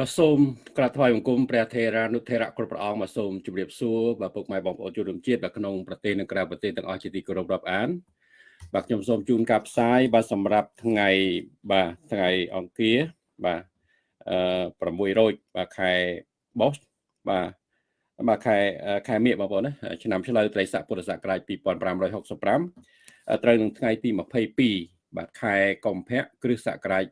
បាទសូមក្រាបថ្វាយបង្គំព្រះថេរានុថេរៈគ្រប់ព្រះអង្គបាទសូមជម្រាបសួរបាទពុកម៉ែបងប្អូនជនរួមជាតិបាទក្នុងប្រទេសនិងក្រៅប្រទេសទាំងអស់ជាទីគោរពរាប់អានបាទខ្ញុំសូមជូនការផ្សាយបាទសម្រាប់ថ្ងៃបាទថ្ងៃអង្គារបាទអឺ6រោចបាទខែបោះបាទបាទខែខែមិញបងប្អូនណាឆ្នាំឆ្លូវត្រីស័កពុទ្ធសករាជ2565ត្រូវនឹងថ្ងៃទី22បាទខែកុម្ភៈគ្រិស្តសករាជ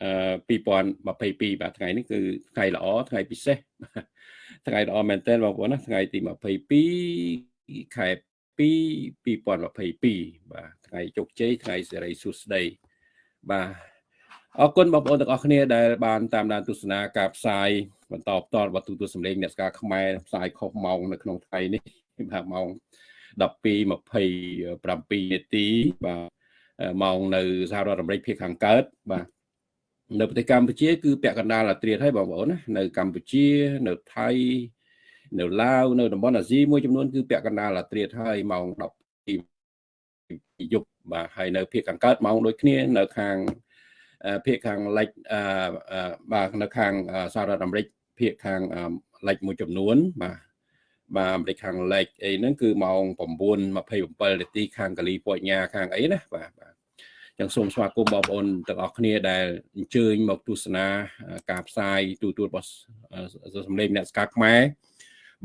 2022បាទថ្ងៃនេះគឺថ្ងៃល្អថ្ងៃពិសេសថ្ងៃល្អមែនទែនបងប្អូនណាថ្ងៃទី22ខែ2 2022បាទថ្ងៃជោគជ័យថ្ងៃសេរីសុស្ដីបាទអរគុណបងប្អូនទាំងអស់គ្នាដែលបានតាមដានទស្សនាការផ្សាយបន្តផ្ទាល់របស់ទូទស្សន៍សម្លេងអ្នកស្ការខ្មែរផ្សាយខុសម៉ោងនៅក្នុងថ្ងៃនេះបាទម៉ោង12:27នាទីបាទម៉ោងនៅសហរដ្ឋអាមេរិកភាគខាងកើតបាទ នៅប្រទេសកម្ពុជា គឺពាក់កណ្ដាលអាត្រៀតហើយបងប្អូនណានៅកម្ពុជា នៅថៃនៅឡាវនៅតំបន់អាស៊ីមួយចំនួនគឺពាក់កណ្ដាលអាត្រៀតហើយម៉ោង12យប់បាទហើយនៅភាគខាងកើតម៉ោងដូចគ្នានៅខាងភាគខាងលិចបាទនៅខាងសហរដ្ឋអាមេរិកភាគខាងលិចមួយចំនួនបាទបាទអាមេរិកខាងលិចអីហ្នឹងគឺម៉ោង9:27នាទីខាងកាលីហ្វ័រញ៉ាខាងអីណាបាទបាទ ចឹងសូមស្វាគមន៍បងប្អូនទាំងអស់គ្នាដែលអញ្ជើញមកទស្សនាការផ្សាយទូទួលរបស់សម្លេងអ្នកស្ការខ្មែរ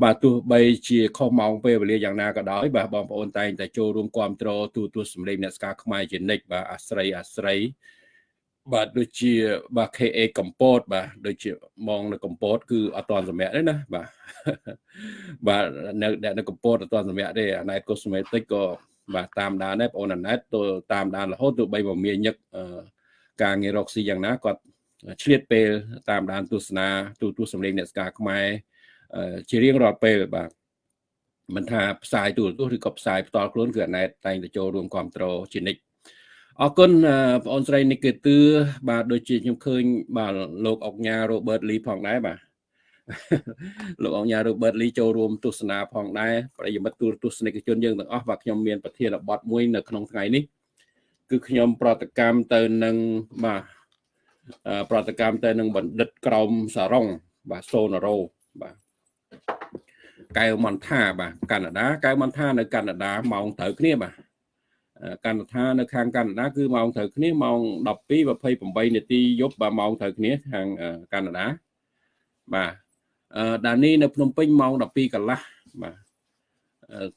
បាទទោះបីជាខុសម៉ោងពេលវេលាយ៉ាងណាក៏ដោយបាទបងប្អូនតែងតែចូលរួមគ្រប់គ្រងទូទួលសម្លេងអ្នកស្ការខ្មែរជានិច្ចបាទអាស្រ័យអាស្រ័យបាទដូចជាបាទ KA កម្ពុជាបាទដូចជាមកនៅកម្ពុជាគឺអត់តាន់សម្រាប់ទេណាបាទបាទនៅនៅកម្ពុជាអត់តាន់សម្រាប់ទេអាណែតកូស្មេតិកក៏ បាទតាមដានដែរបងអូនអាណែតទៅតាមដានរហូតទៅបីមកមានញឹកការងាររកស៊ីយ៉ាងណាគាត់ឆ្លៀតពេលតាមដានទស្សនាទូទស្សន៍សម្លេងអ្នកស្ការខ្មែរជារៀងរាល់ពេលបាទមិនថាផ្សាយទូរទស្សន៍ឬក៏ផ្សាយផ្ទាល់ខ្លួនគឺអាណែតតែងតែចូលរួមគ្រប់គ្រងជានិច្ចអរគុណបងអូនស្រីនិកេទឿបាទដូចជាខ្ញុំឃើញបាទលោកអុកញ៉ារ៉ូបឺតលីផងដែរបាទ លោកអង្ញារ៉ូបឺតលីចូលរួមទស្សនាផងដែរប្រិយមិត្តទូរទស្សនិកជនយើងទាំងអស់បាទខ្ញុំមានប្រធានបទមួយនៅក្នុងថ្ងៃនេះគឺខ្ញុំប្រតិកម្មទៅនឹងបាទប្រតិកម្មទៅនឹងបណ្ឌិតក្រមសារ៉ុងបាទសូណារ៉ូបាទកៅមន្តាបាទកាណាដាកៅមន្តានៅកាណាដាម៉ោងត្រូវគ្នាបាទកាណាដានៅខាងកាណាដាគឺម៉ោងត្រូវគ្នាម៉ោង12:28នាទីយប់បាទម៉ោងត្រូវគ្នាខាងកាណាដាបាទ ដានីនៅភ្នំពេញម៉ោង12កន្លះបាទ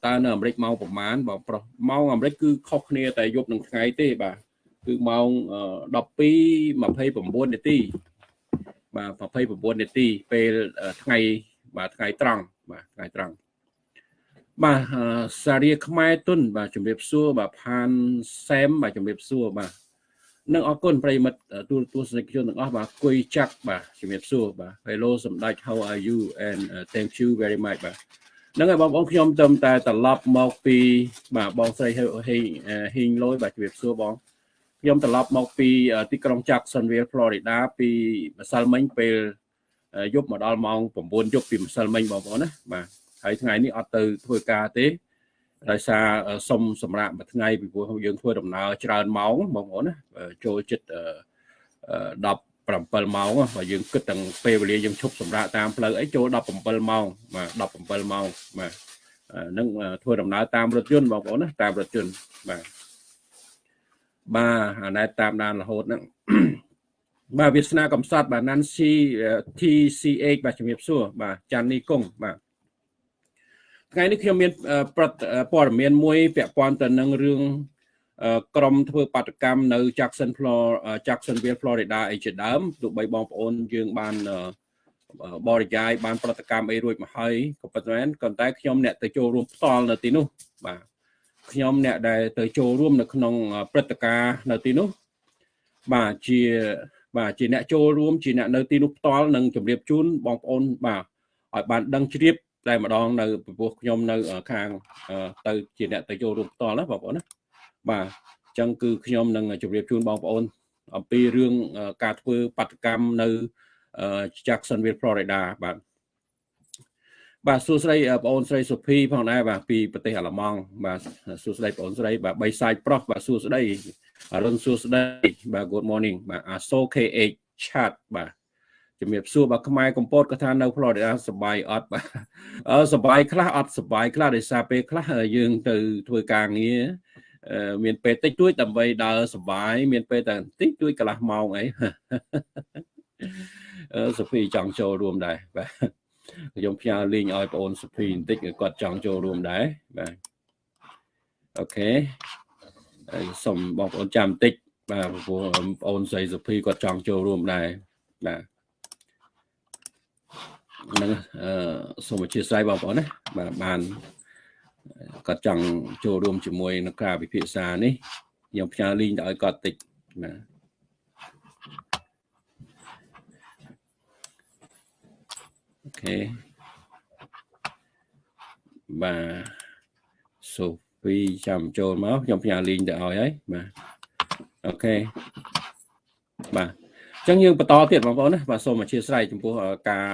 តើនៅអាមេរិកម៉ោងប្រហែលបងប្រុសម៉ោងអាមេរិកគឺខុសគ្នាតែយប់នឹងថ្ងៃទេបាទគឺម៉ោង12:29នាទីបាទ29នាទីពេលថ្ងៃបាទថ្ងៃត្រង់បាទថ្ងៃត្រង់បាទសារាខ្មែរទុនបាទជំរាបសួរបាទផានសែមបាទជំរាបសួរបាទ និងអរគុណប្រិមិត្តទូរទស្សនិកជនទាំងអស់បាទគុយចាក់បាទជំរាបសួរបាទ Hello សម្ដេច How are you and uh, thank you very much បាទហ្នឹងហើយបងប្អូនខ្ញុំទៅតែត្រឡប់មកពីបាទបងស្រីហេងហ៊ីងលយបាទជំរាបសួរបងខ្ញុំត្រឡប់មកពីទីក្រុង Jacksonville Florida ពីម្សិលមិញពេលយប់មកដល់ម៉ោង9យប់ពីម្សិលមិញបងប្អូនណាបាទហើយថ្ងៃនេះអត់ទៅធ្វើការទេ ដោយសារសុំសម្រាប់មួយថ្ងៃពីព្រោះយើងធ្វើដំណើរច្រើនម៉ោងបងប្អូនណាចូលចិត្ត17ម៉ោងបើយើងគិតទាំងពេលវេលាយើងឈប់សម្រាប់តាមផ្លូវអីចូល17ម៉ោងបាទ17ម៉ោងបាទនឹងធ្វើដំណើរតាមរថយន្តបងប្អូនណាតាមរថយន្តបាទបាទអាណែតតាមដានរហូតហ្នឹងបាទវាសនាកំសត់បាទ Nancy TCH បាទជំរាបសួរបាទចាន់នីកុងបាទ ថ្ងៃនេះខ្ញុំមានព័ត៌មានមួយពាក់ព័ន្ធទៅនឹងរឿងក្រុមធ្វើបាតកម្មនៅ Jackson Florida Jacksonville Florida អីជាដើមទោះបីបងប្អូនយើងបានបរិយាយបានប្រតិកម្មអីរួចមកហើយក៏ប៉ុន្តែក៏តែខ្ញុំអ្នកទៅចូលរួមផ្ទាល់នៅទីនោះបាទខ្ញុំអ្នកដែលទៅចូលរួមនៅក្នុងព្រឹត្តិការណ៍នៅទីនោះបាទជាបាទជាអ្នកចូលរួមជាអ្នកនៅទីនោះផ្ទាល់នឹងជម្រាបជូនបងប្អូនបាទឲ្យបានដឹងជ្រាប តែម្ដងនៅពីព្រោះខ្ញុំនៅខាងទៅជាអ្នកទៅចូលរួមផ្ទាល់ណាបងប្អូនណាបាទអញ្ចឹងគឺខ្ញុំនឹងជម្រាបជូនបងប្អូន អំពីរឿងការធ្វើបាតកម្មនៅ Jacksonville Florida បាទបាទសួស្តីបងអូនស្រីសុភីផងដែរបាទពីប្រទេសអាល្លឺម៉ង់បាទសួស្តីបងអូនស្រីបាទបីសាយប្រុសបាទសួស្តីអរុនសួស្តីបាទ good morning បាទ ASO KH chat បាទ ជំរាបសួរបាទខ្មែរកម្ពុជាក៏ថានៅ Florida សុបាយអត់បាទសុបាយខ្លះអត់សុបាយខ្លះដោយសារពេលខ្លះយើងទៅធ្វើការងារមានពេលតិចតួចដើម្បីដើរសុបាយមានពេលតែតិចតួចកន្លះម៉ោងអីសុភីចង់ចូលរួមដែរបាទខ្ញុំផ្ញើលីងឲ្យបងអូនសុភីបន្តិចគាត់ចង់ចូលរួមដែរបាទអូខេសូមបងប្អូនចាំបន្តិចបាទព្រោះបងអូនស្រីសុភីគាត់ចង់ចូលរួមដែរបាទ នឹងអឺសូមអធិស្ឋានបងប្អូនណាបាទបានគាត់ចង់ចូលរួមជាមួយនឹងការពិភាក្សានេះខ្ញុំផ្ញើលីងទៅឲ្យគាត់តិចបាទOK បាទសូហ្វីចាំចូលមកខ្ញុំផ្ញើ link ទៅឲ្យហើយបាទ OK បាទអញ្ចឹងយើងបន្តទៀតបងប្អូនណាបាទសូមអធិស្ឋានចំពោះការ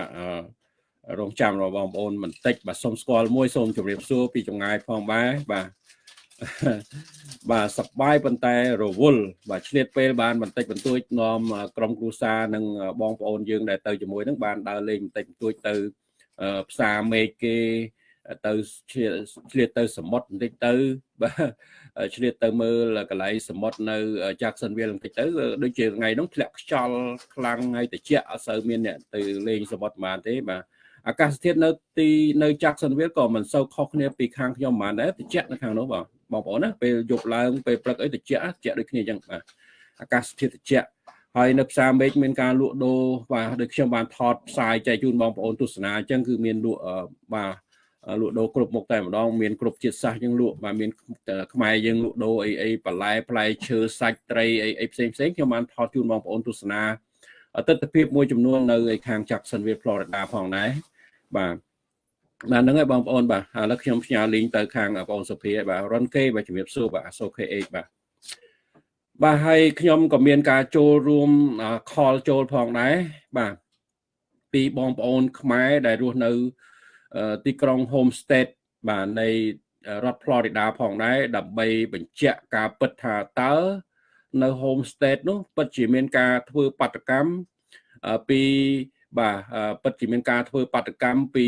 រងចាំរបស់បងប្អូនបន្តិចបាទសូមស្គាល់មួយសូមជម្រាបសួរពីចម្ងាយផងដែរបាទបាទសប្បាយប៉ុន្តែរវល់បាទឆ្លៀតពេលបានបន្តិចបន្តួចនាំក្រុមគ្រួសារនិងបងប្អូនយើងដែលទៅជាមួយនឹងបានដើរលេងបន្តិចបន្តួចទៅផ្សារមេឃគេទៅឆ្លៀតទៅសមុទ្របន្តិចទៅបាទឆ្លៀតទៅមើលកន្លែងសមុទ្រនៅ Jacksonville បន្តិចទៅដូចជាថ្ងៃនោះធ្លាក់ខ្យល់ខ្លាំងហើយត្រជាក់អត់សូវមានអ្នកទៅលេងសមុទ្របានទេបាទ អាកាសធាតុនៅទីនៅ Jacksonville ក៏មិនសូវខុសគ្នាពីខាងខ្ញុំបានដែរត្រជាក់នៅខាងនោះបងបងប្អូនណាពេលយប់ឡើងពេលព្រឹកអីត្រជាក់ត្រជាក់ដូចគ្នាអញ្ចឹងបាទអាកាសធាតុត្រជាក់ហើយនៅផ្សារមេឃមានការលក់ដូរបាទដូចខ្ញុំបានថតផ្សាយចែកជូនបងប្អូនទស្សនាអញ្ចឹងគឺមានលក់បាទលក់ដូរគ្រប់មុខតែម្ដងមានគ្រប់ជាតិសាសយើងលក់បាទមានខ្មែរយើងលក់ដូរអីអីបន្លែផ្លែឈើសាច់ត្រីអីអីផ្សេងផ្សេងខ្ញុំបានថតជូនបងប្អូនទស្សនាទស្សនវិជ្ជាមួយចំនួននៅឯខាង Jacksonville Florida ផងដែរ បាទបាទហ្នឹងហើយបងប្អូនបាទឥឡូវខ្ញុំផ្ញើលីងទៅខាងបងសុភាបាទរនគេបាទជំរាបសួរបាទអសូ KH បាទបាទហើយខ្ញុំក៏មានការចូលរួមខលចូលផងដែរបាទពីបងប្អូនខ្មែរដែលរស់នៅទីក្រុង Homestead បាទនៃរដ្ឋ Florida ផងដែរដើម្បីបញ្ជាក់ការពិតថាតើនៅ Homestead នោះពិតជាមានការធ្វើបាតកម្មពី បាទពិតជាមានការធ្វើបាតកម្មពី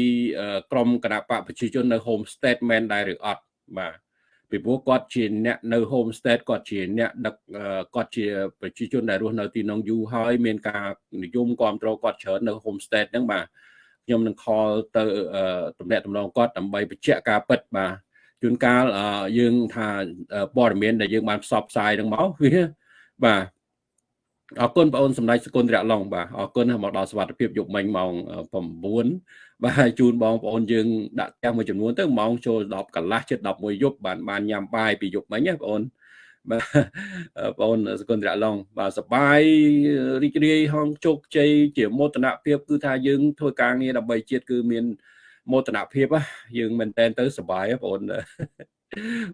ក្រមគណៈបកប្រជាជននៅ Homestead មែនដែរឬអត់បាទពីព្រោះគាត់ជាអ្នកនៅ Homestead គាត់ជាអ្នកដឹកគាត់ជាប្រជាជនដែលរស់នៅទីនោះយូរហើយមានការនិយមគ្រប់គ្រងគាត់ច្រើននៅ Homestead ហ្នឹងបាទខ្ញុំនឹង call ទៅតំណាក់តំណងគាត់ដើម្បីបញ្ជាក់ការពិតបាទជួនកាលយើងថាព័ត៌មានដែលយើងបានផ្សព្វផ្សាយនឹងមកវាបាទ អរគុណបងអូនសម្ដេចសគុណរៈឡុងបាទអរគុណមកដល់សវត្ថភាពយប់មិញម៉ោង9បាទជូនបងប្អូនយើងដាក់ផ្ទះមួយចំនួនទៅម៉ោងចូល10កន្លះជិត11យប់បានបានញ៉ាំបាយពីយប់មិញណាបងអូនបាទបងអូនសគុណរៈឡុងបាទសបាយរីករាយហងជោគជ័យជាមោទនភាពគឺថាយើងធ្វើការងារដើម្បីជាតិគឺមានមោទនភាពយើងមែនតែនទៅសបាយបងអូន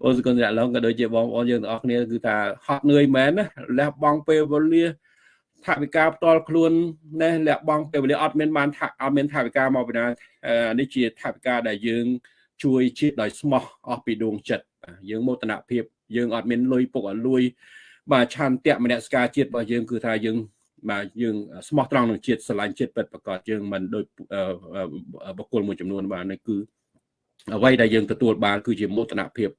អូនសគុណរៈឡុងក៏ដូចជាបងប្អូនយើងទាំងអស់គ្នាគឺថាហត់នឿយមែនណាលះបង់ពេលវេលាថវិកាផ្ទាល់ខ្លួនណេះលះបង់ពេលវេលាអត់មានបានអត់មានថវិកាមកពីណានេះជាថវិកាដែលយើង ជួយជាតិដោយស្មោះអស់ពីដួងចិត្តយើងមោទនភាពយើងអត់មានលុយពុកអត់លួយបាទឆន្ទៈមនសិការជាតិរបស់យើងគឺថាយើងបាទយើងស្មោះត្រង់នឹងជាតិស្រឡាញ់ជាតិពិតប្រកបយើងមិនដូចបុគ្គលមួយចំនួនបាទនេះគឺ អ្វីដែលយើងទទួលបាន គឺជាមោទនភាព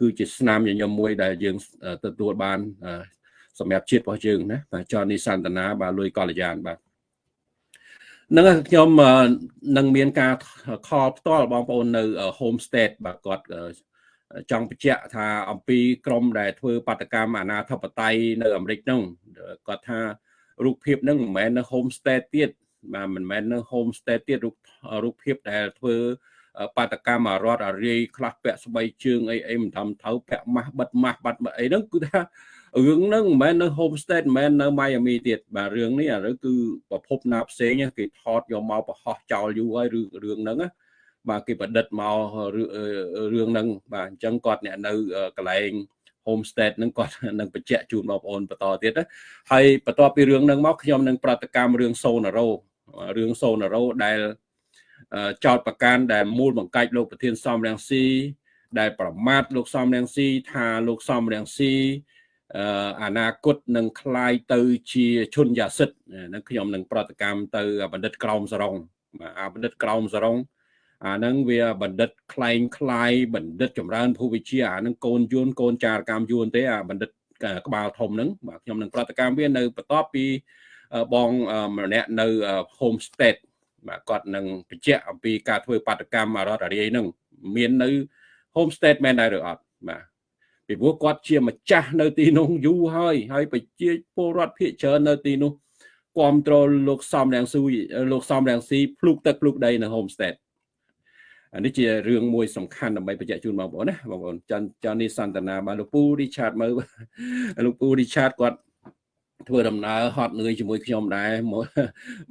គឺជាស្នាមញញឹមមួយដែលយើងទទួលបានសម្រាប់ជាតិរបស់យើងណាបាទចនីសន្តានាបាទលុយកល្យានបាទនឹងខ្ញុំនឹងមានការខលផ្ទាល់បងប្អូននៅ homestead បាទគាត់ចង់បញ្ជាក់ថាអំពីក្រមដែលធ្វើបាតកម្មអាណាធិបតេយ្យនៅអាមេរិកនោះគាត់ថារូបភាពហ្នឹងមិនមែននៅ homestead ទៀតបាទមិនមែននៅ homestead ទៀតរូបរូបភាពដែលធ្វើ បាតកម្មអារត់អារាយខ្លះពាក់ស្បែកជើងអីអីមិនធំទៅពាក់ម៉ាស់បិទម៉ាស់បាត់អីហ្នឹងគឺថារឿងហ្នឹងមិនមែននៅ homestead មិនមែននៅ Miami ទៀតបាទរឿងនេះឥឡូវគឺប្រភពណាផ្សេងគេថតយកមកប្រហោះចោលយូរហើយឬរឿងហ្នឹងណាបាទគេប្រឌិតមករឿងហ្នឹងបាទអញ្ចឹងគាត់អ្នកនៅកន្លែង homestead ហ្នឹងគាត់នឹងបញ្ជាក់ជូនបងប្អូនបន្តទៀតហើយបន្ទាប់ពីរឿងហ្នឹងមកខ្ញុំនឹងប្រតិកម្មរឿងសូណារ៉ូរឿងសូណារ៉ូដែល ចោតប្រកាន់ដែលមូលបង្កាច់លោកប្រធានសំរងស៊ីដែលប្រមាថលោកសំរងស៊ីថាលោកសំរងស៊ី អនាគតនឹងคล้ายទៅជាឈុនយ៉ាសិតនឹងខ្ញុំនឹងប្រតិកម្មទៅបណ្ឌិតក្រមសរងអាបណ្ឌិតក្រមសរងអាហ្នឹងវាបណ្ឌិតคล้ายคล้ายបណ្ឌិតចម្រើនភូវិជាអាហ្នឹងកូនយួនកូនចារកម្មយួនទេអាបណ្ឌិតក្បាលធំហ្នឹងបាទខ្ញុំនឹងប្រតិកម្មវានៅបន្ទាប់ពីបងម្នាក់នៅ homestead បាទគាត់នឹងបញ្ជាក់អំពីការធ្វើបាតកម្មអរដ្ឋអារាយហ្នឹងមាននៅ homestead មែនដែរឬអត់បាទពីព្រោះគាត់ជាម្ចាស់នៅទីនោះយូរហើយហើយប្រជាពលរដ្ឋភាគច្រើននៅទីនោះគ្រប់គ្រងលោកសំរងស៊ូលោកសំរងស៊ីភ្លុកទឹកភ្លុកដីនៅ homestead អានេះជារឿងមួយសំខាន់ដើម្បីបញ្ជាក់ជូនបងប្អូនណាបងប្អូនចាន់ចាន់នេះសន្តានាបាទលោកពូរីឆាតមើលលោកពូរីឆាតគាត់ ធ្វើដំណើរហត់នឿយជាមួយខ្ញុំដែរ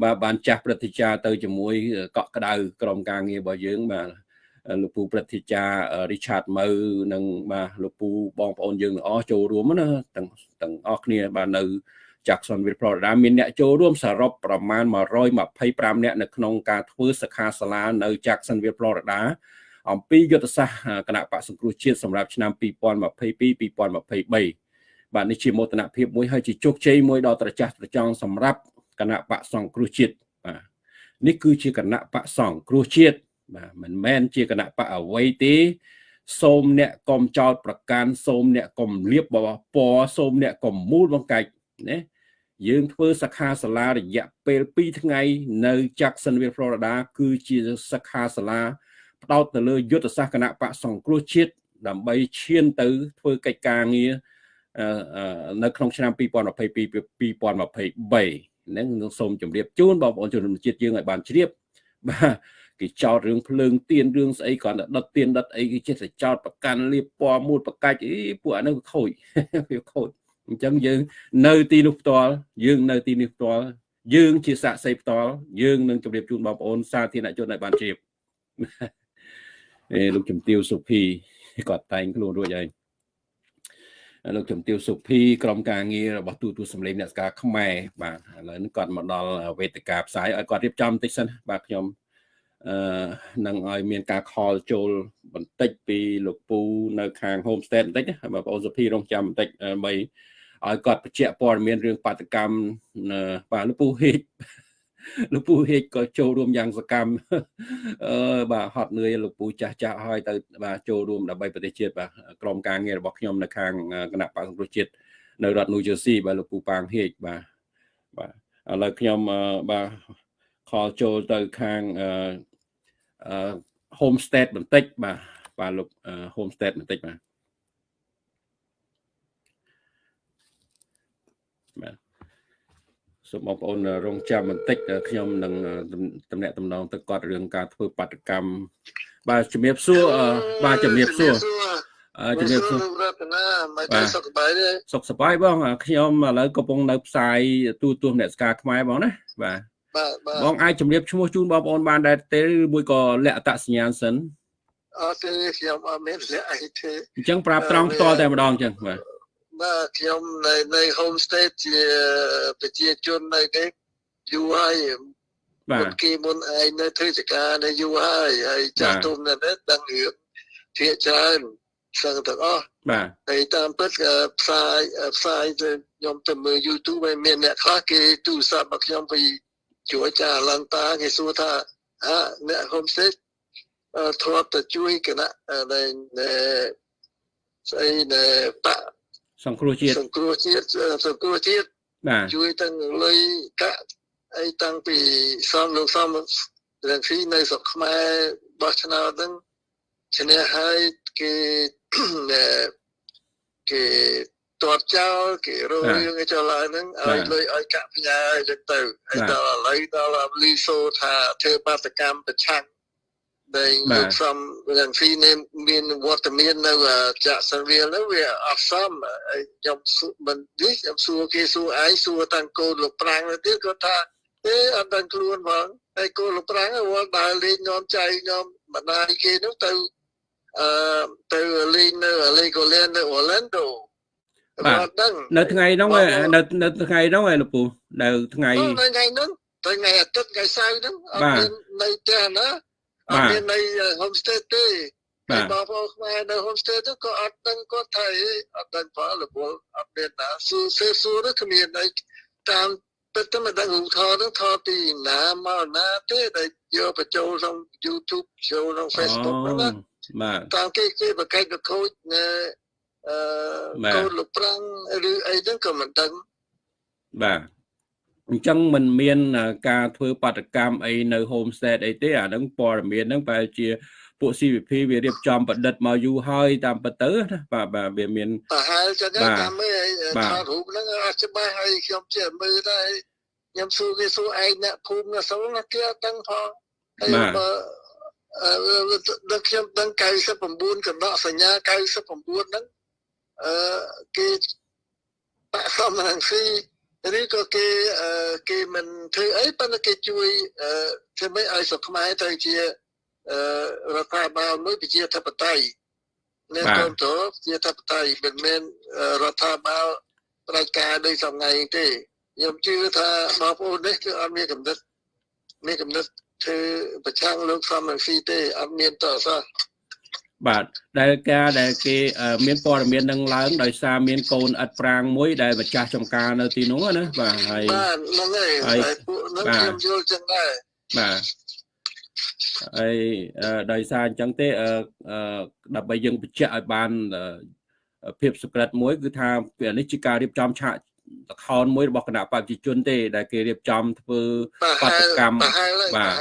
បាទបានចាស់ព្រឹទ្ធាចារ្យទៅជាមួយ កក់ក្ដៅក្រុមការងាររបស់យើងបាទលោកពូព្រឹទ្ធាចារ្យ Richard មើនិងបាទលោកពូបងប្អូនយើងទាំងអស់ចូលរួមណាទាំងទាំងអស់គ្នាបាទនៅ Jacksonville Florida មានអ្នកចូលរួមសរុបប្រមាណ125អ្នកនៅក្នុងការធ្វើសិក្ខាសាលានៅ Jacksonville Florida អំពីយុទ្ធសាស្ត្រគណៈបកសង្គ្រោះជាតិសម្រាប់ឆ្នាំ2022-2023 បាទនេះជាមោទនភាពមួយហើយជាជោគជ័យមួយដ៏ត្រចះត្រចង់សម្រាប់គណៈបកសង្គ្រោះជាតិបាទនេះគឺជាគណៈបកសង្គ្រោះជាតិបាទមិនមែនជាគណៈបកអ្វីទេសូមអ្នកកុំចោតប្រកាន់សូមអ្នកកុំលៀបបពណ៌សូមអ្នកកុំមូលបង្កាច់ណាយើងធ្វើសិក្ខាសាលារយៈពេល2ថ្ងៃ នៅ Jacksonville Florida គឺជាសិក្ខាសាលាផ្ដោតទៅលើយុទ្ធសាស្ត្រគណៈបកសង្គ្រោះជាតិដើម្បីឈានទៅធ្វើកិច្ចការងារ នៅក្នុងឆ្នាំ2022 2023ហ្នឹងនឹងសូមជម្រាបជូនបងប្អូនជនជាតិយើងឲ្យបានជ្រាបបាទគេចោតរឿងភ្លើងទៀនរឿងស្អីគ្រាន់តែដុតទៀនដុតអីគេចេះតែចោតប្រកាន់លៀបពណ៌មូលប្រកាច់អីពួកអានោះវាខូចវាខូចអញ្ចឹងយើងនៅទីនោះផ្ទាល់យើងនៅទីនេះផ្ទាល់យើងជាសាក់សីផ្ទាល់យើងនឹងជម្រាបជូនបងប្អូនសាធារណជនឲ្យបានជ្រាបអេលោកជំទាវសុភីគាត់តែងខ្លួនរួចហើយ លោកជំទាវសុភីក្រុមការងាររបស់ទូទូសម្លេងអ្នកស្ការខ្មែរបាទឥឡូវនេះគាត់មកដល់វេទិកាផ្សាយឲ្យគាត់រៀបចំបន្តិចសិនបាទខ្ញុំអឺនឹងឲ្យមានការខលចូលបន្តិចពីលោកពូនៅខាង homestead បន្តិចណាបងប្អូនសុភីរងចាំបន្តិចដើម្បីឲ្យគាត់បញ្ជាក់ព័ត៌មានរឿងបាតកម្មបាទលោកពូហេក លោកពូហេកក៏ចូលរួមយ៉ាងសកម្មអឺបាទហត់នឿយលោកពូចាស់ចាស់ហើយទៅបាទចូលរួមដើម្បីប្រទេសជាតិបាទក្រុមការងាររបស់ខ្ញុំនៅខាងគណៈបកសង្គ្រោះជាតិនៅរដ្ឋ New Jersey បាទលោកពូប៉ាងហេកបាទបាទឥឡូវខ្ញុំបាទខលចូលទៅខាងអឺ homestead បន្តិចបាទបាទលោក homestead បន្តិចបាទបាទ សូមបងប្អូនរងចាំបន្តិចខ្ញុំនឹងតំណាក់តំណងទៅគាត់រឿងការធ្វើបាតកម្មបាទជំរាបសួរបាទជំរាបសួរជំរាបសួររតនាមិនសុខសប្បាយទេសុខសប្បាយបងខ្ញុំឥឡូវកំពុងនៅផ្សាយទូទួលអ្នកស្ការខ្មែរបងណាបាទបាទបងអាចជំរាបឈ្មោះជូនបងប្អូនបានដែរទេឬមួយក៏លក្ខអត្តសញ្ញាណសិនអត់ទេខ្ញុំអត់មានលក្ខអីទេអញ្ចឹងប្រាប់ត្រង់ផ្ទាល់តែម្ដងអញ្ចឹងបាទ បាទខ្ញុំនៅនៅ homestay ជាប្រជាជននៅនេះយូរហើយបាទគេមុនឯងនៅធ្វើចការនៅយូរហើយហើយចាស់ទុំនៅនេះដឹងរឿងភាកច្រើនសឹងទាំងអស់បាទហើយតាមពិតផ្សាយផ្សាយទៅខ្ញុំទៅមើល YouTube ហើយមានអ្នកខ្លះគេទូរស័ព្ទមកខ្ញុំពីជួយចាឡងតាគេសួរថាអើអ្នក homestay ធ្លាប់ទៅជួយគណៈនៅស្អីនៅបាក់ សង្គ្រោះជាតិសង្គ្រោះជាតិសង្គ្រោះជាតិបាទជួយទាំងលុយកាក់អីតាំងពីសំលោកសំរងស៊ីនៅស្រុកខ្មែរបោះឆ្នោតហ្នឹងឈ្នះហើយគេគេតបចោលគេរករឿងឲ្យចោលឡើងហ្នឹងឲ្យលុយឲ្យកាក់ផ្ញើអញ្ចឹងទៅហើយដល់ឥឡូវដល់លីសូថាធ្វើបាតកម្មប្រឆាំង ដែលលោកសំយ៉ាងហ្វីនេះមានវត្តមាននៅចាក់សាវិលនោះវាអត់សមខ្ញុំមិននេះខ្ញុំសួរគេសួរឯងសួរតាំងកូនលោកប្រាំងទៅទៀតគាត់ថាទេអត់ដឹងខ្លួនផងហើយកូនលោកប្រាំងវល់ដើរលេងញោមចៃញោមបណ្ដាយគេនោះទៅអឺទៅលេងនៅលេកូលែននៅអូឡែនដូបាទដឹងនៅថ្ងៃហ្នឹងនៅនៅថ្ងៃហ្នឹងឯលោកពូនៅថ្ងៃថ្ងៃហ្នឹងថ្ងៃអាទិត្យថ្ងៃសៅរ៍ហ្នឹងអត់មាននៅផ្ទះណា អត់មាននៅ homestay ទេបាទបងប្អូនខ្មែរនៅ homestay ទៅក៏អត់ដឹងគាត់ថាអត់ដឹងផលពលអត់មានណាសួរសួរសួរទៅគ្មានអីតាមពិតទៅមិនដឹងរូបថតនឹងថតពីណាមកណាទេដែលយកបញ្ចូលក្នុង YouTube ចូលក្នុង Facebook ហ្នឹងណាបាទតាមគេគេបកកិច្ចបកូចនៅអឺកូនលោកប្រាំងឬអីហ្នឹងក៏មិនដឹងបាទ អញ្ចឹងมันមាន ការធ្វើបាតកម្មអីនៅ homestead អីទេអាហ្នឹងព័ត៌មានហ្នឹងបែរជាពួក CVP វារៀបចំប្រឌិតមកយូរហើយតាមពិតទៅណាបាទបាទវាមានប្រហែលចឹងតាមមើលថតរូបហ្នឹងអត់ច្បាស់ហើយខ្ញុំជិះមើលដែរខ្ញុំសួរគេសួរឯងអ្នកភូមិអ្នកសូនណាគេអត់ដឹងផងហើយបើអឺដល់ខ្ញុំដឹង99កណ្ដកសញ្ញា99ហ្នឹងអឺគេបាក់សំរងស៊ី ឬក៏គេគេមិនធ្វើអីប៉ុន្តែគេជួយធ្វើម៉េចឲ្យស្រុកខ្មែរទៅជារដ្ឋាភិបាលមួយប្រជាធិបតេយ្យនៅគ្រប់គ្រងជាធិបតេយ្យមិនមែនរដ្ឋាភិបាលផ្ដាច់ការដោយសំងៃទេខ្ញុំជឿថាបងប្អូននេះគឺអត់មានកំណត់មានកំណត់ធ្វើប្រឆាំងលោកសំរងស៊ីទេអត់មានតអសោះ បាទដែលការដែលគេមានព័ត៌មាននឹងឡើងដោយសារមានកូនឥតប្រាងមួយដែលម្ចាស់ចំការនៅទីនោះណាបាទហើយបាទហ្នឹងហើយពួកហ្នឹងខ្ញុំយល់ចឹងដែរបាទហើយដោយសារអញ្ចឹងទេដើម្បីយើងបញ្ជាក់ឲ្យបានភាពសក្តិមួយគឺថាពេលនេះជាការរៀបចំឆាក លខោនមួយរបស់គណៈបព្វជិជនទេ ដែលគេរៀបចំធ្វើបាតកម្មបាទ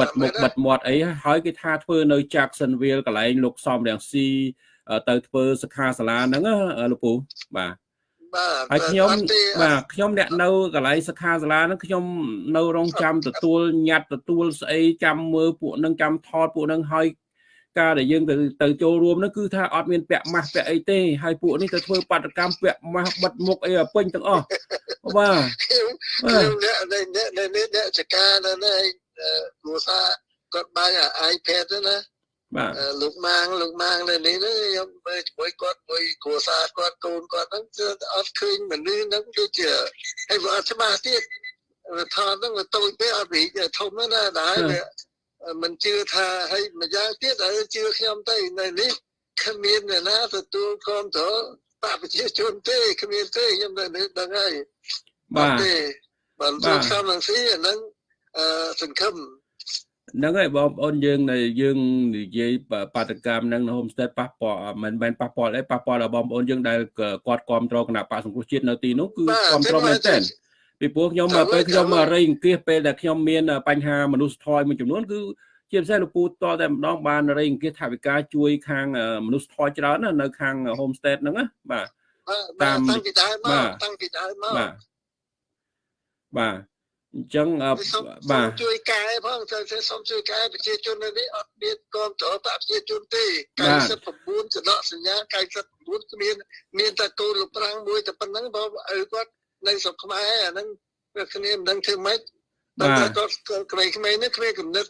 បិទមុខបិទមាត់អីហើយគេថាធ្វើនៅ Jacksonville កន្លែងលោកសំរៀងស៊ីទៅធ្វើសិក្ខាសាលាហ្នឹងលោកពូបាទបាទហើយខ្ញុំបាទខ្ញុំអ្នកនៅកន្លែងសិក្ខាសាលាហ្នឹងខ្ញុំនៅរងចាំទទួលញត្តិទទួលស្អីចាំមើលពួកនឹងចាំថតពួកនឹងហើយ ការដែលយើងទៅទៅចូលរួមនោះគឺថាអត់មានពាក់ម៉ាស់ពាក់អីទេហើយពួកនេះទៅធ្វើបាតកម្មពាក់ម៉ាស់បិទមុខអីពេញទាំងអស់បាទខ្ញុំអ្នកអ្នកអ្នកអ្នកចការនៅនេះគ្រួសារគាត់បាន iPad ណាបាទលោកម៉ាងលោកម៉ាងនៅនេះខ្ញុំមើលជាមួយគាត់មួយគ្រួសារគាត់កូនគាត់ហ្នឹងគឺអត់ឃើញមនុស្សហ្នឹងដូចជាហើយវាអត់ច្បាស់ទៀតថតហ្នឹងវាតូចពេកអត់រីកធំណាស់ដែរ មិនជឿថាហើយម្យ៉ាងទៀតឲ្យជឿខ្ញុំទៅនៅនេះគ្មានអ្នកណាទទួលគ្រប់គ្រងបកប្រជាជនទេគ្មានទេខ្ញុំនៅនេះដឹងហើយបាទទេបាទលោកសំនឹងស៊ីអានឹងអឺសង្ឃឹមហ្នឹងហើយបងប្អូនយើងនៅយើងនិយាយបាតកម្មហ្នឹងនៅ homestead ប៉ះពាល់មិនមែនប៉ះពាល់អីប៉ះពាល់ដល់បងប្អូនយើងដែលគាត់គ្រប់គ្រងគណៈបកសង្គ្រោះជាតិនៅទីនោះគឺគ្រប់គ្រងមែនទែន ពីព្រោះខ្ញុំពេលខ្ញុំរៃអង្គាសពេលដែលខ្ញុំមានបញ្ហាមនុស្សធម៌មួយចំនួនគឺជាពិសេសលោកពូតតែម្ដងបានរៃអង្គាសថាវិការជួយខាងមនុស្សធម៌ច្រើនណានៅខាង homestead ហ្នឹងណាបាទតាមតាំងពីដើមមកតាំងពីដើមមកបាទបាទអញ្ចឹងបាទជួយកែផងទៅសូមជួយកែប្រជាជននៅនេះអត់មានគ្រប់គ្រងប្រជាជនទេ99ចដកសញ្ញា99គ្មានមានតែកូនលោកប្រាំងមួយតែប៉ុណ្្នឹងបើឪគាត់ នៅស្រុកខ្មែរអាហ្នឹងវាគ្នាមិនដឹងធ្វើម៉េចតែគាត់ក្មេងក្មេងនេះគ្មានគំនិត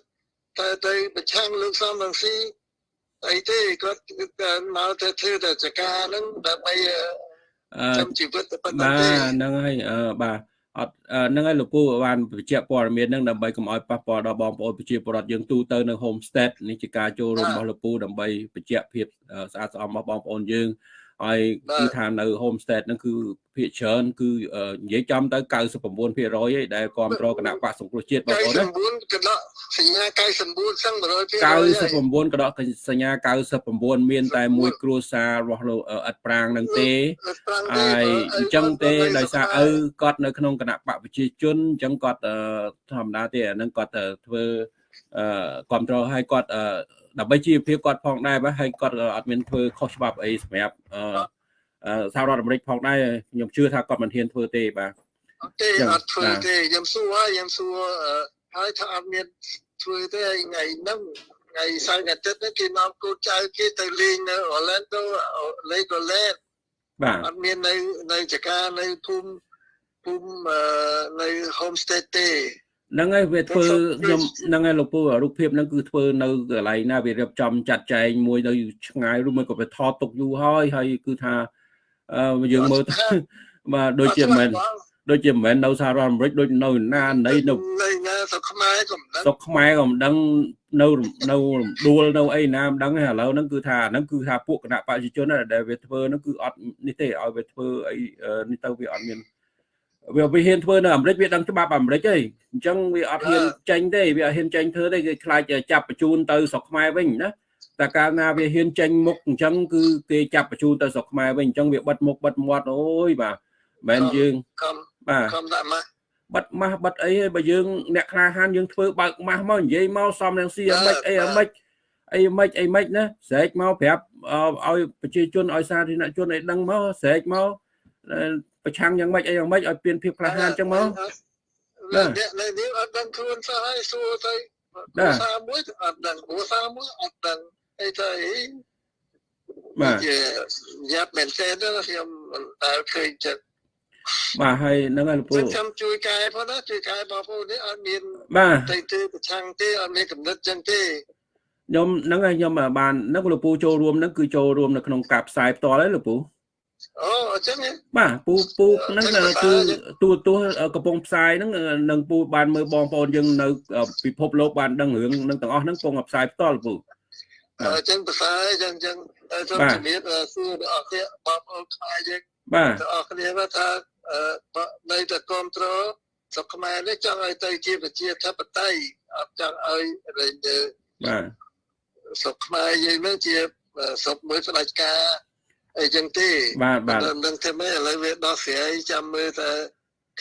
តែទៅប្រឆាំងលោកសំរងស៊ីអីទេគាត់មកទៅធ្វើតែចការហ្នឹងដើម្បីចាំជីវិតតែប៉ុណ្្នឹងទេបាទហ្នឹងហើយអឺបាទអត់ហ្នឹងហើយលោកពូបានបញ្ជាក់ព័ត៌មានហ្នឹងដើម្បីកុំឲ្យប៉ះពាល់ដល់បងប្អូនប្រជាពលរដ្ឋយើងទូទៅនៅ homestead នេះជាការចូលរួមរបស់លោកពូដើម្បីបញ្ជាក់ភាពស្អាតស្អំរបស់បងប្អូនយើង ហើយគឺថានៅ homestead ហ្នឹងគឺភាគច្រើនគឺនិយាយចំទៅ99%ឯដែលគ្រប់គ្រងគណៈបកសង្គ្រោះជាតិបងប្អូនណា99កដកសញ្ញា99សឹង 100%99 កដកសញ្ញា99មានតែមួយគ្រួសាររបស់លោកអិតប្រាងនឹងទេហើយអញ្ចឹងទេដោយសារឪគាត់នៅក្នុងគណៈបកប្រជាជនអញ្ចឹងគាត់ធម្មតាទេអានឹងគាត់ធ្វើអឺគ្រប់គ្រងឲ្យគាត់ ដើម្បីជីវភាពគាត់ផងដែរបាទហើយគាត់អត់មានធ្វើខុសច្បាប់អីសម្រាប់អឺសហរដ្ឋអាមេរិកផងដែរខ្ញុំជឿថាគាត់មិនហ៊ានធ្វើទេបាទទេអត់ធ្វើទេខ្ញុំសួរហើយខ្ញុំសួរហើយថាអត់មានធ្វើទេថ្ងៃហ្នឹងថ្ងៃសៅរ៍អាទិត្យនេះគេមកគូចៅគេទៅលេងនៅ Orlando លេង Orlando បាទអត់មាននៅនៅចការនៅភូមិភូមិនៅ homestay ទេ ហ្នឹងហើយវាធ្វើខ្ញុំហ្នឹងហើយលោកពូរូបភាពហ្នឹងគឺធ្វើនៅកន្លែងណាវារៀបចំចាត់ចែងមួយនៅឆ្ងាយឬមួយក៏វាថតទុកយូរហើយហើយគឺថាយើងមើលទៅបាទដូចជាមិនដូចជាមិនមែននៅសហរដ្ឋអាមេរិកដូចនៅណាណីនៅនៅណាស្រុកខ្មែរក៏មិនដឹងស្រុកខ្មែរក៏មិនដឹងនៅនៅរំដួលនៅអីណាមិនដឹងទេឥឡូវហ្នឹងគឺថាហ្នឹងគឺថាពួកគណៈបព្វជិជនដែលវាធ្វើហ្នឹងគឺអត់នេះទេឲ្យវាធ្វើអីនេះទៅវាអត់មាន វាវាហ៊ានធ្វើនៅអាមេរិកវាដឹងច្បាប់អាមេរិកទេអញ្ចឹងវាអត់ហ៊ានចេញទេវាអត់ហ៊ានចេញធ្វើទេគេខ្លាចចាប់បញ្ជូនទៅស្រុកខ្មែរវិញណាតែកាលណាវាហ៊ានចេញមុខអញ្ចឹងគឺគេចាប់បញ្ជូនទៅស្រុកខ្មែរវិញអញ្ចឹងវាបិទមុខបិទមាត់អូយបាទមិនមែនយើងបាទខំដាក់ម៉ាស់បិទម៉ាស់បិទអីហើយបើយើងអ្នកក្លាហានយើងធ្វើបើកម៉ាស់មកនិយាយមកសំនឹងស៊ីអមិចអីអមិចអីមិនអីមិនណាស្រែកមកប្រាប់ឲ្យប្រជាជនឲ្យសាធារណជនឲ្យដឹងមកស្រែកមក ប្រឆាំងយ៉ាងម៉េចអីយ៉ាងម៉េចឲ្យពៀនភាពក្លាហានចឹងមកបាទអ្នកនេះអត់ដឹងខ្លួនសោះហើយសួរទៅភាសាមួយអត់ដឹងភាសាមួយអត់ដឹងអីទៅអីបាទយ៉ាប់មែនទេខ្ញុំតែឃើញចិត្តបាទហើយហ្នឹងហើយលោកពូខ្ញុំជួយកែផងណាជួយកែបងប្អូននេះអត់មានបាទតែទេប្រឆាំងទេអត់មានកំណត់ចឹងទេខ្ញុំហ្នឹងហើយខ្ញុំបានហ្នឹងលោកពូចូលរួមហ្នឹងគឺចូលរួមនៅក្នុងការផ្សាយផ្ទាល់ហើយលោកពូ អូអញ្ចឹងបាទពូពូហ្នឹងគឺទូទួកំពុងផ្សាយហ្នឹងនឹងពូបានមើលបងប្អូនយើងនៅពិភពលោកបានដឹងរឿងនឹងទាំងអស់ហ្នឹងកំពុងផ្សាយផ្ទាល់ពូអញ្ចឹងផ្សាយអញ្ចឹងអញ្ចឹងសូមជំរាបសួរដល់អស់គ្នាបងប្អូនខ្មែរយើងបាទទាំងអស់គ្នាថានៅតែគ្រប់គ្រងស្រុកខ្មែរនេះចង់ឲ្យទៅជាប្រជាធិបតេយ្យអត់ចង់ឲ្យបាទស្រុកខ្មែរយើងនឹងជាស្រុកមួយផ្ដាច់ការ អីចឹងទេបាទបាទនឹងធ្វើម៉េចឥឡូវវាដោះស្រាយចាំមើលតើ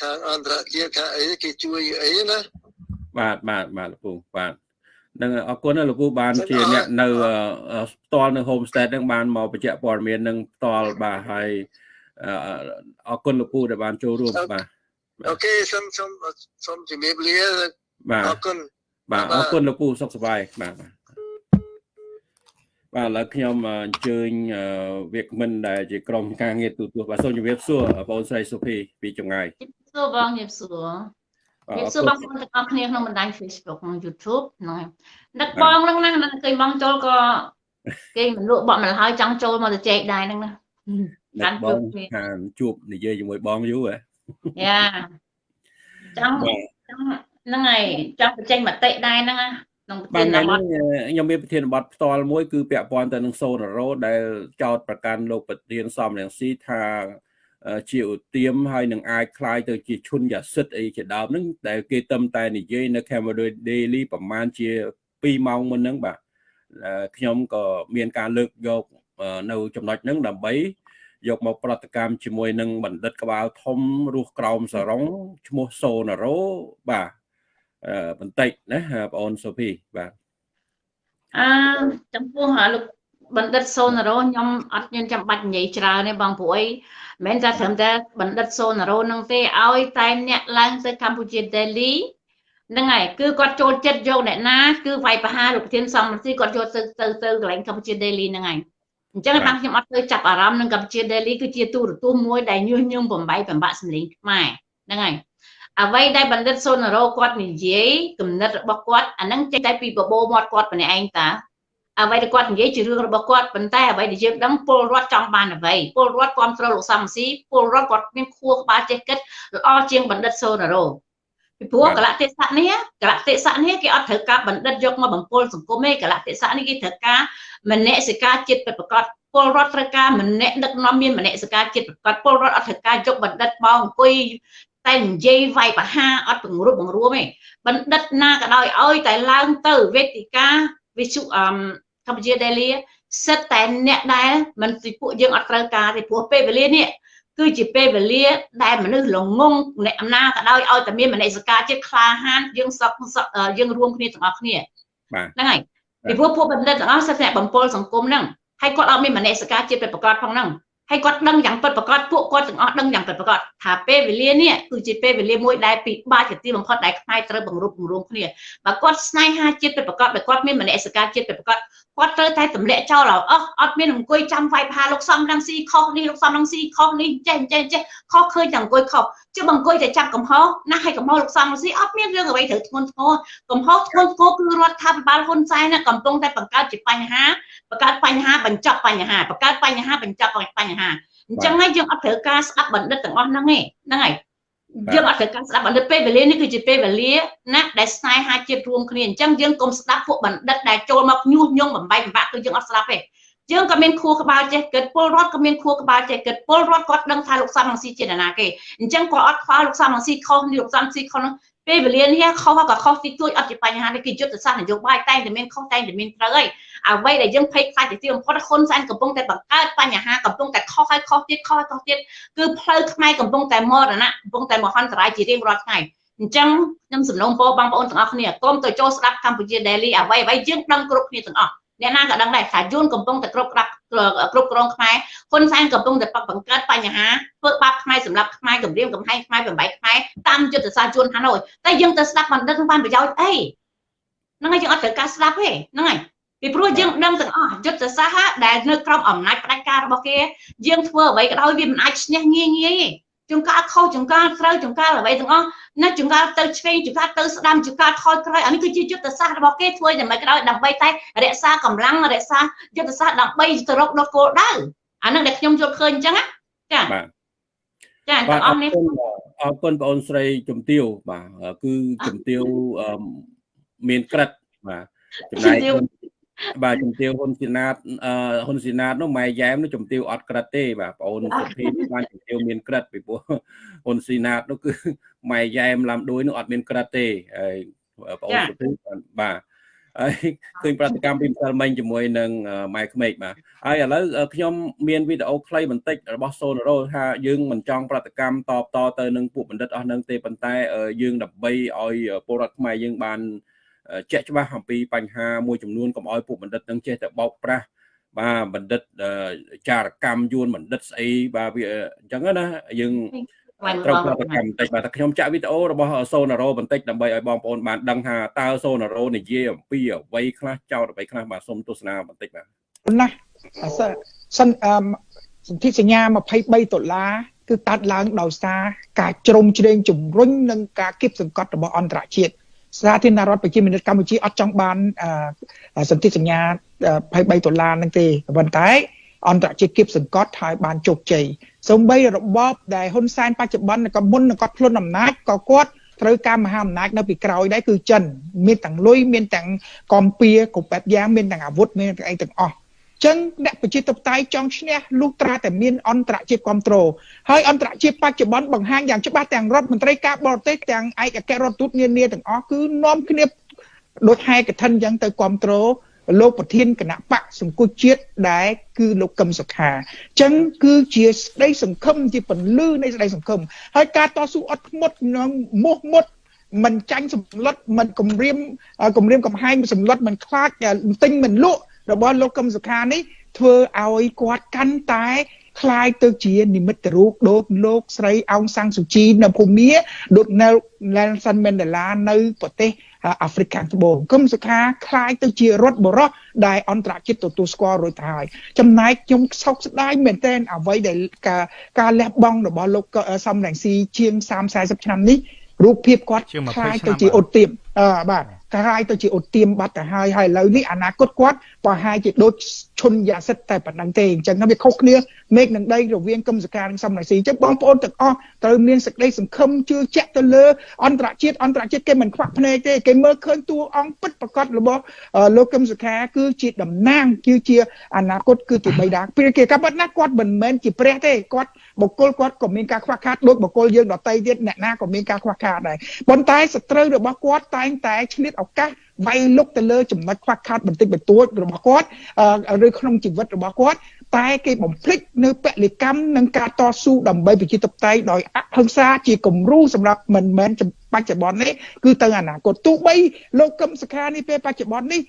ខាងអន្តរជាតិខាងអីគេជួយអីណាបាទបាទបាទលោកពូបាទនឹងអរគុណលោកពូបានជាអ្នកនៅផ្ទាល់នៅ homestead នឹងបានមកបញ្ជាក់ព័ត៌មាននឹងផ្ទាល់បាទហើយអរគុណលោកពូដែលបានចូលរួមបាទអូខេសូមសូមសូមជំរាបលាបាទអរគុណបាទអរគុណលោកពូសុខសប្បាយបាទបាទ បាទឥឡូវខ្ញុំអញ្ជើញវាគ្មិនដែលជាក្រុមការងារទូទួលបាទសូមជម្រាបសួរបងស្រីសុភីពីចងាយសួរបងជម្រាបសួរជម្រាបសួរបងប្អូនទាំងអស់គ្នាក្នុងបណ្ដាញ Facebook និង YouTube ហ្នឹងនឹកបងហ្នឹងណានឹកឃើញបងចូលក៏គេមិនលក់បក់មកហើយចង់ចូលមកទៅចែកដែរហ្នឹងណាបានជួបខាងជួបនិយាយជាមួយបងយូរហ៎យ៉ាចង់ហ្នឹងហើយចង់បញ្ចេញមតិដែរហ្នឹងណា ក្នុងប្រធានបទខ្ញុំមានប្រធានបទផ្ទាល់មួយគឺពាក់ព័ន្ធទៅនឹងសូណារ៉ូដែលចោតប្រកាន់លោកប្រធានសំរងស៊ីថាជាឧទាមហើយនឹងអាចคล้ายទៅជាឈុនយ៉ាសិតអីជាដើមហ្នឹងដែលគេតឹមតែនិយាយនៅ Camera Daily ប្រហែលជា2ម៉ោងមុនហ្នឹងបាទខ្ញុំក៏មានការលើកយកនៅចំណុចហ្នឹងដើម្បីយកមកប្រតិកម្មជាមួយនឹងបណ្ឌិតក្បាលធំរស់ក្រោមសរងឈ្មោះសូណារ៉ូបាទ បន្តិចណាបងអូនសូភីបាទអឺចំពោះលោកបណ្ឌិតសូណារ៉ូខ្ញុំអត់មានចាំបាច់និយាយច្រើនទេបងព្រោះអីមិនតែត្រឹមតែបណ្ឌិតសូណារ៉ូនឹងទេឲ្យតែអ្នកឡើងទៅកម្ពុជា Daily ហ្នឹងហើយគឺគាត់ចូលចិត្តយកអ្នកណាគឺវាយប្រហារលោកប្រធានសំរដ្ឋគាត់យកទៅទៅទៅកន្លែងកម្ពុជា Daily ហ្នឹងហើយអញ្ចឹងបានខ្ញុំអត់ទៅចាប់អារម្មណ៍នឹងកម្ពុជា Daily គឺជាទូរទស្សន៍មួយដែលញុះញង់បំបីបំបាក់សម្លេងខ្មែរហ្នឹងហើយ អ្វីដែលបណ្ឌិតសូណារ៉ូគាត់និយាយគំនិតរបស់គាត់អាហ្នឹងចេញតែពីបបោមាត់គាត់ម្នាក់ឯងតាអ្វីដែលគាត់និយាយជារឿងរបស់គាត់ប៉ុន្តែអ្វីដែលយើងដឹងពលរដ្ឋចង់បានអ្វីពលរដ្ឋគ្រប់គ្រងលោកសំស៊ីពលរដ្ឋគាត់មានខួរក្បាលចេះគិតល្អជាងបណ្ឌិតសូណារ៉ូពីព្រោះកលតិស័កនេះកលតិស័កនេះគេអត់ត្រូវការបណ្ឌិតយកមកបំពល់សង្គមទេកលតិស័កនេះគេត្រូវការមនសិការចិត្តពិតប្រាកដពលរដ្ឋត្រូវការម្នាក់ដឹកនាំមានមនសិការចិត្តប្រកបពលរដ្ឋអត់ត្រូវការយកបណ្ឌិតមកអង្គុយ តែនិយាយវាយបហាអត់បង្រួបបង្រួមទេបណ្ឌិតណាក៏ដោយឲ្យតែឡើងទៅវេទិកាវិសុអមកម្ពុជាដេលីសិតតែអ្នកដែលមិនពីពួកយើងអត់ត្រូវការទេព្រោះពេលវេលានេះគឺជាពេលវេលាដែលមនុស្សល្ងងអ្នកអំណាចក៏ដោយឲ្យតែមានមនសិការចិត្តក្លាហានយើងសក់យើងរួមគ្នាទាំងអស់គ្នាហ្នឹងហើយពីព្រោះពួកបណ្ឌិតទាំងអស់សិតតែបំពល់សង្គមហ្នឹងហើយគាត់អត់មានមនសិការចិត្តប្រកបផងហ្នឹង ហើយគាត់ដឹងយ៉ាងពិតប្រាកដពួកគាត់ទាំងអស់ដឹងយ៉ាងពិតប្រាកដថាពេលវេលានេះគឺជាពេលវេលាមួយដែលពិបាកជាទីបំផុតដែលខ្មែរត្រូវបង្រួបបង្រួមគ្នាបើគាត់ស្នេហាជាតិពិតប្រាកដបើគាត់មានមនសិការជាតិពិតប្រាកដ គាត់ត្រូវតែទម្លាក់ចោលអស់អត់មានអង្គុយចាំវាយផាលោកសំរងស៊ីខុសនេះលោកសំរងស៊ីខុសនេះចេះចេះចេះខុសឃើញតែអង្គុយខុសជិះអង្គុយតែចាប់កំហុសណាស់ឲ្យកំហុសលោកសំរងស៊ីអត់មានរឿងអ្វីត្រូវធ្ងន់ធ្ងរកំហុសធ្ងន់ធ្ងរគឺរដ្ឋាភិបាលហ៊ុនសែនណាកំពុងតែបង្កើតជាបញ្ហាបង្កើតបញ្ហាបញ្ចប់បញ្ហាបង្កើតបញ្ហាបញ្ចប់បញ្ហាអញ្ចឹងហើយយើងអត់ត្រូវការស្ដាប់បណ្ឌិតទាំងអស់ហ្នឹងទេហ្នឹងហើយ យើងអត់ត្រូវការស្ដាប់បណ្ឌិតពេលវេលានេះគឺជាពេលវេលាណាដែលស្នេហាជាតិរួមគ្នាអញ្ចឹងយើងកុំស្ដាប់ពួកបណ្ឌិតដែលចូលមកញុះញង់បំបែកបំបាក់គឺយើងអត់ស្ដាប់ទេយើងក៏មានខួរក្បាលចេះគិតពលរដ្ឋក៏មានខួរក្បាលចេះគិតពលរដ្ឋគាត់ដឹងថាលោកសំរងស៊ីជាណាគេអញ្ចឹងគាត់អត់ខ្វល់លោកសំរងស៊ីខុសនេះលោកសំរងស៊ីខុសនោះ ពេលវេលានេះខុសក៏ខុសទីទួយអត់ជាបញ្ហាទេគឺយុទ្ធសាស្ត្រនយោបាយតែងតែមានខុសតែងតែមានត្រូវហើយអ្វីដែលយើងភ័យខ្លាចទៅទីបំផុតហ៊ុនសែនកំពុងតែបង្កើតបញ្ហាកំពុងតែខុសហើយខុសទៀតខុសហើយខុសទៀតគឺផ្លូវខ្មែរកំពុងតែមរណៈកំពុងតែមហន្តរាយជារៀងរាល់ថ្ងៃអញ្ចឹងខ្ញុំសំណូមពរបងប្អូនទាំងអស់គ្នាកុំទៅចូលស្ដាប់កម្ពុជា Daily អ្វីអ្វីយើងដឹងគ្រប់គ្នាទាំងអស់ អ្នកណាក៏ដឹងដែរថាយួនកំពុងតែគ្រប់ក្រាប់គ្រប់គ្រងខ្មែរហ៊ុនសែនកំពុងតែបង្កើតបញ្ហាធ្វើបាបខ្មែរសម្រាប់ខ្មែរគម្រាមកំហែងខ្មែរបំបីខ្មែរតាមយុទ្ធសាស្ត្រយួនហាណូយតែយើងទៅស្ដាប់បណ្ឌិតនឹងបានប្រយោជន៍អីហ្នឹងហើយយើងអត់ត្រូវការស្ដាប់ទេហ្នឹងហើយពីព្រោះយើងដឹងទាំងអស់យុទ្ធសាស្ត្រដែលនៅក្រោមអំណាចផ្ដាច់ការរបស់គេយើងធ្វើអ្វីក៏ដោយវាមិនអាចឈ្នះងាយងាយទេ ចង្ការខុសចង្ការត្រូវចង្ការអ្វីទាំងអស់ណាចង្ការទៅឆ្វេងចង្ការទៅស្ដាំចង្ការថយក្រោយអានេះគឺជាយុទ្ធសាស្ត្ររបស់គេធ្វើយ៉ាងម៉េចក៏ដោយដើម្បីតែរក្សាកម្លាំងរក្សាយុទ្ធសាស្ត្រដើម្បីទៅរកដល់គោលដៅអានឹងដែលខ្ញុំយល់ឃើញអញ្ចឹងណាចាបាទចាទាំងអស់នេះអរគុណបងអូនស្រីជំទាវបាទគឺជំទាវមានក្រិតបាទចំណែក បាទជំទាវហ៊ុនស៊ីណាតហ៊ុនស៊ីណាតនោះម៉ែយ៉ែមនោះជំទាវអត់ក្រិតទេបាទបងអូនសុភីបានជំទាវមានក្រិតពីព្រោះហ៊ុនស៊ីណាតនោះគឺម៉ែយ៉ែមឡាំដួយនោះអត់មានក្រិតទេហើយបងអូនសុភីបាទហើយឃើញប្រតិកម្មពីម្សិលមិញជាមួយនឹងម៉ែក្មេកបាទហើយឥឡូវខ្ញុំមានវីដេអូខ្លីបន្តិចរបស់សូណារ៉ូថាយើងមិនចង់ប្រតិកម្មតបតទៅនឹងពួកបណ្ឌិតអស់នឹងទេប៉ុន្តែយើងដើម្បីឲ្យពលរដ្ឋខ្មែរយើងបាន ជាក់ច្បាស់អំពីបញ្ហាមួយចំនួនកុំឲ្យពួកបណ្ឌិតនឹងចេះតែបោកប្រាស់បាទបណ្ឌិតចារកម្មយួនបណ្ឌិតស្អីបាទវាអញ្ចឹងណាយើងត្រូវប្រតិកម្មបន្តិចបាទតែខ្ញុំចាក់វីដេអូរបស់សូណារ៉ូបន្តិចដើម្បីឲ្យបងប្អូនបានដឹងថាតើសូណារ៉ូនិយាយអំពីអ្វីខ្លះចោតអ្វីខ្លះបាទសូមទស្សនាបន្តិចបាទណាអសសិនអឺសន្ធិសញ្ញា23ដុល្លារគឺកើតឡើងដោយសារការជ្រុំជ្រែងជំរុញនិងការគៀបសង្កត់របស់អន្តរជាតិ សាធារណរដ្ឋប្រជាមានិតកម្ពុជាអត់ចង់បានសន្ធិសញ្ញា23ដុល្លារហ្នឹងទេប៉ុន្តែអន្តរជាតិគៀបសង្កត់ហើយបានជោគជ័យសូម្បីរបបដែលហ៊ុនសែនបច្ចុប្បន្នក៏មុននឹងគាត់ខ្លួនអំណាចក៏គាត់ត្រូវការមហាអំណាចនៅពីក្រោយដែរគឺចិន មានទាំងលុយមានទាំងកំពៀគ្រប់បែបយ៉ាងមានទាំងអាវុធមានទាំងអីទាំងអស់ ចឹងអ្នកប្រជាធិបតេយ្យចង់ឈ្នះលុះត្រាតែមានអន្តរជាតិគ្រប់គ្រងហើយអន្តរជាតិបច្ចុប្បន្នបង្ហាញយ៉ាងច្បាស់ទាំងរដ្ឋមន្ត្រីការបរទេសទាំងឯកអគ្គរដ្ឋទូតនានាទាំងអស់គឺនាំគ្នាដូចហែកឋិនចឹងទៅគ្រប់គ្រងលោកប្រធានគណៈបកសង្គមជាតិដែលគឺលោកកឹមសុខាអញ្ចឹងគឺជាស្ដីសង្ឃឹមជាពន្លឺនៃស្ដីសង្ឃឹមហើយការតស៊ូអត់ធ្មត់និងមោះមុតមិនចាញ់សម្លុតមិនគម្រាមគម្រាមកំហែងសម្លុតមិនខ្លាចទិញមិនលក់ របស់លោកកឹមសុខានេះធ្វើឲ្យគាត់កាន់តែคล้ายទៅជានិមិត្តរូបដូចលោកស្រីអោងសាំងស៊ូជីនៅភូមាដូច Nelson Mandela នៅប្រទេសអាហ្វ្រិកខាងត្បូងគឹមសុខាคล้ายទៅជារដ្ឋបរោះដែលអន្តរជាតិទទួលស្គាល់រួចទៅហើយចំណែកខ្ញុំសោកស្ដាយមែនទែនអ្វីដែលការការលះបង់របស់លោកសំរងស៊ីជាង30 40ឆ្នាំនេះរូបភាពគាត់คล้ายទៅជាអ៊ុតទៀមអឺបាទ ក្លាយទៅជាឧទាមបាត់ទៅហើយហើយឥឡូវនេះអនាគតគាត់ប្រហែលជាដូច ឈុនយ៉ាសិតតែប៉ុណ្ណឹងទេអញ្ចឹងវាខុសគ្នាមេឃនឹងដីរវាងគឹមសការនិងសំរងស៊ីអញ្ចឹងបងប្អូនទាំងអស់ត្រូវមានសេចក្តីសង្ឃឹមជឿជាក់ទៅលើអន្តរជាតិអន្តរជាតិគេមិនខ្វាក់ភ្នែកទេគេមើលឃើញតួអង្គពិតប្រកបរបស់លោកគឹមសខាគឺជាតំណាងគឺជាអនាគតគឺជាបៃតាពេលគេកាប់ណាគាត់មិនមែនជាព្រះទេគាត់បុគ្គលគាត់ក៏មានការខ្វះខាតដូចបុគ្គលយើងដតីទៀតអ្នកណាក៏មានការខ្វះខាតដែរប៉ុន្តែសត្រូវរបស់គាត់តែងតែឆ្លៀតឱកាស វាយលុកទៅលើចំណុចខ្វះខាតបន្តិចបន្តួចរបស់គាត់ឬក្នុងជីវិតរបស់គាត់ តែគេបំភ្លេចនៅពលិកម្មនិងការតស៊ូដើម្បីប្រជាធិបតេយ្យដោយអហិង្សាជាគំរូសម្រាប់មិនមែនបច្ចុប្បន្ននេះគឺទៅអនាគតទោះបីលោកកឹមសុខានេះពេលបច្ចុប្បន្ននេះ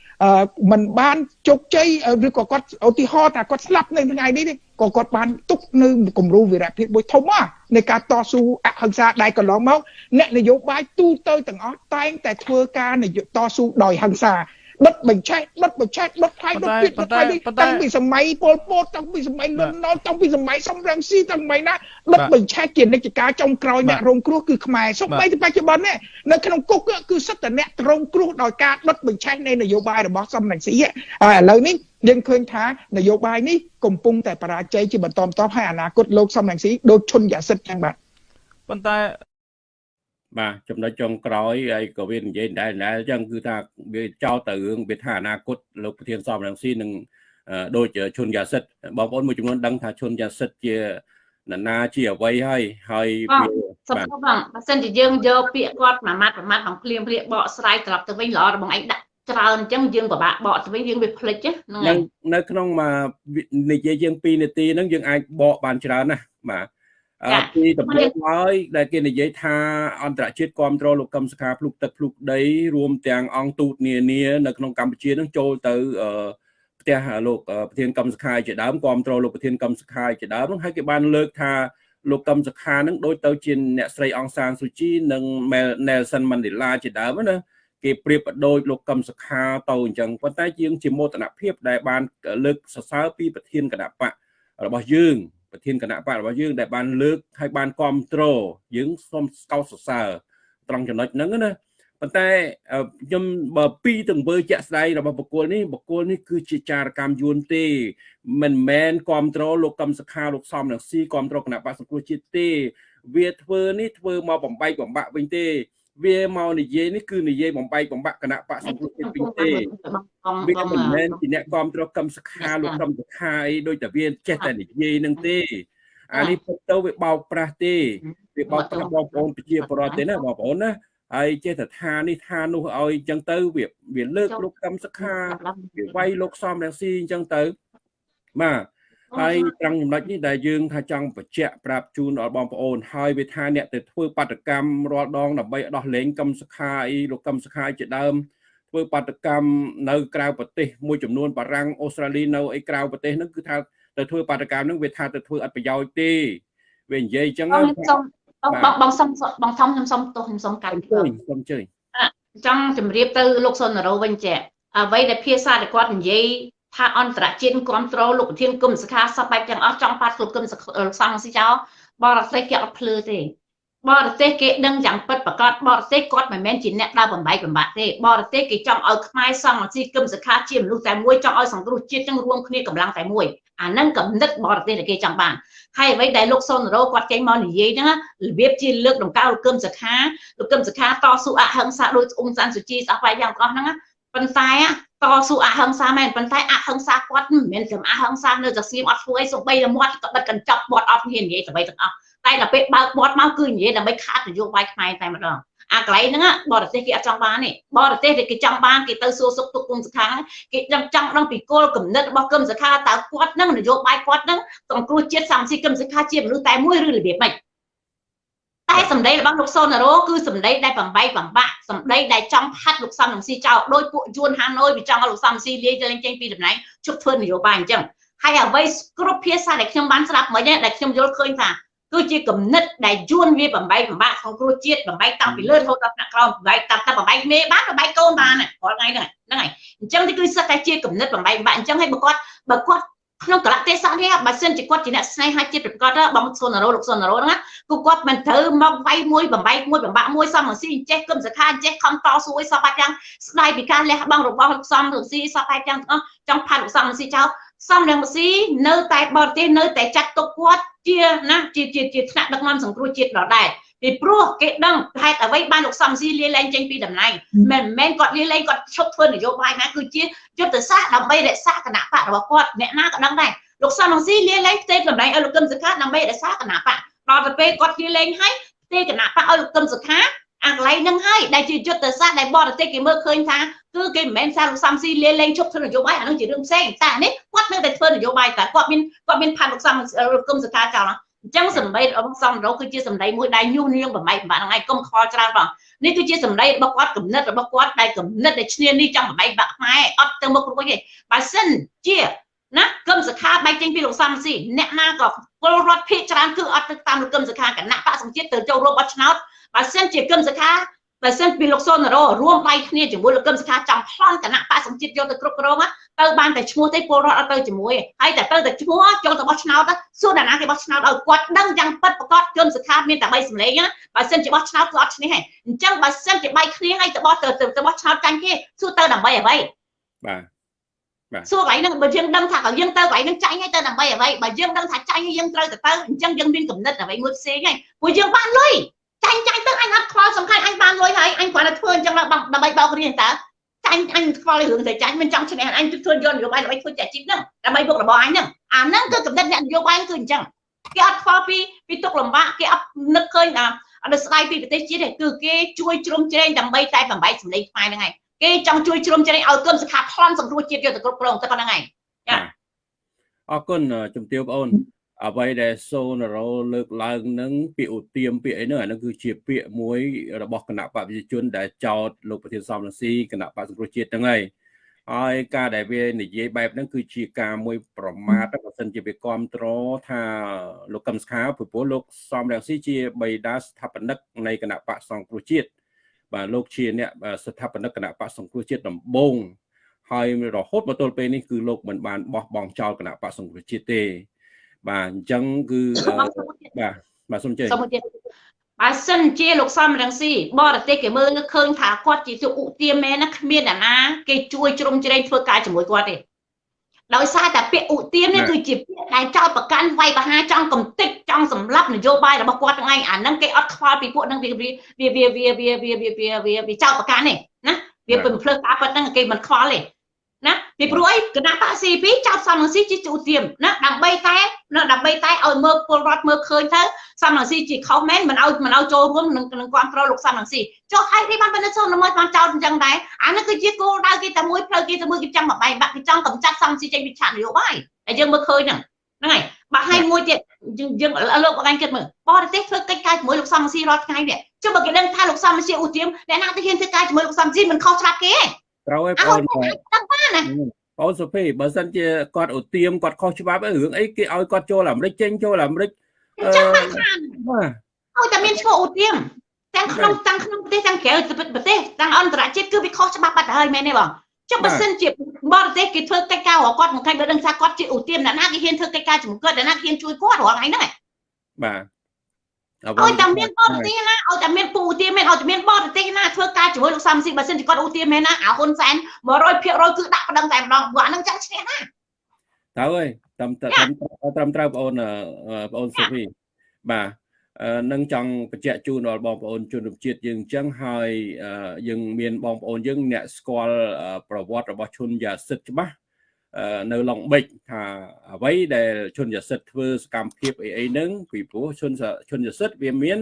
มันបានជោគជ័យឬក៏គាត់ឧទាហរណ៍ថាគាត់ស្លាប់នៅថ្ងៃនេះក៏គាត់បានទុកនៅគំរូវីរភាពមួយធំនៃការតស៊ូអហិង្សាដែលកន្លងមកអ្នកនយោបាយទូទៅទាំងអស់តែងតែធ្វើការតស៊ូដោយហិង្សា ដុតបញ្ឆេះដុតបញ្ឆេះដុតថៃដុតទៀតដុតថៃតាំងពីសម័យពលពតតាំងពីសម័យលន់នល់តាំងពីសម័យសំរងស៊ីតាំងពីណាដុតបញ្ឆេះជានិច្ចការចុងក្រោយអ្នករងគ្រោះគឺខ្មែរសូម្បីតែបច្ចុប្បន្ននេះនៅក្នុងគុកគឺសិតតែអ្នករងគ្រោះដោយការដុតបញ្ឆេះនៃនយោបាយរបស់សំរងស៊ីហើយឥឡូវនេះយើងឃើញថានយោបាយនេះកំពុងតែបរាជ័យជាបន្តបន្ទាប់ហើយអនាគតលោកសំរងស៊ីដូចឈុនយ៉ាសិតចឹងបាទប៉ុន្តែ បាទចំណុចចុងក្រោយហើយក៏វានិយាយដែរដែរអញ្ចឹងគឺថាវាចោលទៅរឿងវាថាអនាគតលោកប្រធានសមរង្ស៊ីនឹងដូចឈុនយ៉ាសិតបងប្អូនមួយចំនួនដឹងថាឈុនយ៉ាសិតជានរណាជាអ្វីហើយហើយវាសំខាន់បងបើសិនជាយើងយកពាក្យគាត់មួយម៉ាត់មួយម៉ាត់បំភ្លាមភ្លាបកស្រាយត្រឡប់ទៅវិញល្អរបស់ឯងដាក់ច្រើនអញ្ចឹងយើងពិបាកបកទៅវិញយើងវាភ្លេចហ្នឹងនៅក្នុងមួយនិយាយជាង2នាទីហ្នឹងយើងអាចបកបានច្រើនណាស់បាទ ពីដំបូងហើយដែលគេនិយាយថាអន្តរជាតិគ្រប់គ្រងលោកកឹមសុខាភ្លុកទឹកភ្លុកដីរួមទាំងអង្គទូតនានានៅក្នុងកម្ពុជានឹងចូលទៅផ្ទះលោកប្រធានកម្មសខាជាដើមគ្រប់គ្រងលោកប្រធានកម្មសខាជាដើមហើយគេបានលើកថាលោកកឹមសុខានឹងដូចទៅជាអ្នកស្រីអង្សានស៊ូជីនិង Nelson Mandela ជាដើមណាគេប្រៀបដូចលោកកឹមសុខាទៅអញ្ចឹងប៉ុន្តែជាងជាមោទនភាពដែលបានលើកសរសើរពីប្រធានគណៈបករបស់យើង ប្រធានគណៈបករបស់យើងដែលបានលើកហើយបានគ្រប់គ្រងយើងសូមស្កោតសរសើរត្រង់ចំណុចហ្នឹងណាប៉ុន្តែខ្ញុំបើពីទង្វើជាក់ស្ដែងរបស់បុគ្គលនេះបុគ្គលនេះគឺជាចារកម្មយួនទេមិនមែនគ្រប់គ្រងលោកកឹមសុខាលោកសំនឹងស៊ីគ្រប់គ្រងគណៈបកសង្គ្រោះជាតិទេ វាធ្វើនេះធ្វើមកបំបែកបំបាក់វិញទេ វាមកនិយាយនេះគឺនិយាយបំបែកបំបាក់គណៈបកសង្គ្រោះជាតិវិញទេវាមិនមែនជាអ្នកគ្រប់គ្រងកម្មសខាលោកកម្មសខាអីដូចតែវាចេះតែនិយាយនឹងទេអានេះពិតទៅវាបោកប្រាស់ទេវាបោកប្រាស់បងប្អូនប្រជាពលរដ្ឋទេណាបងប្អូនណាហើយចេះតែថានេះថានោះឲ្យអញ្ចឹងទៅវាវាលើកលោកកម្មសខាវាវាយលោកសំរងស៊ីអញ្ចឹងទៅបាទ ហើយត្រង់ចំណុចនេះដែលយើងថាចង់បញ្ជាក់ប្រាប់ជូនដល់បងប្អូនហើយវាថាអ្នកទៅធ្វើបាតកម្មរាល់ដងដើម្បីដោះលែងកម្មសខាអីលោកកម្មសខាជាដើមធ្វើបាតកម្មនៅក្រៅប្រទេសមួយចំនួនបារាំងអូស្ត្រាលីនៅអីក្រៅប្រទេសហ្នឹងគឺថាទៅធ្វើបាតកម្មហ្នឹងវាថាទៅធ្វើអត់ប្រយោជន៍ទេវានិយាយអញ្ចឹងខ្ញុំសុំបងបងសុំបងធំខ្ញុំសុំទោសខ្ញុំសុំកាត់ជើញសុំជើញចង់ជម្រាបទៅលោកសុនរោវិញចាអ្វីដែលភាសាដែលគាត់និយាយ ថាអន្តរជាតិគ្រប់គ្រងលោកប្រធានគុំសខាសពបែបទាំងអស់ចង់ប៉ាត់លោកគុំសង្ស៊ីចោបរទេសគេអត់ភ្លឺទេបរទេសគេដឹងយ៉ាងពិតប្រកបបរទេសគាត់មិនមែនជាអ្នកដើរបំបែកបំបាក់ទេបរទេសគេចង់ឲ្យខ្មែរសង្ស៊ីគឹមសខាជាមនុស្សតែមួយចង់ឲ្យសង្គ្រោះជាតិទាំងរួមគ្នាកម្លាំងតែមួយអានឹងកំណត់បរទេសដែលគេចង់បានហើយអ្វីដែលលោកសុនរោគាត់ចេញមកនិយាយហ្នឹងរបៀបជាលើកដង្កើលោកគឹមសខាលោកគឹមសខាតស៊ូអហិង្សាដោយអ៊ុំសានសុជីស្អប់បែបយ៉ាងទាំងអស់ហ្នឹងប៉ុន្តែ តស៊ូអហិង្សាមែនប៉ុន្តែអហិង្សាគាត់មិនមែនត្រឹមអហិង្សានៅតែស្ងៀមអត់ធ្វើអីសំបីតែមាត់ក៏បិទកញ្ចប់មាត់អត់ហ៊ាននិយាយអ្វីទាំងអស់តែដល់ពេលបើកមាត់មកគឺនិយាយដើម្បីខាត់នយោបាយខ្មែរតែម្ដងអាកន្លែងហ្នឹងបរទេសគេអត់ចង់បានទេបរទេសគេចង់បានគេទៅសួរសុខទុក្ខគុំសខាគេចង់ចង់ដឹងពីគោលគំនិតរបស់គុំសខាតើគាត់ហ្នឹងនយោបាយគាត់ហ្នឹងសង្គ្រោះជាតិសំស៊ីគុំសខាជាមនុស្សតែមួយឬរបៀបម៉េច តែសម្ដីរបស់លោកសុនរោគឺសម្ដីដែលបំបីបំបាក់សម្ដីដែលចង់ផាត់លោកសំនឹងស៊ីចោលដោយពួកយួនហាណូយវាចង់ឲ្យលោកសំស៊ីលាយលេងចេញពីតំណែងជប់ធ្វើនយោបាយអញ្ចឹងហើយអ្វីគ្រប់ភាសាដែលខ្ញុំបានស្ដាប់មិញដែលខ្ញុំយល់ឃើញថាគឺជាគំនិតដែលយួនវាបំបែកបំបាក់ក្នុងគ្រួជាតិបំបែកតាំងពីលើរហូតដល់ថ្នាក់ក្រោមបំបែកតាំងតែបំបែកមេបានបំបែកកូនបានរាល់ថ្ងៃហ្នឹងហ្នឹងហើយអញ្ចឹងនេះគឺសិតតែជាគំនិតបំបែកបំបាក់អញ្ចឹងហើយបើគាត់បើគាត់ ក្នុងកលៈទេសៈនេះបើសិនជាគាត់ជាអ្នកស្នេហាជាតិប្រកបបងសុនរោលោកសុនរោហ្នឹងគឺគាត់មិនត្រូវមកវាយមួយបំបែកមួយបំបាក់មួយសំស៊ីអញ្ចេះគឹមសខាអញ្ចេះខំតស៊ូឲ្យសពអាចយ៉ាងស្ដាយពីការលះបង់របស់លោកសំរងស៊ីសពអាចយ៉ាងទាំងអស់ចង់ផាត់លោកសំរងស៊ីចោលសំរងស៊ីនៅតែបរទេសនៅតែចាត់ទុកគាត់ជាណាជាជាជាថ្នាក់ដឹកនាំសង្គ្រោះជាតិដដែល ពីព្រោះគេដឹងហេតុអ្វីបានលោកសំស៊ីលាលែងចេញពីតំណែងមិនមែនគាត់លាលែងគាត់ឈប់ធ្វើនយោបាយណាគឺជាយុទ្ធសាស្ត្រដើម្បីរក្សាគណៈបករបស់គាត់អ្នកណាក៏ដឹងដែរលោកសំស៊ីលាលែងផ្ទេរតំណែងឲ្យលោកកឹមសុខាដើម្បីរក្សាគណៈបកដល់ទៅពេលគាត់លាលែងហើយផ្ទេរគណៈបកឲ្យលោកកឹមសុខាអាកន្លែងហ្នឹងហើយដែលជាយុទ្ធសាស្ត្រដែលបរទេសគេមើលឃើញថាគឺគេមិនមែនសារលោកសំស៊ីលាលែងជប់ធ្វើនយោបាយអានោះជារឿងផ្សេងតែនេះគាត់នៅតែធ្វើនយោបាយតែគាត់មានគាត់មានផាត់លោកសំលោកគុំសកាចោល អញ្ចឹងសម្ដីរបស់សំរោគឺជាសម្ដីមួយដែលញុះញង់បំបែកបំបាក់ហ្នឹងហើយកុំខ្វល់ច្រើនបងនេះគឺជាសម្ដីរបស់គាត់គំនិតរបស់គាត់ដែលគំនិតដែលឈ្នានេះចង់បំបែកបាក់ខ្មែរអត់ទៅមុខរួចទេបើសិនជាណាគឹមសខាបែកចេញពីលោកសំស៊ីអ្នកណាក៏ពលរដ្ឋភៀកច្រើនគឺអត់ទៅតាមលោកគឹមសខាគណៈបកសង្ជាតិទៅចូលរួមបោះឆ្នោតបើសិនជាគឹមសខា បើសិនពីលោកសុនរោរួមដៃគ្នាជាមួយលោកកឹមសុខាចង់ប្លន់គណៈបកសង្ជាតិយកទៅគ្រប់គ្រងទៅបានតែឈ្មោះទេពលរដ្ឋអត់ទៅជាមួយហើយតែទៅតែឈ្មោះចូលទៅបោះឆ្នោតសួរតាណាគេបោះឆ្នោតឲ្យគាត់ដឹងយ៉ាងពិតប្រកបគឹមសុខាមានតែ3សម្លេងណាបើសិនជាបោះឆ្នោតគឺអត់ឈ្នះហើយអញ្ចឹងបើសិនជាបែកគ្នាហើយទៅបោះទៅទៅបោះឆ្នោតចាញ់គេសួរទៅដើម្បីអ្វីបាទបាទសួរកន្លែងហ្នឹងបើយើងដឹងថាក៏យើងទៅកន្លែងហ្នឹងចាញ់ហើយទៅដើម្បីអ្វីបើយើងដឹងថាចាញ់ហើយយើងត្រូវទៅទៅអញ្ចឹងយើងមានកំណត់អ្វីមួយផ្សេងហើយព្រោះយើងបានលុយ ចាញ់ចាញ់ទៅអញអត់ខ្វល់សំខាន់អញបានលុយហើយអញគ្រាន់តែធ្វើអញ្ចឹងដើម្បីបោករៀនតើចាញ់អញខ្វល់រឿងតែចាញ់មិនចង់ឈ្នះអញធ្វើយកនយោបាយដើម្បីធ្វើចាជីពហ្នឹងដើម្បីបុករបស់អញហ្នឹងអាហ្នឹងគឺកំណត់អ្នកនយោបាយគឺអញ្ចឹងគេអត់ខ្វល់ពីពីទុកលំបាកគេអត់នឹកឃើញថាអត់ស្ដាយពីប្រទេសជាតិទេគឺគេជួយជ្រោមជ្រែងដើម្បីតែបំបែកសម្លេងខ្មែរហ្នឹងហើយគេចង់ជួយជ្រោមជ្រែងឲ្យគុណសខាប្លន់សង្គ្រោះជាតិយកទៅគ្រប់គ្រងទៅប៉ុណ្្នឹងហើយចាអរគុណជំទាវបងអូន អ្វីដែលសូណារ៉ូលើកឡើងនឹងពាក្យឧទាមពាក្យអីហ្នឹងអានឹងគឺជាពាក្យមួយរបស់គណៈបព្វជិជន ដែលចោតលោកប្រធានសំរងស៊ីគណៈបព្វសង្គ្រោះជាតិហ្នឹងហើយហើយការដែលវានិយាយបែបហ្នឹងគឺជាការមួយប្រមាថបើសិនជាវាគ្រប់គ្រងថាលោកកឹមសុខាព្រោះលោកសំរងស៊ីជាបិតាស្ថាបនិកនៃគណៈបកសង្គ្រោះជាតិបាទលោកជាអ្នកស្ថាបនិកគណៈបកសង្គ្រោះជាតិដំបូងហើយរហូតមកទល់ពេលនេះគឺលោកមិនបានបោះបង់ចោលគណៈបកសង្គ្រោះជាតិទេ បាទអញ្ចឹងគឺបាទបាទសូមជឿបើសិនជាលោកសំរងស៊ីបរទេសគេមើលឃើញថាគាត់ជាឧទាមមែនណាគ្មានអ្នកណាគេជួយជ្រុំជ្រែងធ្វើការជាមួយគាត់ទេដោយសារតែពាក្យឧទាមនេះគឺជាពាក្យដែលចោតប្រកាន់វាយបហាចង់កំទេចចង់សម្លាប់នយោបាយរបស់គាត់ទាំងឯងអាហ្នឹងគេអត់ខ្វល់ពីពួកហ្នឹងវាវាវាវាវាវាវាវាវាចោតប្រកាន់ទេណាវាពឹងភ្លើការប៉ិតហ្នឹងគេមិនខ្វល់ទេ ណាពីព្រោះអីគណៈបក C2 ចោតសំរងស៊ីជាឧទាមណាដើម្បីតែណាដើម្បីតែឲ្យមើលពលរដ្ឋមើលឃើញទៅសំរងស៊ីជាខុសមែនមិនឲ្យមិនឲ្យចូលរួមនឹងនឹងគ្រប់គ្រងលោកសំរងស៊ីចុះហើយនេះបានបណ្ឌិតសូនមួយបានចោតអញ្ចឹងដែរអានេះគឺជាគោលដៅគេតែមួយផ្លូវគេតែមួយគេចង់បបែកបាក់គេចង់កម្ចាត់សំរងស៊ីចេញពីឆាកនយោបាយតែយើងមើលឃើញហ្នឹងហ្នឹងហើយបាក់ហើយមួយទៀតយើងយើងលោកបងឯងគិតមើលបរទេសធ្វើកិច្ចការជាមួយលោកសំរងស៊ីរាល់ថ្ងៃនេះចុះបើគេដឹងថាលោកសំរងស៊ីឧទាមអ្នកណាទៅហ៊ានធ្វើការជាមួយលោកសំរងស៊ីមិនខុសច្បាប់គេទេ ត្រូវឲ្យបងបងសុភីបើសិនជាគាត់ឧទាមគាត់ខុសច្បាប់រឿងអីគេឲ្យគាត់ចូលអាមេរិកចេញចូលអាមេរិកអញ្ចឹងមិនខានបាទឲ្យតែមានឈ្មោះឧទាមទាំងក្នុងទាំងក្នុងប្រទេសទាំងក្រៅប្រទេសទាំងអន្តរជាតិគឺវាខុសច្បាប់បាត់ហើយមែនទេបងចុះបើសិនជាបរទេសគេធ្វើកិច្ចការរបស់គាត់មិនខាញ់បើដឹងថាគាត់ជាឧទាមអ្នកណាគេហ៊ានធ្វើកិច្ចការជាមួយគាត់អ្នកណាហ៊ានជួយគាត់រាល់ថ្ងៃហ្នឹងបាទ ឲ្យតែមានបរទេសណាឲ្យតែមានពូឧទាមមែនឲ្យតែមានបរទេសណាធ្វើការជាមួយលោកសំស៊ីបើសិនជាគាត់ឧទាមមែនណាអាហ៊ុនសែន100%គឺដាក់ប្តឹងតែម្ដងព្រោះអានឹងចាំឈ្នះណាទៅហើយត្រឹមត្រឹមត្រូវបងអូនបងអូនសុភីបាទនឹងចង់បញ្ជាក់ជូនដល់បងប្អូនជនរួមជាតិយើងអញ្ចឹងហើយយើងមានបងប្អូនយើងអ្នកស្គាល់ប្រវត្តិរបស់ឈុនយ៉ាសិតច្បាស់ នៅឡុងបិចថាអ្វីដែលជនយសិទ្ធធ្វើសកម្មភាពអីអីហ្នឹងពីព្រោះជនជនយសិទ្ធវាមាន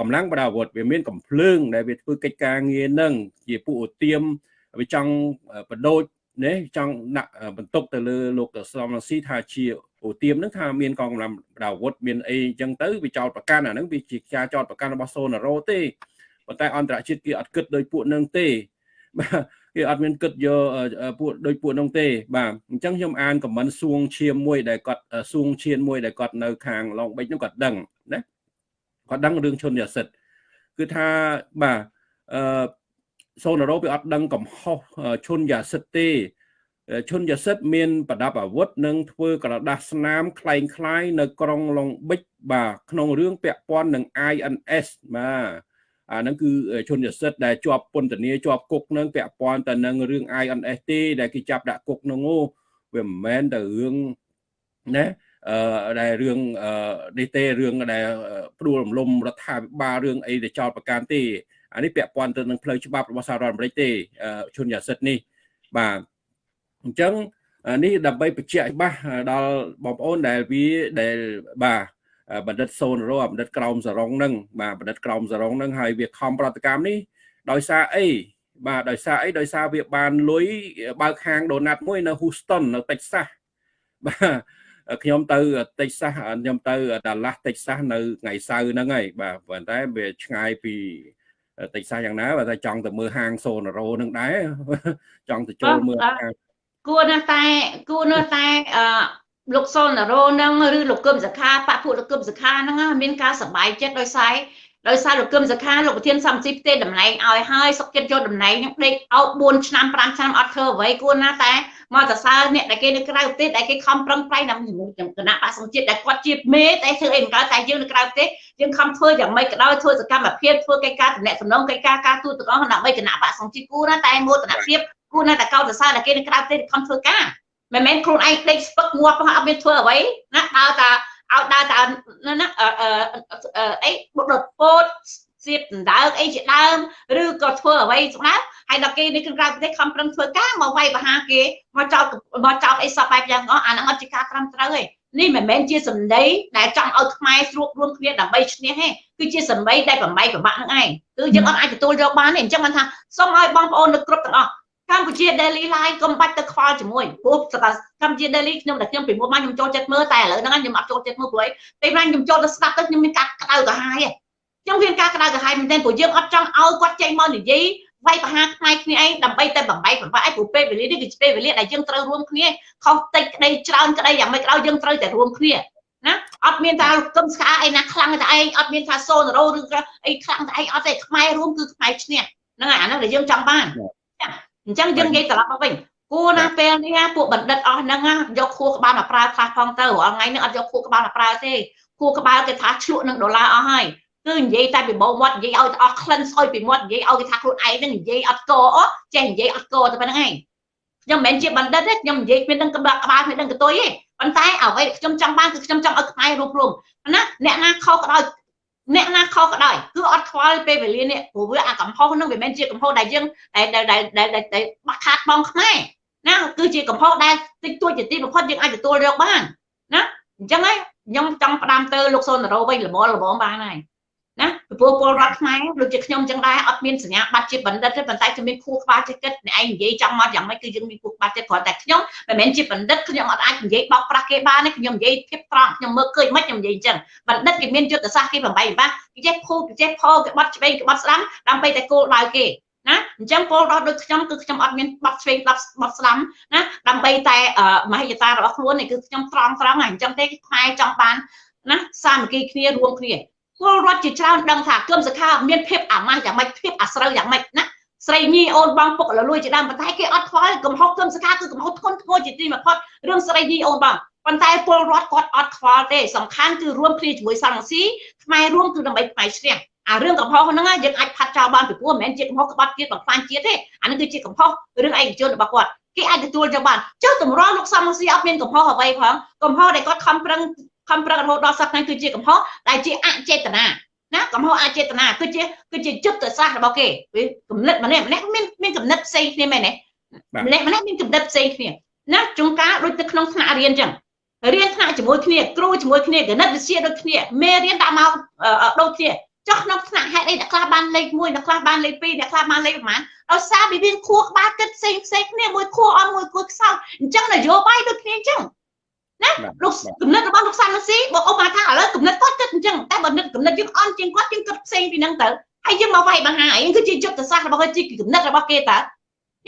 កម្លាំងបដាវុធវាមានកំភ្លើង ដែលវាធ្វើកិច្ចការងារហ្នឹងជាពួកឧទាមវាចង់បដូចនេះចង់ដាក់បន្ទុកទៅលើលោកសំរងស៊ីថាជាឧទាមហ្នឹងថាមានកងកម្លាំងបដាវុធមានអីអញ្ចឹងទៅវាចោតប្រកាន់អាហ្នឹងវាជាការចោតប្រកាន់របស់សូណារ៉ូទេប៉ុន្តែអន្តរជាតិគេអត់គិតដោយពួកនឹងទេបាទ គេអត់មានគិតយកពួកដូចពួកនោះទេ បាទអញ្ចឹងខ្ញុំអានខមមិនសួងឈាមមួយដែលគាត់សួងឈានមួយដែលគាត់នៅខាងឡុងបិចនោះគាត់ដឹងណាគាត់ដឹងរឿងឈុនយ៉ាសិតគឺថាបាទអឺសូណារ៉ូវាអត់ដឹងកំហុសឈុនយ៉ាសិតទេឈុនយ៉ាសិតមានប្រដាប់អាវុធនិងធ្វើក្រដាសស្នាមคล้ายคล้ายនៅក្រុងឡុងបិចបាទក្នុងរឿងពាក់ព័ន្ធនឹង INS បាទ អាហ្នឹងគឺជននិស្សិតដែលជាប់ពន្ធនាជាប់គុកនឹងពាក់ព័ន្ធទៅនឹងរឿង INS ទេដែលគេចាប់ដាក់គុកនោះវាមិនមែនទៅរឿងណាអឺដែលរឿងអឺនេះទេរឿងដែលព្រួលរំលំរដ្ឋាភិបាលរឿងអីដែលចោតប្រកាន់ទេអានេះពាក់ព័ន្ធទៅនឹងផ្លូវច្បាប់របស់សហរដ្ឋអាមេរិកទេជនយ៉ាសិតនេះបាទអញ្ចឹងនេះដើម្បីបញ្ជាក់ច្បាស់ដល់បងប្អូនដែលវាដែលបាទ បណ្ឌិតសូនរោបណ្ឌិតក្រោមសរងនឹងបាទបណ្ឌិតក្រោមសរងនឹងហើយវាខំប្រតិកម្មនេះដោយសារអីបាទដោយសារអីដោយសារវាបានលុយបើកហាងដូណាត់មួយនៅ Houston នៅ Texas បាទខ្ញុំទៅ Texas ខ្ញុំទៅ Dallas Texas នៅថ្ងៃសៅរ៍ហ្នឹងហើយបាទប៉ុន្តែវាឆ្ងាយពី Texas យ៉ាងណាបើតែចង់ទៅមើលហាង Sonoro ហ្នឹងដែរចង់ទៅចូលមើលហាងគួរណាស់តែគួរណាស់តែអឺ លោកសុលណារ៉ូហ្នឹងឬលោកគឹមសខាបពុលោកគឹមសខាហ្នឹងមានការសបាយចិត្តដោយសារដោយសារលោកគឹមសខាលោកប្រធានសំស៊ីផ្ទេតំណែងឲ្យហើយសុកចិត្តយកតំណែងហ្នឹងដេកអោប4ឆ្នាំ5ឆ្នាំអត់ធ្វើអ្វីគួរណាតែមកសរសើរអ្នកដែលគេនៅក្រៅប្រទេសដែលគេខំប្រឹងប្រែងដើម្បីជំនួយគណៈបកសង្ជាតិដែលគាត់ជាមេតែធ្វើអីមិនកើតតែយើងនៅក្រៅប្រទេសយើងខំធ្វើយ៉ាងម៉េចក៏ដោយធ្វើសកម្មភាពធ្វើកិច្ចការតំណែងសំណងកិច្ចការការទូតទាំងអស់ដើម្បីគណៈបកសង្ជាតិគួរណាតែមោទនភាពគួរណាតែកោតសរសើរដែលគេនៅក្រៅប្រទេសខំធ្វើការ មិនមែនខ្លួនឯងដេកស្ពឹកងាប់ផងអត់មានធ្វើអ្វីណាដើរតាឲ្យដើរតាមណាអឺអីបុដុតពោតសៀតដណ្ដើកអីជាដើមឬក៏ធ្វើអ្វីស្ដាប់ហើយដល់គេនេះគឺក្រៅប្រទេសខំប្រឹងធ្វើការមកវាយបហាគេមកចោតមកចោតអីសពបែបយ៉ាងអស់អាហ្នឹងអត់ជាការត្រឹមត្រូវទេនេះមិនមែនជាសម្ដីដែលចង់ឲ្យខ្មែរស្រួបរួមគ្នាដើម្បីឈ្នះទេគឺជាសម្ដីដែលបំបីប្របាក់នឹងឯងគឺយើងអត់អាចទទួលយកបានទេអញ្ចឹងបានថាសូមឲ្យបងប្អូននៅគ្រប់ទាំងអស់ កម្ពុជា Daily Live កុំបាច់ទៅខ្វល់ជាមួយព្រោះកម្ពុជា Daily ខ្ញុំតែខ្ញុំពីមុនមកខ្ញុំចូលចិត្តមើលតែឥឡូវហ្នឹងខ្ញុំអត់ចូលចិត្តមើលព្រោះអីពេលណាខ្ញុំចូលទៅស្ដាប់ទៅខ្ញុំមានការក្តៅក្រហាយខ្ញុំមានការក្តៅក្រហាយមែនទែនព្រោះយើងអត់ចង់ឲ្យគាត់ចេញមកនិយាយវាយប្រហារខ្មែរគ្នាឯងដើម្បីតែបំបីបំផាយព្រោះពេលវេលានេះគឺជាពេលវេលាដែលយើងត្រូវរួមគ្នាខុសតិចក្តីច្រើនក្តីយ៉ាងម៉េចក៏ដោយយើងត្រូវតែរួមគ្នាណាអត់មានថាគឹមស្កាអីណាខ្លាំងតែឯងអត់មានថាសូនរោឬអីខ្លាំងតែឯងអត់ទេខ្មែររួមគឺខ្មែរឈ្នះហ្នឹងហើយអាហ្នឹងដែលយើងចង់បាន អញ្ចឹងយើងនិយាយត្រឡប់មកវិញគួរណាពេលនេះពួកបណ្ឌិតអស់ហ្នឹងយកខួរក្បាលមកប្រើខ្លះផងទៅរាល់ថ្ងៃនេះអត់យកខួរក្បាលមកប្រើទេខួរក្បាលគេថាឆ្លក់នឹងដុល្លារអស់ហើយគឺនិយាយតែពីបោមាត់និយាយឲ្យអស់ក្លិនស្អុយពីមាត់និយាយឲ្យគេថាខ្លួនឯងនឹងនិយាយអត់កអូចេះនិយាយអត់កតែប៉ុណ្្នឹងឯងខ្ញុំមិនមែនជាបណ្ឌិតទេខ្ញុំនិយាយគ្មានដឹងក្បាលក្បាលគ្មានដឹងកតុយទេប៉ុន្តែអ្វីខ្ញុំចង់បានគឺខ្ញុំចង់ឲ្យខ្មែររួមរួមណាអ្នកណាខុសក៏ដោយ អ្នកណាខុសក៏ដោយគឺអត់ខ្វល់ពេលវេលានេះព្រោះវាអាកំហុសហ្នឹងវាមិនមែនជាកំហុសដែលយើងដែលដែលដែលដែលបាក់ខាតបងខ្មែរណាគឺជាកំហុសដែលតិចតួចជាទីបំផុតយើងអាចទទួលយកបានណាអញ្ចឹងហើយខ្ញុំចង់ផ្ដាំទៅលោកសូនរោវិញល្មមល្មមបានហើយ ណាព្រោះពលរដ្ឋខ្មែរដូចជាខ្ញុំចឹងដែរអត់មានសញ្ញាបត្រជាបណ្ឌិតទេប៉ុន្តែខ្ញុំមានខួរក្បាលចិត្តគិតអ្នកឯងនិយាយចំមកយ៉ាងម៉េចគឺយើងមានខួរក្បាលចិត្តគ្រាន់តែខ្ញុំមិនមែនជាបណ្ឌិតខ្ញុំអត់អាចនិយាយបោកប្រាស់គេបានទេខ្ញុំនិយាយភាពត្រង់ខ្ញុំមើលឃើញមិនខ្ញុំនិយាយអញ្ចឹងបណ្ឌិតគេមានយុទ្ធសាស្ត្រគេបំបីបាសគេចេះភូគេចេះផលគេបាត់ឆ្វេងគេបាត់ស្ដាំដើម្បីតែគោលដៅគេណាអញ្ចឹងពលរដ្ឋដូចខ្ញុំគឺខ្ញុំអត់មានបាត់ឆ្វេងបាត់បាត់ស្ដាំណាដើម្បីតែមហិច្ឆតារបស់ខ្លួននេះគឺខ្ញុំត្រង់ត្រង់ហ្នឹងអញ្ចឹងទេខ្មែរចង់បានណាសាមគ្គីគ្នារួមគ្នា ពលរដ្ឋជាច្រើនដឹងថាគឹមសខាមានភាពអាម៉ាស់យ៉ាងម៉េចភាពអាស្រូវយ៉ាងម៉េចណាស្រីញីអូនបងពុកលលួយជាដើមប៉ុន្តែគេអត់ខ្វល់កំហុសគឹមសខាគឺកំហុសធ្ងន់ធ្ងរជាទីបំផុតរឿងស្រីញីអូនបងប៉ុន្តែពលរដ្ឋគាត់អត់ខ្វល់ទេសំខាន់គឺរួមគ្នាជាមួយសង្ឃស៊ីខ្មែររួមគឺដើម្បីខ្មែរឈ្នះអារឿងកំហុសហ្នឹងយើងអាចផាត់ចោលបានពីព្រោះមិនមែនជាកំហុសក្បត់ជាតិបំផ្លាញជាតិទេអានឹងគឺជាកំហុសរឿងឯកជនរបស់គាត់គេអាចទទួលយកបានចុះតម្រាំលោកសំស៊ីអត់មានកំហុសអ្វីផងកំហុសដែលគាត់ខំប្រឹង ខំប្រឹងរហូតដល់សប្តាហ៍គឺជាកំហុសដែលជាអចេតនាណាកំហុសអចេតនាគឺជាគឺជាយុទ្ធសាស្ត្ររបស់គេវាគំនិតម្នាក់ម្នាក់មានមានគំនិតផ្សេងគ្នាមែនទេម្នាក់ម្នាក់មានគំនិតផ្សេងគ្នាណាជួនកាលដូចទៅក្នុងថ្នាក់រៀនអញ្ចឹងរៀនថ្នាក់ជាមួយគ្នាគ្រូជាមួយគ្នាគណិតវិទ្យាដូចគ្នាមេរៀនដាក់មកដូចគ្នាចុះក្នុងថ្នាក់ហេតុអីអ្នកខ្លះបានលេខ1អ្នកខ្លះបានលេខ2អ្នកខ្លះបានលេខប្រហែលដោយសារវាមានខួរក្បាលគិតផ្សេងផ្សេងគ្នាមួយខួរអន់មួយខួរខ្សោយអញ្ចឹងនយោបាយដូចគ្នាអញ្ចឹង ណាលោកគំនិតរបស់លោកសាន់ស៊ីបើអូមកថាឥឡូវគំនិតគាត់គិតអញ្ចឹងតែបើគំនិតគំនិតយើងអន់ជាងគាត់យើងគិតផ្សេងពីហ្នឹងទៅហើយយើងមកវាយបង្ហាអីគឺជាយុទ្ធសាស្ត្ររបស់គាត់ជាគំនិតរបស់គេតើ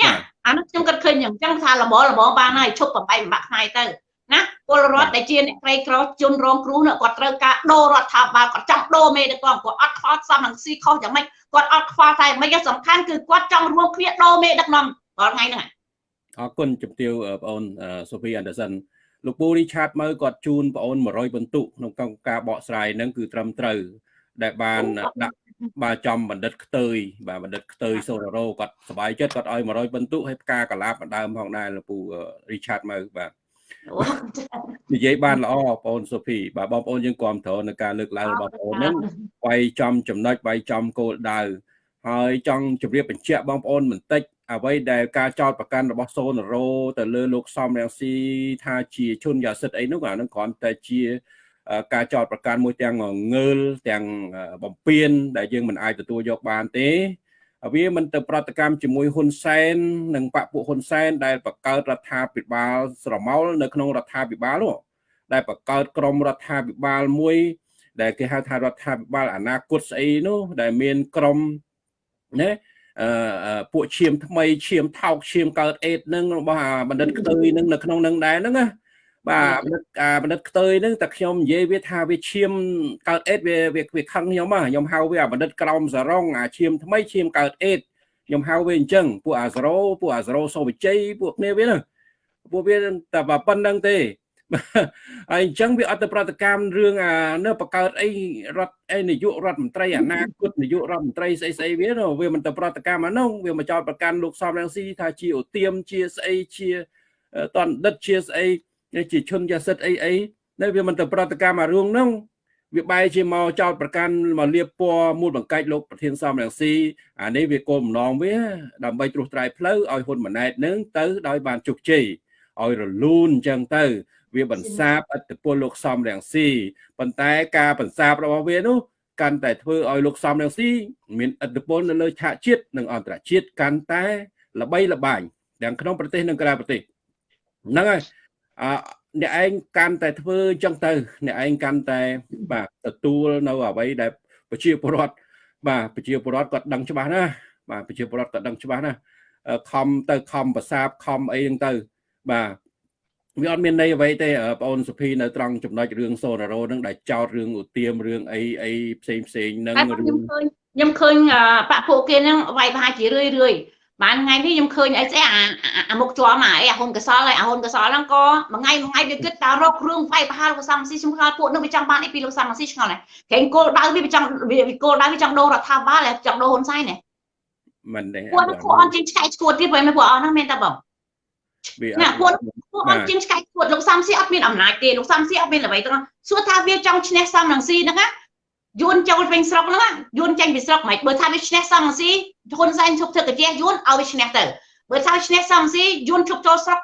នេះអានោះខ្ញុំគិតឃើញអញ្ចឹងថាល្មមល្មមបានហើយឈប់បំបីបំបាក់ថ្ងៃទៅណាពលរដ្ឋដែលជាអ្នកក្រីក្រជនរងគ្រោះនោះគាត់ត្រូវការដូររដ្ឋាភិបាលគាត់ចង់ដូរមេដឹកនាំគាត់អត់ខ្វល់សំនឹងស៊ីខុសយ៉ាងម៉េចគាត់អត់ខ្វល់តែមិនសំខាន់គឺគាត់ចង់រួមគ្នាដូរមេដឹកនាំរាល់ថ្ងៃហ្នឹងអរគុណជំទាវបងអូនសូហ្វីអានដឺសិន លោកពូរីឆាតមើគាត់ជូនបងអូន100បន្ទុកក្នុងការបកស្រាយហ្នឹងគឺត្រឹមត្រូវ ដែលបានដាក់បាទចំបណ្ឌិតខ្ទើយបាទបណ្ឌិតខ្ទើយសូរ៉ូគាត់សប្បាយចិត្តគាត់ឲ្យ100បន្ទុកហើយផ្កាកលាបម្ដើមផងដែរលោកពូរីឆាតមើបាទនិយាយបានល្អបងប្អូនសូហ្វីបាទបងប្អូនយើងគ្រប់គ្រងនៅការលើកឡើងរបស់បងប្អូនហ្នឹងវាយចំចំណុចវាយចំគោលដៅហើយចង់ជម្រាបបញ្ជាក់បងប្អូនបន្តិច អ្វីដែលការចោតប្រកាន់របស់សូនរ៉ូទៅលើលោកសំរងស៊ីថាជាជនយ៉ាសិតអីនោះអានឹងគ្រាន់តែជាការចោតប្រកាន់មួយទាំងងើលទាំងបំពេញដែលយើងមិនអាចទទួលយកបានទេវាមិនទៅប្រតិកម្មជាមួយហ៊ុនសែននិងបពពួកហ៊ុនសែនដែលបង្កើតរដ្ឋាភិបាលស្រមោលនៅក្នុងរដ្ឋាភិបាលនោះដែលបង្កើតក្រមរដ្ឋាភិបាលមួយ ដែលគេហៅថារដ្ឋាភិបាលអនាគតស្អីនោះដែលមានក្រមណាអឺ ពួកឈាមថ្មីឈាមថោកឈាមកើតអេតនឹងរបស់បណ្ឌិតខ្ទើយនឹងនៅក្នុងនឹងដែរហ្នឹងណាបាទបណ្ឌិតបណ្ឌិតខ្ទើយហ្នឹងតែខ្ញុំនិយាយវាថាវាឈាមកើតអេតវាវាខឹងខ្ញុំហ៎ខ្ញុំហៅវាបណ្ឌិតក្រមសរងអាឈាមថ្មីឈាមកើតអេតខ្ញុំហៅវាអញ្ចឹងពួកអាសរោពួកអាសរោសូវិជ័យពួកគ្នាវាហ្នឹងពួកវាតែប៉ុណ្្នឹងទេ ហើយអញ្ចឹងវាអត់ទៅប្រតិកម្មរឿងអានៅបង្កើតអីរដ្ឋអីនាយករដ្ឋមន្ត្រីអនាគតនាយករដ្ឋមន្ត្រីស្អីស្អីវានោះវាមិនទៅប្រតិកម្មអានោះវាមកចោតប្រកាន់លោកសំរងស៊ីថាជាឧទាមជាស្អីជាតនដិតជាស្អីជាជនយ៉ាសិតអីអីនៅវាមិនទៅប្រតិកម្មអារឿងហ្នឹងវាបែរជាមកចោតប្រកាន់មកលៀបពណ៌មូលបង្កាច់លោកប្រធានសំរងស៊ីអានេះវាគោលបំណងវា ដើម្បីត្រួសត្រាយផ្លូវឲ្យហ៊ុនម៉ាណែតនឹងទៅដោយបានជោគជ័យឲ្យរលូនអញ្ចឹងទៅ វាបន្សាបអត្តពលលោកសំរងស៊ីប៉ុន្តែការបន្សាបរបស់វានោះកាន់តែធ្វើឲ្យលោកសំរងស៊ីមានអត្តពលនៅលើឆាកជាតិនិងអន្តរជាតិកាន់តែល្បីល្បាញទាំងក្នុងប្រទេសនិងក្រៅប្រទេសហ្នឹងហើយអអ្នកឯងកាន់តែធ្វើអញ្ចឹងទៅ អ្នកឯងកាន់តែបាទទទួលនៅអ្វីដែលប្រជាពលរដ្ឋបាទប្រជាពលរដ្ឋគាត់ដឹងច្បាស់ណាបាទប្រជាពលរដ្ឋគាត់ដឹងច្បាស់ណាខំទៅខំប្រសាបខំអីហ្នឹងទៅបាទ វាអត់មានន័យអ្វីទេបងអូនសុភីនៅត្រង់ចំណុចរឿងសូណារ៉ូហ្នឹងដែលចោតរឿងឧទាមរឿងអីអីផ្សេងផ្សេងហ្នឹងខ្ញុំឃើញខ្ញុំឃើញបាក់ពួកគេហ្នឹងវាយប្រហារជារឿយរឿយបានថ្ងៃនេះខ្ញុំឃើញអីស្អីអាអាមុខជាប់អាអីអាហ៊ុនកសលហើយអាហ៊ុនកសលហ្នឹងក៏មួយថ្ងៃមួយថ្ងៃវាគិតតែរករឿងវាយប្រហារលោកសំស៊ីខ្ញុំឆ្ងល់ពួកនឹងវាចង់បានអីពីលោកសំស៊ីឆ្ងល់ណាក្រែងគោលដៅវាវាចង់វាគោលដៅវាចង់ដូររដ្ឋាភិបាលហើយចង់ដូរហ៊ុនសែនណាមិនទេពួកពួកអត់ជាងឆ្កែឈួតទៀតព្រោះពួកអស់ហ្នឹងមានតែបងណាពួក ពួកអត់ជាងឆ្កែឈួតលោកសំស៊ីអត់មានអំណាចទេលោកសំស៊ីអត់មានអ្វីទាំងសួរថាវាចង់ឈ្នះសំរងស៊ីហ្នឹងណាយួនចូលវិញស្រុកហ្នឹងយួនចេញពីស្រុកមិនបើថាវាឈ្នះសំស៊ីហ៊ុនសែនជប់ធ្វើកាជះយួនឲ្យវាឈ្នះទៅបើថាឈ្នះសំស៊ីយួនជប់ចូលស្រុក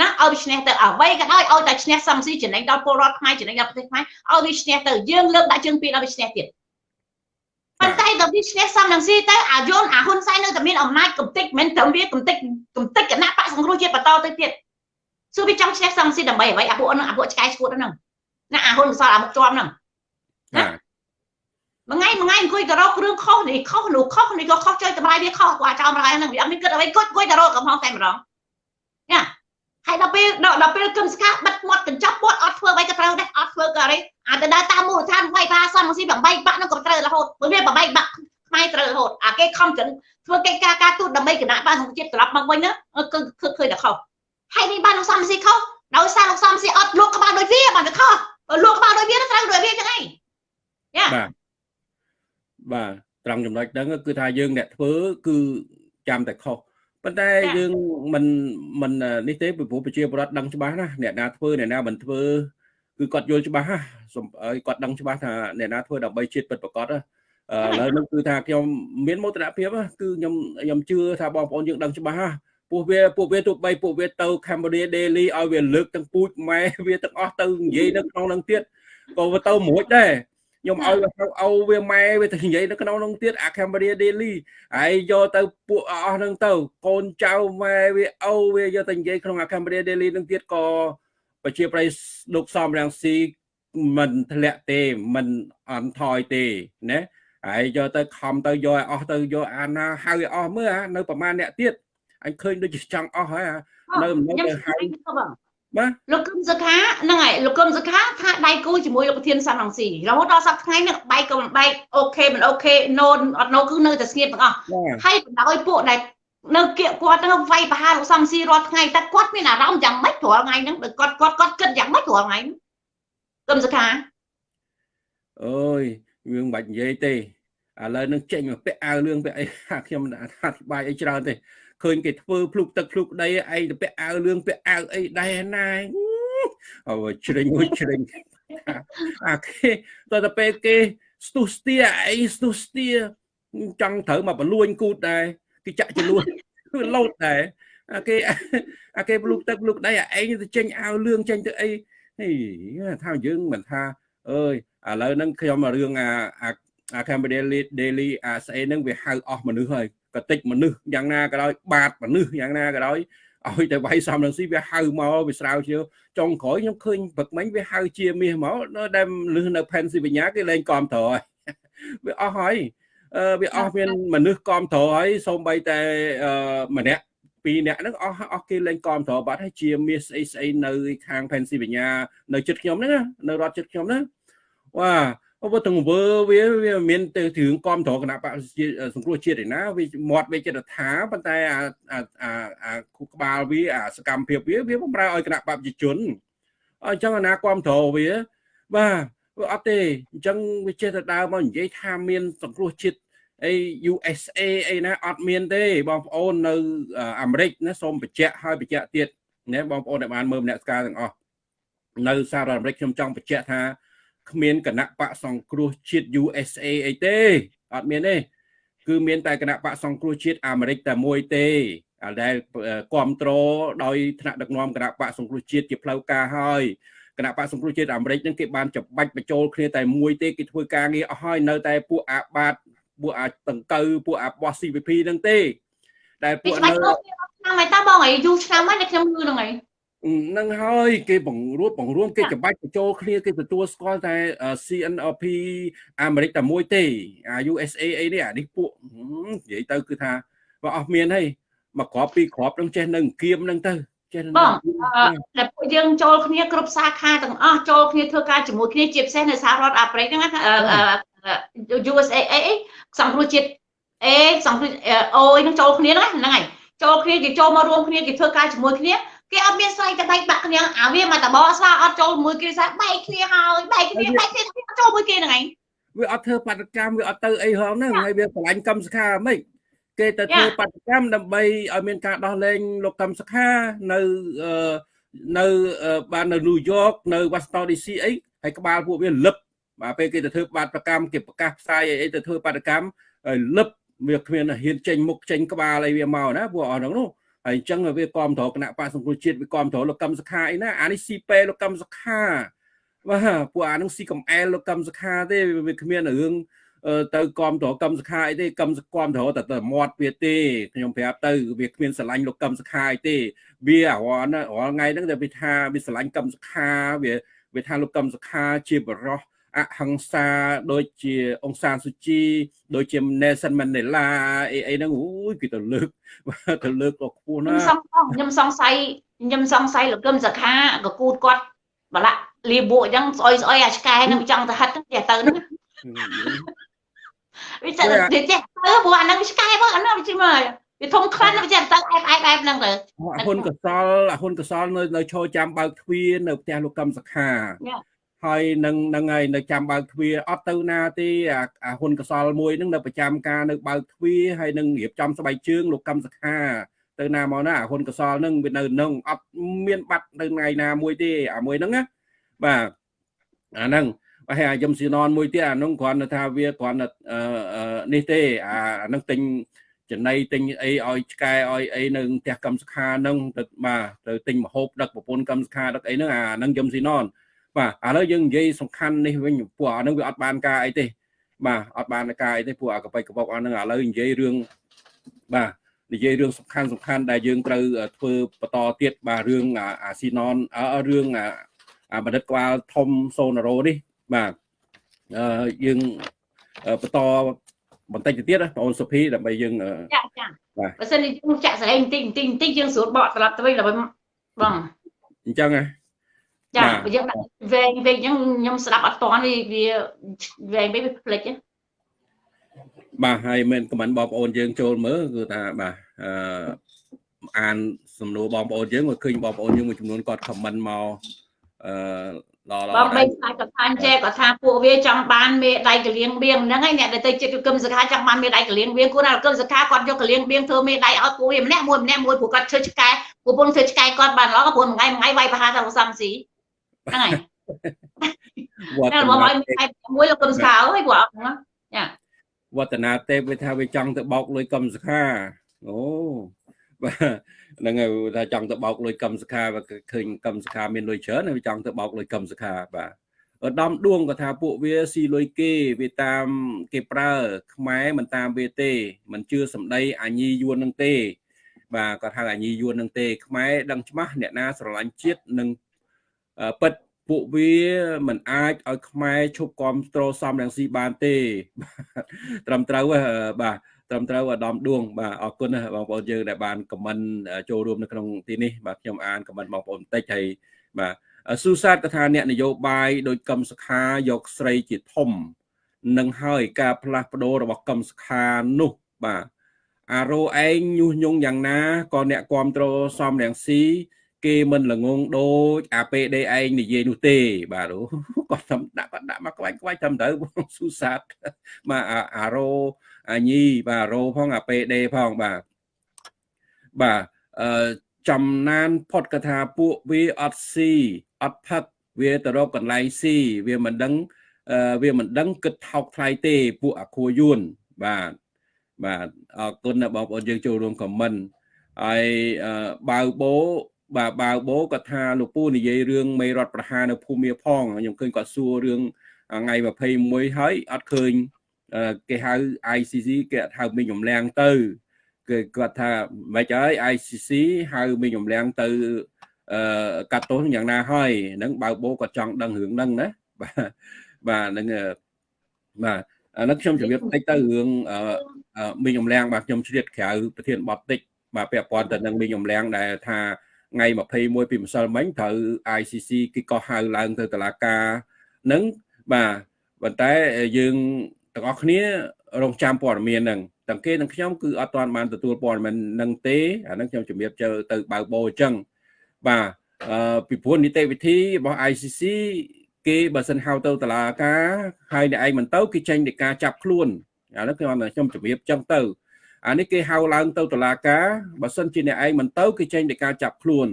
ណាឲ្យវាឈ្នះទៅអ្វីក៏ដោយឲ្យតែឈ្នះសំស៊ីចំណេញដល់ពលរដ្ឋខ្មែរចំណេញដល់ប្រទេសខ្មែរឲ្យវាឈ្នះទៅយើងលើកដាក់ជើងពីដល់វាឈ្នះទៀតប៉ុន្តែដល់វាឈ្នះសំនឹងស៊ីទៅអាយួនអាហ៊ុនសែននៅតែមានអំណាចកំតិចមិនត្រឹមវាកំតិចកំតិចគណៈបកសង្គ្រោះជាតិបន្តទៅទៀត សួរវាចង់ឈ្នះសំស៊ីដើម្បីអ្វីអាពួកហ្នឹងអាពួកឆ្កែឈួតហ្នឹងណាអាហ៊ុនសល់អាមុខជាប់ហ្នឹងណាមួយថ្ងៃមួយថ្ងៃអង្គុយទៅរកគ្រឿងខុសនេះខុសនោះខុសនេះក៏ខុសចុយតម្លៃវាខុសគាត់ចោលម្ល៉េះហ្នឹងវាអត់មានគិតអ្វីគួយគួយទៅរកកំហុសតែម្ដងណាហើយដល់ពេលដល់ពេលគឹមស្កាបិទមាត់កញ្ចប់មាត់អត់ធ្វើអ្វីក៏ត្រូវដែរអត់ធ្វើក៏អីអាទៅដើរតាមមូលដ្ឋានវាយបាសំស៊ី8បាក់ហ្នឹងក៏ត្រូវរហូតព្រោះវា8បាក់ខ្មែរត្រូវរហូតអាគេខំចិនធ្វើកិច្ចការការទូតដើម្បីគណៈបានសង្គមជាតិត្រឡប់មកវិញហ្នឹងគឺឃើញតែខុស ហើយនេះបានលោកសំស៊ីខុសដោយសារលោកសំស៊ីអត់លក់ក្បាលដូចវាបានវាខុសលក់ក្បាលដូចវាត្រូវដូចវាចឹងឯងយ៉ាបាទបាទត្រង់ចំណុចហ្នឹងគឺថាយើងអ្នកធ្វើគឺចាំតែខុសប៉ុន្តែយើងមិនមិននេះទេពីព្រោះប្រជាពលរដ្ឋដឹងច្បាស់ណាអ្នកណាធ្វើអ្នកណាមិនធ្វើគឺគាត់យល់ច្បាស់ណាឲ្យគាត់ដឹងច្បាស់ថាអ្នកណាធ្វើដើម្បីជាតិពិតប្រកបឥឡូវនេះគឺថាខ្ញុំមានមោទនភាពគឺខ្ញុំខ្ញុំជឿថាបងប្អូនយើងដឹងច្បាស់ណា ពួកវាពួកវាទោះបីពួកវាទៅ Cambodia Daily ឲ្យវាលើកទាំងពូជម៉ែវាទាំងអស់ទៅនិយាយនៅក្នុងនឹងទៀតក៏វាទៅមួយដែរខ្ញុំឲ្យវាហៅអូវាម៉ែវាទៅនិយាយនៅក្នុងនោះទៀតអា Cambodia Daily ហើយយកទៅពួកអស់ហ្នឹងទៅកូនចៅម៉ែវាអូវាយកទៅនិយាយក្នុងអា Cambodia Daily ហ្នឹងទៀតក៏ប្រជាប្រិយលោកសំរាំងស៊ីមិនធ្លាក់ទេមិនអន់ថយទេណាហើយយកទៅខំទៅយកឲ្យអស់ទៅយកអាណាហៅឲ្យអស់មើលនៅប្រហែលអ្នកទៀត អញឃើញដូចជាចង់អស់ហើយនៅនៅទៅហៅបាទលោកកឹមសុខាហ្នឹងហើយលោកកឹមសុខាថាដៃគូជាមួយលោកប្រធានសំរងស៊ីរហូតដល់សប្តាហ៍ថ្ងៃនេះបែកក៏មិនបែក OK មិន OK no អត់ no គឺនៅតែស្ងៀមទាំងអស់ហើយបណ្ដោយពួកដែលនៅគៀកគាត់ហ្នឹងវាយប្រហារលោកសំស៊ីរាល់ថ្ងៃតែគាត់មានអារម្មណ៍យ៉ាងម៉េចរាល់ថ្ងៃហ្នឹងគាត់គាត់គាត់គិតយ៉ាងម៉េចរាល់ថ្ងៃហ្នឹងកឹមសុខាអើយយើងមិនបាច់និយាយទេឥឡូវនឹងចេញមកពាក់អាវលឿងពាក់អីខ្ញុំអធិប្បាយអីច្រើនទេ ឃើញគេធ្វើភ្លុកទឹកភ្លុកដីឯងទៅពាក់អាវលឿងពាក់អាវអីដែរណាអូជ្រិញមួយជ្រិញអាគេតើទៅពេលគេស្ទុះស្ទាអីស្ទុះស្ទាចង់ត្រូវមកបលួញគូតដែរគេចាក់ចលួនគឺលោតដែរអាគេអាគេភ្លុកទឹកភ្លុកដីឯងទៅចេញអាវលឿងចេញទៅអីហីថាយើងមិនថាអើយឥឡូវហ្នឹងខ្ញុំរឿងអាអា Cambodia Daily អាស្អីហ្នឹងវាហៅអស់មនុស្សហើយ កតិចមនុស្សយ៉ាងណាក៏ដោយបាតមនុស្សយ៉ាងណាក៏ដោយឲ្យតែវាយសំនឹងស៊ីវាហៅមកវាស្រាវជ្រាវចុងក្រោយខ្ញុំឃើញព្រឹកមិញវាហៅជាមាសមកនៅដែលលឺនៅ Pennsylvania គេលែងគ្រប់ត្រហើយវាអស់ហើយអឺវាអស់មានមនុស្សគ្រប់ត្រហើយសូម្បីតែអឺម្នាក់ពីរអ្នកហ្នឹងអស់អស់គេលែងគ្រប់ត្របាត់ហើយជាមាសស្អីស្អីនៅខាង Pennsylvania នៅជិតខ្ញុំហ្នឹងនៅរដ្ឋជិតខ្ញុំហ្នឹងវ៉ា អូទាំងវើវាវាមានទៅរឿងគ្រប់ត្រគណៈបកសង្គ្រោះជាតិឯណាវាមាត់វាចិត្តថាប៉ុន្តែអាអាអាគូក្បាលវាអាសកម្មភាពវាវាបំរើឲ្យគណៈបកប្រជាជនអញ្ចឹងអាណាគ្រប់ត្រវាបាទអត់ទេអញ្ចឹងវាចេះតែដើរមកនិយាយថាមានសង្គ្រោះជាតិអី USA អីណាអត់មានទេបងប្អូននៅអាមេរិកណាសូមបញ្ជាក់ឲ្យបញ្ជាក់ទៀតណាបងប្អូនដែលបានមើលម្នាក់ស្ការទាំងអស់នៅសហរដ្ឋអាមេរិកខ្ញុំចង់បញ្ជាក់ថា គ្មានគណៈបកសង្គ្រោះជាតិ USA អីទេអត់មានទេគឺមានតែគណៈបកសង្គ្រោះជាតិអាមេរិកតែមួយទេដែលគ្រប់គ្រងដោយថ្នាក់ដឹកនាំគណៈបកសង្គ្រោះជាតិជាផ្លូវការហើយគណៈបកសង្គ្រោះជាតិអាមេរិកនឹងគេបានច្បាច់បញ្ចូលគ្នាតែមួយទេគេធ្វើការងារអស់ហើយនៅតែពួកអាបាតពួកអាតង្កូវពួកអាបោះ CVP នឹងទេ ដែលពួកនៅឆ្នាំហើយតាបងអីយូរឆ្នាំហើយខ្ញុំលឺហ្នឹងហើយ នឹងហើយគេបង្រួបបង្រួមគេច្បាច់បញ្ចូលគ្នាគេទទួលស្គាល់តែ CNLP អាមេរិកតែមួយទេអា USA អីនេះអានេះពួកនិយាយទៅគឺថាបើអស់មានហើយមកក្របពីក្របនឹងចេះនៅគៀមនឹងទៅចេះបងតែពួកយើងចូលគ្នាគ្រប់សាខាទាំងអស់ចូលគ្នាធ្វើការជាមួយគ្នាជាពិសេសនៅសហរដ្ឋអាមេរិកហ្នឹង USA អីសង្គ្រោះជាតិអេសង្គ្រោះអូយនឹងចូលគ្នាហ្នឹងហ្នឹងហើយចូលគ្នាគេចូលមករួមគ្នាគេធ្វើការជាមួយគ្នា គេអត់មានស្អីតែបែកបាក់គ្នាអាវាមកតបស្វាអត់ចូលមួយគេស្អីបែកគ្នាហើយបែកគ្នាបែកគ្នាចូលមួយគេហ្នឹងឯងវាអត់ធ្វើបាតកម្មវាអត់ទៅអីហងហ្នឹងហើយវាឆ្លាញ់កម្មសខាមិនគេទៅធ្វើបាតកម្មដើម្បីឲ្យមានការដោះលែងលោកកម្មសខានៅនៅបាននៅញូវយ៉កនៅ Washington DC អីហើយក្បាលពួកវាលឹបបាទពេលគេទៅធ្វើបាតកម្មគេប្រកាសផ្សាយអីទៅធ្វើបាតកម្មលឹបវាគ្មានហ៊ានចេញមុខចេញក្បាលអីវាមកណាពួកអស់ហ្នឹងនោះ ហើយអញ្ចឹងវាគាំទ្រគណៈបកសង្គ្រោះជាតិវាគាំទ្រលោកកម្មសខាអីណាអានេះស៊ីពេលោកកម្មសខាបាទពួកអានឹងស៊ីកំអែលលោកកម្មសខាទេវាគ្មានរឿងទៅគាំទ្រកម្មសខាអីទេកម្មសគាំទ្រតែតែមាត់វាទេខ្ញុំប្រាប់ទៅវាគ្មានស្រឡាញ់លោកកម្មសខាអីទេ វារាល់រាល់ថ្ងៃហ្នឹងតែវាថាវាស្រឡាញ់កម្មសខាវាវាថាលោកកម្មសខាជាបរោះ អហិង្សាដូចជាអង្គសានសុជីដូចជា Nelson Mandela អីអីហ្នឹងអូយគេទៅលើកទៅលើកដល់ខ្ពស់ណាខ្ញុំសង្ស័យខ្ញុំសង្ស័យលោកកឹមសខាកគូតគាត់បលាក់លីបួកអញ្ចឹងស្អុយស្អុយអាឆ្កែហ្នឹងចង់ទៅហិតទៅទៅហ្នឹងវាចេះទៅចេះទៅព្រោះអាហ្នឹងឆ្កែមកអាហ្នឹងវាជិះមកវាធំខ្លាំងវាចេះទៅអែបអែបអែបហ្នឹងទៅអាហ៊ុនកសលអាហ៊ុនកសលនៅនៅឈរចាំបើកទ្វារនៅផ្ទះលោកកឹមសខា ហើយនឹងនឹងហើយនៅចាំបើកទ្វារអត់ទៅណាទេអាហ៊ុនកសលមួយនឹងនៅប្រចាំការនៅបើកទ្វារហើយនឹងរៀបចំស្បែកជើងលោកកម្មសខាទៅណាមកណាហ៊ុនកសលនឹងវានៅនឹងអត់មានបាត់នៅថ្ងៃណាមួយទេអាមួយហ្នឹងណាបាទអាហ្នឹងហើយអាយំស៊ីណនមួយទៀតអានោះគ្រាន់តែថាវាគ្រាន់តែនេះទេអាហ្នឹងទិញចំណៃទិញអីឲ្យឆ្កែឲ្យអីនៅផ្ទះកម្មសខាហ្នឹងទៅបាទទៅទិញមហូបដឹកប្រពន្ធកម្មសខាដឹកអីហ្នឹងអាហ្នឹងយំស៊ីណន បាទឥឡូវយើងនិយាយសំខាន់នេះវិញពួកអានឹងវាអត់បានការអីទេ បាទអត់បានការអីទេពួកអាកបិកកបុកអានឹងឥឡូវនិយាយរឿងបាទនិយាយរឿងសំខាន់សំខាន់ដែលយើងត្រូវធ្វើបន្តទៀតបាទរឿងអាស៊ីណនរឿងអាបណ្ឌិតក្បាលធំសូណារ៉ូនេះបាទអឺយើងបន្តបន្តិចទៅទៀតបងអូនសុភីដើម្បីយើងចាចាបាទបើសិនជាយើងចាក់ស្រែងបន្តិចបន្តិចបន្តិចយើងស្រួលបកត្រឡប់ទៅវិញដើម្បីបងអញ្ចឹងហ៎ ចាបើយើងដាក់វែងពេកអញ្ចឹងខ្ញុំស្ដាប់អត់តាន់វាវាវែងពេកវាភ្លេចបាទហើយមានខមមិនបងប្អូនយើងចូលមើលគឺថាបាទអឺអានសំណួរបងប្អូនយើងមកឃើញបងប្អូនយើងមួយចំនួនគាត់ខមមិនមកអឺដល់បងបីខ្លាចគាត់ថាអញ្ចេះគាត់ថាពួកវាចង់បានមេដៃកលៀងបៀងហ្នឹងហើយអ្នកដែលទៅចិត្តគឹមសខាចង់បានមេដៃកលៀងបៀងគួរណាគឹមសខាគាត់យកកលៀងបៀងធ្វើមេដៃឲ្យពួកវាម្នាក់មួយម្នាក់មួយព្រោះគាត់ធ្វើឆ្កែពួកពងធ្វើឆ្កែគាត់បានល្អព្រោះមួយថ្ងៃមួយថ្ងៃវាយប្រហារទៅសំស៊ី ហ្នឹងហើយវត្តនាមួយលោកកឹមសខាអើយព្រោះអត់ហ្នឹងចាវត្តនាទេពវាថាវាចង់ទៅបោកលុយកឹមសខាអូបាទហ្នឹងហើយថាចង់ទៅបោកលុយកឹមសខាវាឃើញកឹមសខាមានលុយច្រើនវាចង់ទៅបោកលុយកឹមសខាបាទឧត្តមដួងក៏ថាពួកវាស៊ីលុយគេវាតាមគេប្រើ ខ្មែរមិនតាមវាទេមិនជឿសម្ដីអាញីយួននឹងទេ បាទគាត់ហៅអាញីយួននឹងទេខ្មែរដឹងច្បាស់អ្នកណាស្រឡាញ់ជាតិនិង ពិតពួកវាមិនអាចឲ្យខ្មែរឈប់គ្រប់គ្រងសំរងស៊ីបានទេត្រឹមត្រូវបាទត្រឹមត្រូវអាដាមដួងបាទអរគុណណាបងប្អូនយើងដែលបានខមមិនចូលរួមនៅក្នុងទីនេះបាទខ្ញុំអានខមមិនបងប្អូនបន្តិចហើយបាទស៊ូសាតក៏ថាអ្នកនយោបាយដោយកឹមសុខាយកស្រីជាធំនឹងហើយការផ្លាស់ប្ដូររបស់កឹមសុខានោះបាទអារោឯងញុះញង់យ៉ាងណាក៏អ្នកគ្រប់គ្រងសំរងស៊ី គេមិនល្ងងដូចអា PD ឯងនិយាយនោះទេបាទគាត់ធ្វើដាក់គាត់ដាក់មកក្បាច់ក្បាច់ត្រឹមត្រូវបងស៊ូសាតបាទអារោអាញីបាទរោផងអា PD ផងបាទបាទអឺចំណានផុតកថាពួកវាអត់ស៊ីអត់ផឹកវាទៅរកកន្លែងស៊ីវាមិនដឹងវាមិនដឹងគិតថោកថ្លៃទេពួកអាខួយួនបាទបាទអរគុណបងប្អូនយើងចូលរួមខមមិនហើយបាវបោ បាទបាវបោគាត់ថាលោកពូនិយាយរឿងមេរដ្ឋប្រហារនៅភូមិមាផងខ្ញុំឃើញគាត់សួររឿងថ្ងៃ21ហើយអត់ឃើញគេហៅ ICC គេអត់ហៅមីងរំលាំងទៅគេគាត់ថាមិនហើយ ICC ហៅមីងរំលាំងទៅអឺកាត់ទោសយ៉ាងណាហើយហ្នឹងបើបោគាត់ចង់ដឹងរឿងហ្នឹងណាបាទបាទហ្នឹងបាទអានេះខ្ញុំជម្រាបតិចទៅរឿងមីងរំលាំងបាទខ្ញុំជ្រៀតក្រៅប្រធានបទតិចបាទពាក់ព័ន្ធទៅនឹងមីងរំលាំងដែលថា ថ្ងៃ21ពីម្សិលមិញត្រូវ ICC គេក៏ហៅឡើងទៅតុលាការនឹងបាទប៉ុន្តែយើងទាំងអស់គ្នារងចាំព័ត៌មានហ្នឹងទាំងគេនិងខ្ញុំគឺអត់ទាន់បានទទួលព័ត៌មាននឹងទេអាហ្នឹងខ្ញុំជំរាបជើទៅបើកបោអញ្ចឹងបាទអឺពីព្រោះនីតិវិធីរបស់ ICC គេបើសិនហៅទៅតុលាការហើយអ្នកឯងមិនទៅគេចេញពីការចាប់ខ្លួនអានេះខ្ញុំខ្ញុំជំរាបអញ្ចឹងទៅ អានេះគេហៅឡើងទៅតុលាការបើសិនជាអ្នកឯងមិនទៅគេចេញពីការចាប់ខ្លួន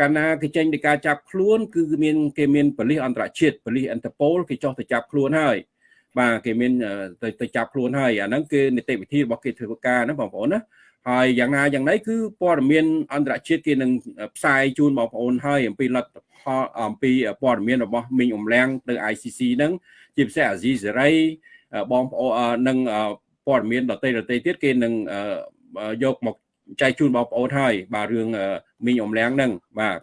កាលណាគេចេញពីការចាប់ខ្លួនគឺមានគេមានប៉ូលីសអន្តរជាតិប៉ូលីសអន្តរប៉ូលគេចោះទៅចាប់ខ្លួនហើយបាទគេមានទៅទៅចាប់ខ្លួនហើយអាហ្នឹងគឺនីតិវិធីរបស់គេធ្វើការណាបងប្អូនណាហើយយ៉ាងណាយ៉ាងណីគឺព័ត៌មានអន្តរជាតិគេនឹងផ្សាយជូនបងប្អូនហើយអំពីលទ្ធផលអំពីព័ត៌មានរបស់មីងអ៊ំឡាំងទៅ ICC ហ្នឹងជាពិសេសអាស៊ីសេរីបងប្អូននឹង ព័ត៌មានដតេដតេទៀតគេនឹងយកមកចែកជូនបងប្អូនហើយបាទរឿងមីងអ៊ំឡាំងហ្នឹងបាទ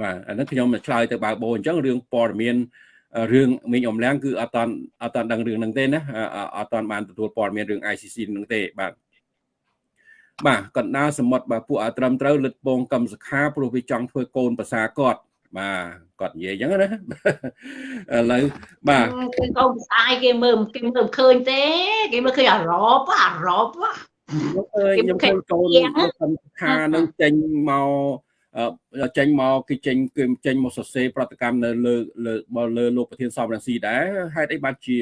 បាទអានេះខ្ញុំឆ្លើយទៅបើបោអញ្ចឹងរឿងព័ត៌មានរឿងមីងអ៊ំឡាំងគឺអត់តាន់អត់តាន់ដឹងរឿងហ្នឹងទេណាអត់តាន់បានទទួលព័ត៌មានរឿង ICC ហ្នឹងទេបាទបាទកណ្ដាលសមុទ្របាទពួកអត្រឹមត្រូវលិតពងកម្មសខាព្រោះវាចង់ធ្វើកូនប្រសាគាត់ បាទគាត់និយាយអញ្ចឹងណាឥឡូវបាទគឺកូនប្រសាគេមើលគេមើលឃើញទេ គេមើលឃើញអារ៉បអារ៉បខ្ញុំឃើញកូនកម្មសខានឹងចេញមកចេញមកគេចេញគឺចេញមកសរសេរប្រតិកម្មនៅលើលើលើលោកប្រធានសំរងស៊ីដែរហេតុអីបានជា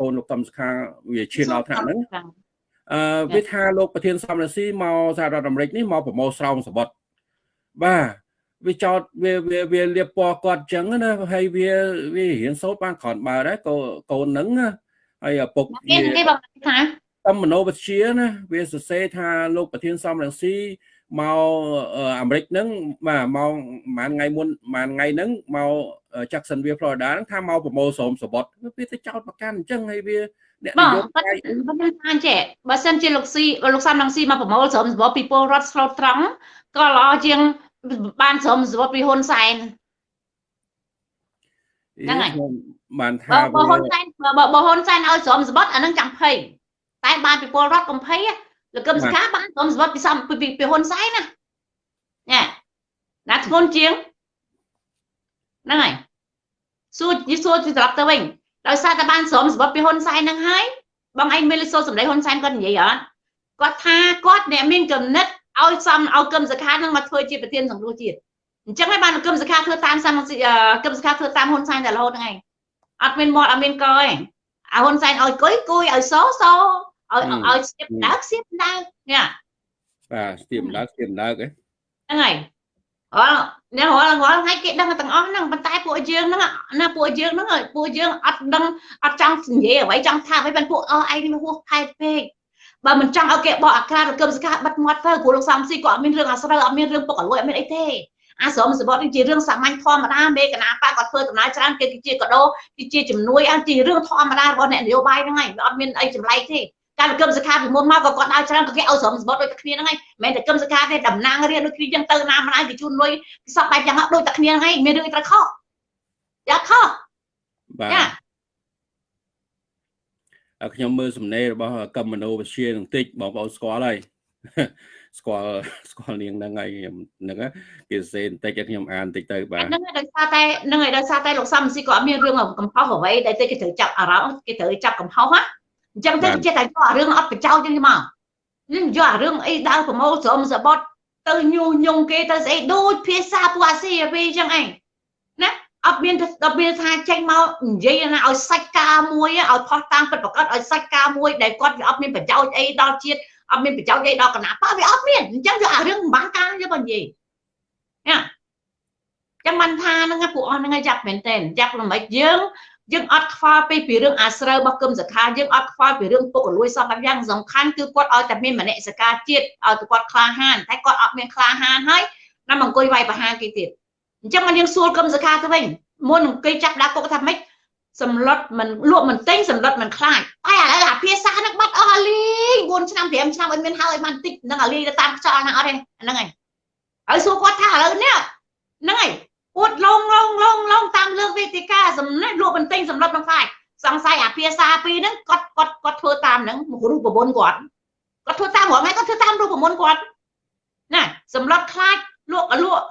កូនលោកតំសខាវាឈានដល់ថ្នាក់ហ្នឹងអឺវាថាលោកប្រធានសំរងស៊ីមកសហរដ្ឋអាមេរិកនេះមកប្រមូលស្រោមសបុតបាទ វាចោតវាវាវាលៀបពណ៌គាត់ចឹងណាហើយវាវារៀនសូត្របានក្រនបើដែរកូនកូនហ្នឹងហើយឪពុកគេគេបងថាតាមមនោវិជ្ជាណាវាសរសេរថាលោកប្រធានសំរងស៊ីមកអាមេរិកហ្នឹងបាទមកប្រហែលថ្ងៃមុនប្រហែលថ្ងៃហ្នឹងមក Jacksonville Florida ហ្នឹងថាមកប្រមូលស្រោមសបុតវាទៅចោតប្រកាន់អញ្ចឹងហើយវាអ្នកនយោបាយបងថាចេះបើសិនជាលោកស៊ីលោកសំរងស៊ីមកប្រមូលស្រោមសបុតពីពលរដ្ឋស្លូតត្រង់ក៏ល្អជាង បានស្រោមសបុតពីហ៊ុនសែនហ្នឹងហើយបានថាបើហ៊ុនសែនបើហ៊ុនសែនឲ្យស្រោមសបុតអានឹងចាំភ័យតែបានពីពលរដ្ឋកំភៃលោកកឹមសុខាបានស្រោមសបុតពីសំពីពីហ៊ុនសែនណាញ៉ាណាធ្ងន់ជាងហ្នឹងហើយសួរយីសួរត្រឡប់ទៅវិញដោយសារតែបានស្រោមសបុតពីហ៊ុនសែនហ្នឹងហើយបងឯងមានលិសូសម្ដីហ៊ុនសែនគាត់និយាយអត់គាត់ថាគាត់អ្នកមានកំណត់ ឲ្យសំឲ្យកឹមសខានឹងមកធ្វើជាប្រធានសង្គ្រោះជាតិអញ្ចឹងហើយបានកឹមសខាធ្វើតាមសំកឹមសខាធ្វើតាមហ៊ុនសែនតែរហូតហ្នឹងឯងអត់មានមាត់អត់មានកឯងអាហ៊ុនសែនឲ្យគុយគុយឲ្យសសឲ្យឲ្យស្ទាបដើកស្ទាបដើកញ៉ាបាទស្ទាបដើកស្ទាបដើកហ្នឹងហើយអរអ្នករាល់រាល់ថ្ងៃគេដឹងទាំងអស់ហ្នឹងប៉ុន្តែពួកយើងហ្នឹងណាពួកយើងហ្នឹងពួកយើងអត់ដឹងអត់ចង់និយាយអ្វីចង់ថាអ្វីបានពួកអស់ឯងនេះហួសខែពេក បើមិនចង់ឲ្យគេបកអាក្រាតរកឹមសកាបិទមាត់ទៅព្រោះលោកសំស៊ីក៏អត់មានរឿងអាស្រូវអត់មានរឿងពុកអលួយអត់មានអីទេអាស្រមសបត់នេះជារឿងសាមញ្ញធម្មតាមេកណាប៉ាគាត់ធ្វើដំណើរច្រើនគេជាកដោជាជំនួយអាជារឿងធម្មតារបស់អ្នកនយោបាយហ្នឹងហើយអត់មានអីចម្លែកទេការគឹមសខាពីមុនមកក៏គាត់ដើរច្រើនក៏គេឲ្យស្រមសបត់ដូចតែគ្នាហ្នឹងហើយមិនមែនតែគឹមសខាទេតំណាងរៀនដូចគ្នាចឹងទៅណាមិនឲ្យគេជូនលុយគេសពបែបយ៉ាងដូចតែគ្នាហ្នឹងហើយមានរឿងត្រូវខុសយ៉ាខុសបាទ ខ្ញុំមើលសំណេររបស់កឹមមនោវិជ្ជានឹងតិចបងប្អូនស្គាល់ហើយស្គាល់ស្គាល់នាងហ្នឹងហើយខ្ញុំហ្នឹងគេសរសេរបន្តិចឲ្យខ្ញុំអានបន្តិចទៅបាទហ្នឹងហើយដោយសារតែហ្នឹងហើយដោយសារតែលោកសំស៊ីក៏អត់មានរឿងកំហុសអ្វីដែលគេត្រូវចាប់អារម្មណ៍គេត្រូវចាប់កំហុសណាអញ្ចឹងទៅចេះតែយកអារឿងអត់ប្រចោលចឹងមកនឹងយកអារឿងអីដើរប្រមូលស្រមសបត់ទៅញុះញង់គេទៅស្អីដូចភាសាពួកអាស៊ីអាវីចឹងឯងណា អត់មានអត់មានថាចេញមកនិយាយណាឲ្យសាច់ការមួយឲ្យផុសតាមពិតប្រកបឲ្យសាច់ការមួយដែលគាត់វាអត់មានប្រយោជន៍អីដល់ជាតិអត់មានប្រយោជន៍អីដល់គណៈបកវាអត់មានអញ្ចឹងយកអារឿងមិនបានការយកបើនិយាយណាចឹងបានថាហ្នឹងពួកអស់ហ្នឹងយ៉ាប់មែនតើយ៉ាប់ល្មិចយើងយើងអត់ខ្វល់ពីពីរឿងអាស្រូវរបស់គឹមសខាយើងអត់ខ្វល់ពីរឿងពុករលួយសពបែបយ៉ាងសំខាន់គឺគាត់ឲ្យតែមានមនសិការជាតិឲ្យតែគាត់ក្លាហានតែគាត់អត់មានក្លាហានហើយណាមកអង្គុយវាយប្រហារគេទៀត អញ្ចឹងយើងសួរគឹមសខាទៅវិញមុនអង្គុយចាប់ដាក់គុកថាម៉េចសម្លុតមិនលក់មិនទិញសម្លុតមិនខ្លាចតែឥឡូវអាភាសាហ្នឹងបាត់អស់អាលី4ឆ្នាំ5ឆ្នាំអត់មានហើយបានតិចហ្នឹងអាលីទៅតាមខ្យល់ហ្នឹងអត់ទេហ្នឹងហើយហើយសួរគាត់ថាឥឡូវនេះហ្នឹងហើយអួតឡងឡងឡងឡងតាមលើកវេទិកាសំណេះលក់បន្ទិញសម្លុតមិនខ្លាចសង្ស័យអាភាសាពីរហ្នឹងគាត់គាត់គាត់ធ្វើតាមហ្នឹងរូបមន្តគាត់គាត់ធ្វើតាមរងហើយគាត់ធ្វើតាមរូបមន្តគាត់ណាសម្លុតខ្លាចលក់លក់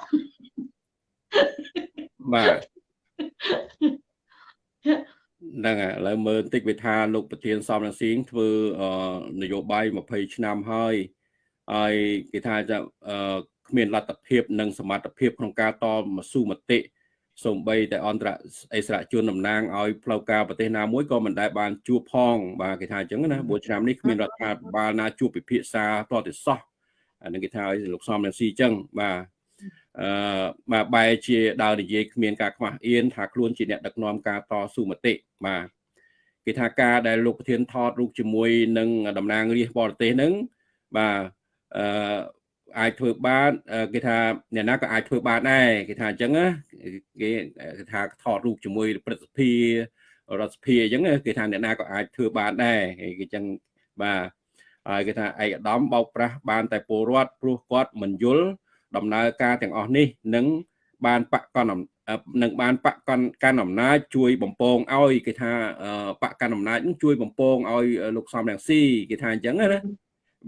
បាទហ្នឹងហើយឥឡូវមើលបន្តិចវាថាលោកប្រធានសំរងស៊ីងធ្វើនយោបាយ20ឆ្នាំហើយហើយគេថាจะគ្មានលទ្ធភាព និងសមត្ថភាពក្នុងការតមស៊ូមតិសូម្បីតែអន្តរអិសរាជជនតំណាងឲ្យផ្លូវការប្រទេសណាមួយក៏មិនដែលបានជួបផង បាទគេថាអញ្ចឹងណា4ឆ្នាំនេះគ្មានរដ្ឋាភិបាលណាជួបពិភាក្សាតទៅសោះអានឹងគេថាឲ្យលោកសំរងស៊ីអញ្ចឹងបាទ អឺបាទបែរជាដើរនិយាយគ្មានការខ្មាស់អៀនថាខ្លួនជាអ្នកដឹកនាំការតស៊ូមតិបាទគេថាការដែលលោកប្រធានថតរូបជាមួយនឹងតំណាងរាស្ត្របរទេសហ្នឹងបាទអឺអាចធ្វើបានគេថាអ្នកណាក៏អាចធ្វើបានដែរគេថាអញ្ចឹងណាគេថាថតរូបជាមួយព្រឹទ្ធសភារដ្ឋសភាអញ្ចឹងគេថាអ្នកណាក៏អាចធ្វើបានដែរគេអញ្ចឹងបាទហើយគេថាឯកឧត្តមបោកប្រាស់បានតែពលរដ្ឋព្រោះគាត់មិនយល់ ដំណើរការទាំងអស់នេះនឹងបានបកកននឹងបានបកកនកាន់អំណាចជួយបំពងឲ្យគេថាបកកាន់អំណាចនឹងជួយបំពងឲ្យលោកសំរងស៊ីគេថាអញ្ចឹងណា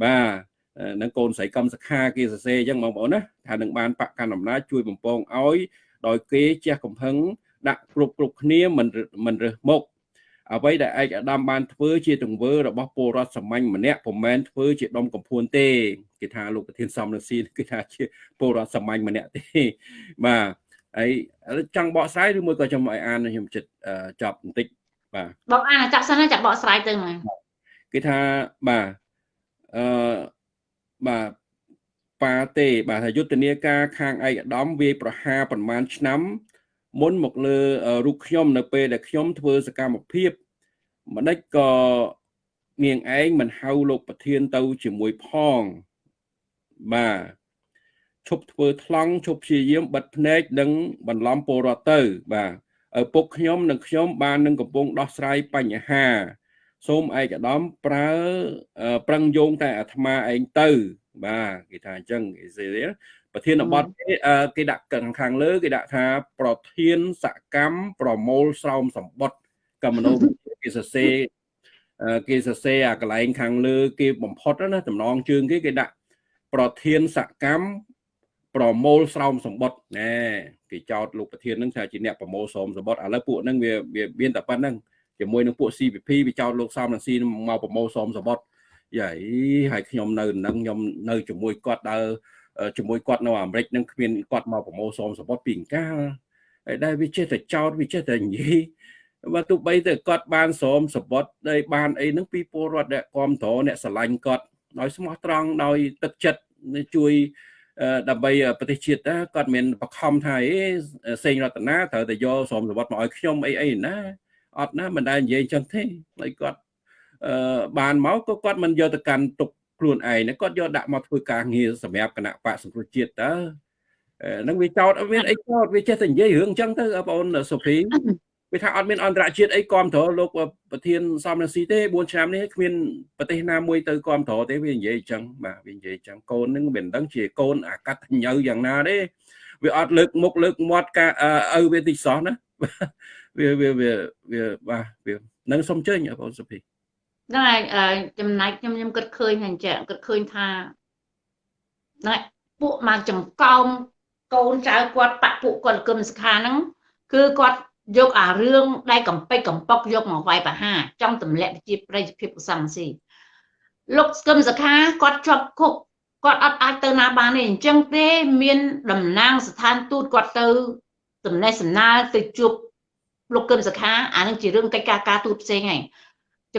បាទនឹងកូនស្រីកំសខាគេសរសេរអញ្ចឹងបងប្អូនណាថានឹងបានបកកាន់អំណាចជួយបំពងឲ្យដោយគេជះកំហឹងដាក់គ្រប់គ្រប់គ្នាមិនមិនរើសមុខ អ្វីដែលឯកឧត្តមបានធ្វើជាទង្វើរបស់ពលរដ្ឋសាមញ្ញម្នាក់ពុំមែនធ្វើជាដុំកំភួនទេគេថាលោកប្រធានសំរងស៊ីគឺថាជាពលរដ្ឋសាមញ្ញម្នាក់ទេបាទហើយចង់បកស្រាយឬមួយក៏ខ្ញុំឲ្យអានខ្ញុំចិត្តចប់បន្តិចបាទបកអានចាប់សិនចាក់បកស្រាយទៅមកគេថាបាទអឺបាទប៉ាទេបាទយុទ្ធនាការខាងឯកឧត្តមវាយប្រហារប្រមាណឆ្នាំ មុនមកលើរូបខ្ញុំនៅពេលដែលខ្ញុំធ្វើសកម្មភាពម្ដេចក៏នាងឯងមិនហៅលោកប្រធានទៅជាមួយផងបាទឈប់ធ្វើថ្លង់ឈប់ព្យាយាមបិទភ្នែកនិងបន្លំពលរដ្ឋទៅ បាទឪពុកខ្ញុំនិងខ្ញុំបាននឹងកំពុងដោះស្រាយបញ្ហា សូមឯកឧត្តមប្រើប្រឹងយោងតែអាត្មាឯងទៅ បាទគេថាអញ្ចឹងគេសេរី ប្រធានបទគេដាក់ខាងលើគេដាក់ថាប្រធានសកម្មប្រមូលស្រោមសម្បត្តិកម្មនោគេសរសេរគេសរសេរអាកន្លែងខាងលើ គេបំផុតណាតំណងជើងគេគេដាក់ប្រធានសកម្មប្រមូលស្រោមសម្បត្តិណែគេចោតលោកប្រធាននឹងថាជាអ្នកប្រមូលស្រោមសម្បត្តិឥឡូវពួកហ្នឹងវាវាមានតែប៉ុណ្្នឹងជាមួយនឹងពួក CPP វាចោតលោកសំរងស៊ីមកប្រមូលស្រោមសម្បត្តិយាយហើយខ្ញុំនៅនឹងខ្ញុំនៅជាមួយគាត់ដើរ ជាមួយគាត់នៅអាមេរិកនឹងគ្មានគាត់មកប្រមូលស្រោមសម្បត្តិពីអង្កាលហើយដែលវាចេះតែចោតវាចេះតែនិយាយបើទោះបីតែគាត់បានស្រោមសម្បត្តិដោយបានអីហ្នឹងពីពលរដ្ឋអ្នកគ្រប់គ្រងអ្នកស្រឡាញ់គាត់ដោយស្មោះត្រង់ដោយទឹកចិត្តជួយដើម្បីប្រទេសជាតិគាត់មានបខំថាអីសេងរតនាត្រូវតែយកស្រោមសម្បត្តិមកឲ្យខ្ញុំអីអីណាអត់ណាមិនដែលនិយាយចឹងទេហើយគាត់អឺបានមកក៏គាត់មិនយកទៅកាន់ទុក ខ្លួនឯងគាត់យកដាក់មកធ្វើការងារសម្រាប់គណៈបកសង្គ្រោះជាតិតើនឹងវាចោតអត់មានអីចោតវាចេះតែនិយាយរឿងចឹងទៅបងប្អូនសុភីវាថាអត់មានអន្តរជាតិអីគ្រប់គ្រងលោកប្រធានសំរងស៊ីទេ4ឆ្នាំនេះគ្មានប្រទេសណាមួយទៅគ្រប់គ្រងទេវានិយាយចឹងបាទវានិយាយចឹងកូននឹងមិនដឹងជាកូនអាកតញ្ញូយ៉ាងណាទេវាអត់លើកមុខលើកមាត់ការឪវាតិចសោះណាវាវាវាវាបាទវានឹងសុំជើញបងសុភី ហ្នឹងហើយចំណែកខ្ញុំខ្ញុំគិតឃើញថាអញ្ចឹងគិតឃើញថាណែពួកមកចំកោមកូនចៅគាត់បាក់ពួកគាត់គឹមសខាហ្នឹងគឺគាត់យកអារឿងដែលកំពេចកំប៉ុកយកមកវាយប្រហារចង់ទម្លាក់ជាប្រិយភាពឧស្សាហ៍ស៊ីលោកគឹមសខាគាត់ជាប់គុកគាត់អត់អាចទៅណាបានទេអញ្ចឹងទេមានតំណាងស្ថានទូតគាត់ទៅតំណែងសំណើទៅជួបលោកគឹមសខាអានឹងជារឿងកិច្ចការការទូតផ្សេងហើយ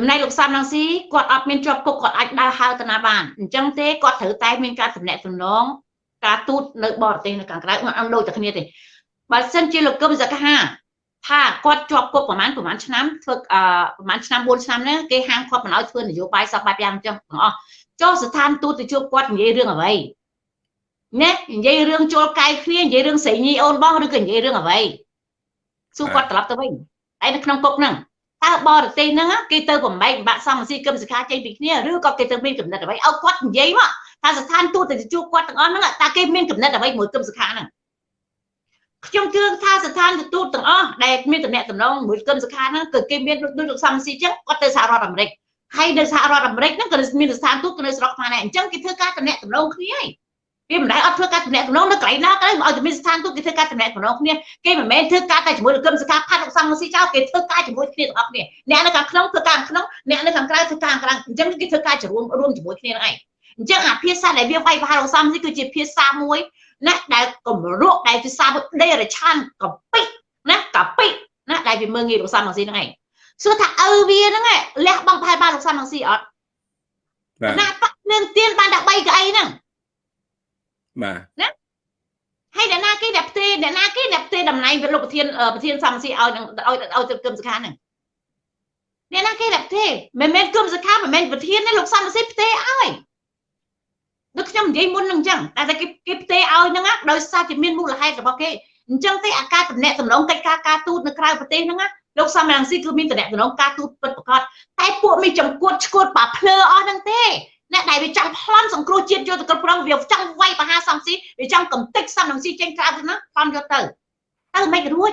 ចំណែកលោកសំឡងស៊ីគាត់អត់មានជាប់គុកគាត់អាចដើរហៅទៅណាបានអញ្ចឹងទេគាត់ត្រូវតែមានការតំណែងតំណងការទូតនៅបរទេសនៅខាងក្រៅមិនអត់ដូចតែគ្នាទេបើសិនជាលោកកឹមសខាថាគាត់ជាប់គុកប្រហែលប្រហែលឆ្នាំធ្វើអឺប្រហែលឆ្នាំ4ឆ្នាំហ្នឹងគេហាមគាត់មិនឲ្យធ្វើនយោបាយសពបែបយ៉ាងចឹងទាំងអស់ចុះស្ថានទូតទៅជួបគាត់និយាយរឿងអ្វីណែនិយាយរឿងចូលកាយគ្នានិយាយរឿងស្រីញីអូនបងឬក៏និយាយរឿងអ្វីសួរគាត់ត្រឡប់ទៅវិញឯនៅក្នុងគុកហ្នឹង តើបរទេសហ្នឹងគេទៅបំបែកបាក់សំស៊ីគឹមសិក្ខាចេញពីគ្នាឬក៏គេទៅមានកំណត់អ្វីឲ្យគាត់និយាយមកថាស្ថានទូតទៅជួបគាត់ទាំងអស់ហ្នឹងតើគេមានកំណត់អ្វីមួយគឹមសិក្ខាហ្នឹងខ្ញុំជឿថាស្ថានទូតទាំងអស់ដែលមានតំណែងតំណងមួយគឹមសិក្ខាហ្នឹងគឺគេមានដូចលោកសំស៊ីចឹងគាត់ទៅសហរដ្ឋអាមេរិកហើយនៅសហរដ្ឋអាមេរិកហ្នឹងក៏មានស្ថានទូតនៅស្រុកខ្មែរដែរអញ្ចឹងគេធ្វើការតំណែងតំណងគ្នាហើយ វាមិនដែលអត់ធ្វើការតំណែងតំណងនៅកន្លែងណាក៏ឲ្យតែមានស្ថានទូតគេធ្វើការតំណែងតំណងគ្នាគេមិនមែនធ្វើការតែជាមួយនឹងគឹមសកាផាត់លោកសំស៊ីចោលគេធ្វើការជាមួយគ្នាទាំងអស់គ្នាអ្នកនៅខាងក្នុងធ្វើការខាងក្នុងអ្នកនៅខាងក្រៅធ្វើការខាងក្រៅអញ្ចឹងគេធ្វើការរួមរួមជាមួយគ្នាហ្នឹងឯងអញ្ចឹងអាភាសាដែលវាវាយប្រហារលោកសំស៊ីគឺជាភាសាមួយណាដែលកម្រក់ដែលភាសាមួយដេរឆានកពិណាកពិណាដែលវាមើងងាយលោកសំស៊ីហ្នឹងឯងសួរថាឪវាហ្នឹងលះបង់ប្រហែលបានលោកសំស៊ីអត់បាទណាប៉នឹងទៀនបានតែ3កៅអីហ្នឹង បាទណាហើយអ្នកណាគេអ្នកផ្ទេអ្នកណាគេអ្នកផ្ទេតំណែងលោកប្រធានប្រធានសំស៊ីឲ្យឲ្យឲ្យទៅគឹមសខាហ្នឹងអ្នកណាគេអ្នកផ្ទេមិនមែនគឹមសខាមិនមែនប្រធានទេលោកសំស៊ីផ្ទេឲ្យដូចខ្ញុំនិយាយមុនហ្នឹងអញ្ចឹងតែគេគេផ្ទេឲ្យហ្នឹងដោយសារជាមានមូលហេតុរបស់គេអញ្ចឹងទេអាការតំណែងតំណងកិច្ចការការទូតនៅក្រៅប្រទេសហ្នឹងលោកសំរងស៊ីគឺមានតំណែងតំណងការទូតពិតប្រាកដតែពួកមីចំគួតឈួតបាភ្លើអស់ហ្នឹងទេ អ្នកដែលវាចង់ប្លន់សង្គ្រោះជាតិយកទៅគ្រប់គ្រងវាចង់វាយបហាសំស៊ីវាចង់កំទេចសំនឹងស៊ីចេញក្រៅទៅណាប្លន់យកទៅទៅមិនរួច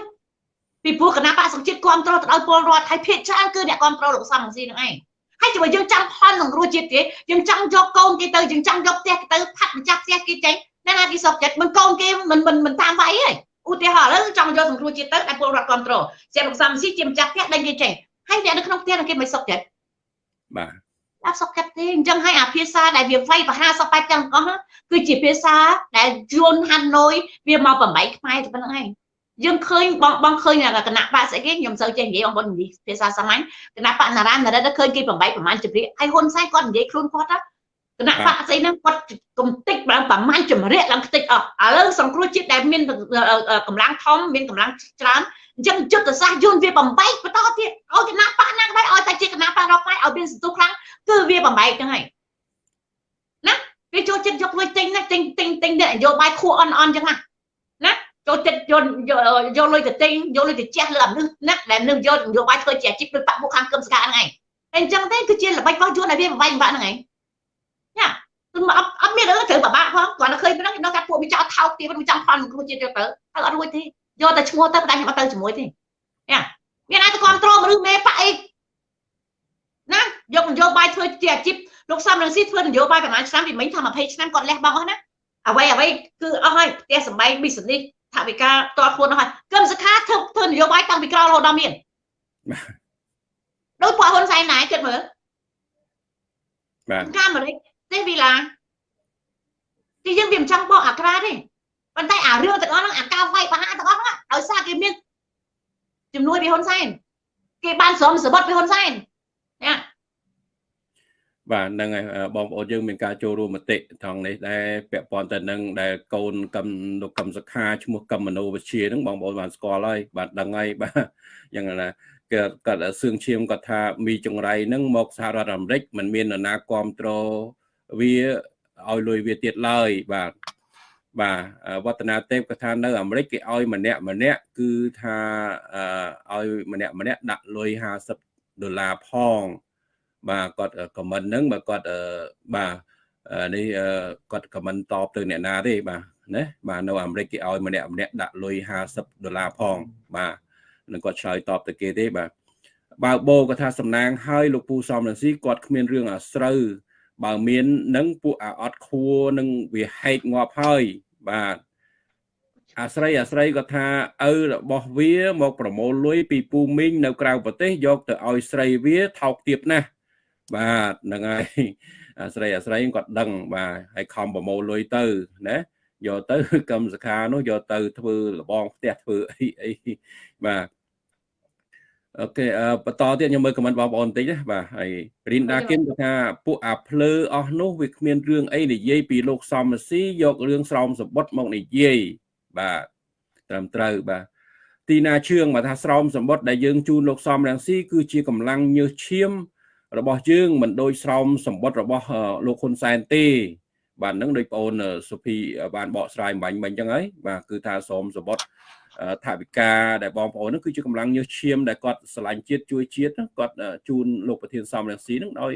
ពីព្រោះគណៈបកសង្ជាតិគ្រប់គ្រងទៅឲ្យពលរដ្ឋហើយភាគច្រើនគឺអ្នកគ្រប់គ្រងលោកសំនឹងស៊ីនឹងឯងហើយជួយយើងចង់ប្លន់សង្គ្រោះជាតិទេយើងចង់យកកូនគេទៅយើងចង់យកផ្ទះគេទៅផាត់ម្ចាស់ផ្ទះគេចេញអ្នកណាគេសុខចិត្តមិនកូនគេមិនមិនមិនតាមវាយទេឧទាហរណ៍ឥឡូវចង់យកសង្គ្រោះជាតិទៅតែពលរដ្ឋគ្រប់គ្រងជាលោកសំស៊ីជាម្ចាស់ផ្ទះដេញគេចេញហើយអ្នកនៅក្នុងផ្ទះគេមិនសុខចិត្តបាទ អត់សុខចិត្តទេអញ្ចឹងហើយអាភាសាដែលវាវាយប្រហាសបែបទាំងអស់គឺជាភាសាដែលយួនហាន់ណុយវាមកបំបីខ្មែរទៅប៉ុណ្្នឹងឯងយើងឃើញបងបងឃើញគណៈបកស្អីគេខ្ញុំសូវចេះនិយាយបងប្អូននិយាយភាសាសាមញ្ញគណៈបកណារ៉ានរិទ្ធឃើញគេបំបីប្រហែលជំរាកហើយហ៊ុនសែនគាត់និយាយខ្លួនគាត់គណៈបកស្អីហ្នឹងគាត់កំតិចបានប្រហែលជំរាកឡើងខ្ទេចអស់ឥឡូវសង្គ្រោះជាតិដែលមានកម្លាំងធំមានកម្លាំងច្រើន អញ្ចឹងយុទ្ធសាស្ត្រយន្តវាបំបែកបន្តទៀតឲ្យគណៈបកណាក៏ដោយឲ្យតែជាគណៈបករកផ្នែកឲ្យមានសន្ទុះខ្លាំងគឺវាបំបែកចឹងហើយណាវាចូលចិត្តយកលុយទិញណាទិញទិញទិញនយោបាយខួអន់អន់ចឹងណាណាចូលចិត្តយកយកលុយទៅទិញយកលុយទៅជះលើអាមនុស្សណាដែលនឹងយកនយោបាយធ្វើជាអាជីពដោយបាក់មុខខាងគឹមស្កាហ្នឹងឯងអញ្ចឹងទេគឺជាល្បិចរបស់យួនដែលវាបំបែកបំបាក់ហ្នឹងឯងណាគឺអត់អត់មានរឿងត្រូវបបាក់ផងគាត់តែឃើញប៉ុណ្ណឹងខ្ញុំថាពួកវាចោលថោកទៀតវាចង់ផលគ្រូជាតិយកទៅហើយអត់រួចទេ យកតែឈ្មោះទៅតែខ្ញុំអត់ទៅជាមួយទេណាមានអាចទៅគ្រប់គ្រងមនុស្សមេប៉អីណាយកនយោបាយធ្វើជាអាជីពលោកសំរងស៊ីធ្វើនយោបាយប្រហែលឆ្នាំពីមិញថា20ឆ្នាំគាត់លះបង់អស់ណាអ្វីអ្វីគឺអស់ហើយផ្ទះសម្បែង business ថាវិការតតខ្លួនអស់ហើយគឹមសខាធ្វើធ្វើនយោបាយតាំងពីក្រោយរហូតដល់មានដោយពួកហ៊ុនសែនណែគិតមើលបាទកាមេរិកទេវីឡាទីយើងវាមិនចង់បកអាក្រាទេ ប៉ុន្តែអារឿងទាំងអស់ហ្នឹងអាការវាយបហាទាំងអស់ហ្នឹងដោយសារគេមានជំនួយពីហ៊ុនសែនគេបានស្រមសបុតពីហ៊ុនសែនណាបាទហ្នឹងហើយបងប្អូនយើងមានការចូលរួមមតិថងនេះដែរពាក់ព័ន្ធទៅនឹងដែលកូនកឹមលោកកឹមសខាឈ្មោះកឹមមនោវិជាហ្នឹងបងប្អូនបានស្គាល់ហើយបាទដឹងហើយបាទយ៉ាងណាគាត់គាត់សឿងឈាមគាត់ថាមីចង្រៃហ្នឹងមកសហរដ្ឋអាមេរិកมันមាននរណាគ្រប់គ្រងវាឲ្យលុយវាទៀតឡើយបាទ បាទវឌ្ឍនាទេពគាត់ថានៅអាមេរិកគេឲ្យម្នាក់ម្នាក់គឺថាឲ្យម្នាក់ម្នាក់ដាក់លុយ50ដុល្លារផង បាទគាត់ខមមិនហ្នឹងបើគាត់បាទនេះគាត់ខមមិនតបទៅអ្នកណាទេបាទណាបាទនៅអាមេរិកគេឲ្យម្នាក់ម្នាក់ដាក់លុយ50ដុល្លារផង បាទនឹងគាត់ឆ្លើយតបទៅគេទេបាទបើបោគាត់ថាសំណាងហើយលោកពូសំរងស៊ីគាត់គ្មានរឿងអាស្រូវបើមាននឹងពួកអាអត់ខួរនឹងវាហែកងាប់ហើយ បាទអាស្រ័យអាស្រ័យគាត់ថាឪរបស់វាមកប្រមូលលុយពីពូមីងនៅក្រៅប្រទេសយកទៅឲ្យស្រីវាថោកទាបណាស់បាទហ្នឹងហើយអាស្រ័យអាស្រ័យគាត់ដឹងបាទហើយខំប្រមូលលុយទៅណាយកទៅកម្មសខានោះយកទៅធ្វើលបងផ្ទះធ្វើអីអីបាទ អូខេបន្តទៀតខ្ញុំមើលខមមិនបងប្អូនបន្តិចណាបាទហើយរីនដាគិនគាត់ថាពួកអាភ្លើអស់នោះវាគ្មានរឿងអីនិយាយពីលោកសំស៊ីយករឿងស្រោមសបុតមកនិយាយបាទត្រឹមត្រូវបាទទីណាជឿងមកថាស្រោមសម្បត្តិដែលយើងជូនលោកសំរងស៊ីគឺជាកម្លាំងញើសឈាម របស់យើងមិនដូចស្រោមសម្បត្តិរបស់លោកហ៊ុនសែនទេ បាទហ្នឹងដូចបងអូនសុភីបានបកស្រាយបាញ់មិញអញ្ចឹងហើយបាទគឺថាស្រោមសម្បត្តិ ថាវិការដែលបងប្អូនហ្នឹងគឺជាកម្លាំងញើសឈាមដែលគាត់ស្រឡាញ់ជាតិជួយជាតិគាត់ជូនលោកប្រធានសំរងស៊ីហ្នឹងដោយ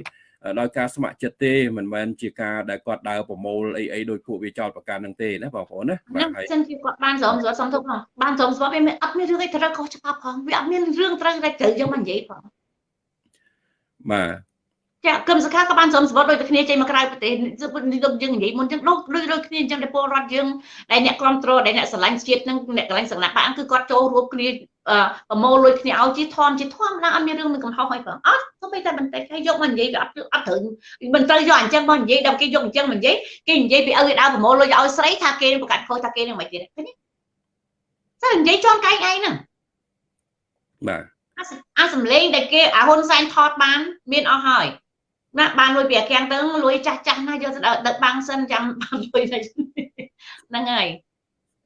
ដោយការស្ម័គ្រចិត្តទេមិនមែនជាការដែលគាត់ដើរប្រមូលអីអីដោយពួកវាចោតប្រកាន់នឹងទេណាបងប្អូនណាបាទហើយសិនជាគាត់បានស្រោមស្វាត់សំទុកផងបានស្រោមស្វាត់វាអត់មានរឿងអីត្រូវខុសច្បាប់ផងវាអត់មានរឿងត្រូវតែត្រូវយើងមកនិយាយផងបាទ ចាគឹមសខាក៏បានស្រោមស្វាត់ដូចតែគ្នាចេញមកក្រៅប្រទេសដូចយើងនិយាយមុនចឹងដូចដូចដូចគ្នាអញ្ចឹងដែលពលរដ្ឋយើងដែលអ្នកគ្រប់គ្រងដែលអ្នកស្រឡាញ់ជាតិនឹងអ្នកកន្លែងសង្ណាក់បានគឺគាត់ចូលរួមគ្នាប្រមូលលុយគ្នាឲ្យជាធំជាធំណាអត់មានរឿងនឹងកំហុសអីផងអត់ទៅតែបន្តិចហើយយកមកនិយាយវាអត់អត់ត្រូវមិនត្រូវយកអញ្ចឹងមកនិយាយដល់គេយកអញ្ចឹងមកនិយាយគេនិយាយពីឪគេដើរប្រមូលលុយឲ្យស្រីថាគេប្រកាសខុសថាគេនឹងមិនទៀតឃើញទេនិយាយជន់កែងឯងហ្នឹងបាទអាសំលេងដែលគេអាហ៊ុនសែនថតបាន មានអស់ហើយ ណាបានលុយពីអាកាំងទៅលុយចាស់ចាស់ណាយកទៅដឹកបាំងសិនចាំបានលុយហ្នឹងហើយ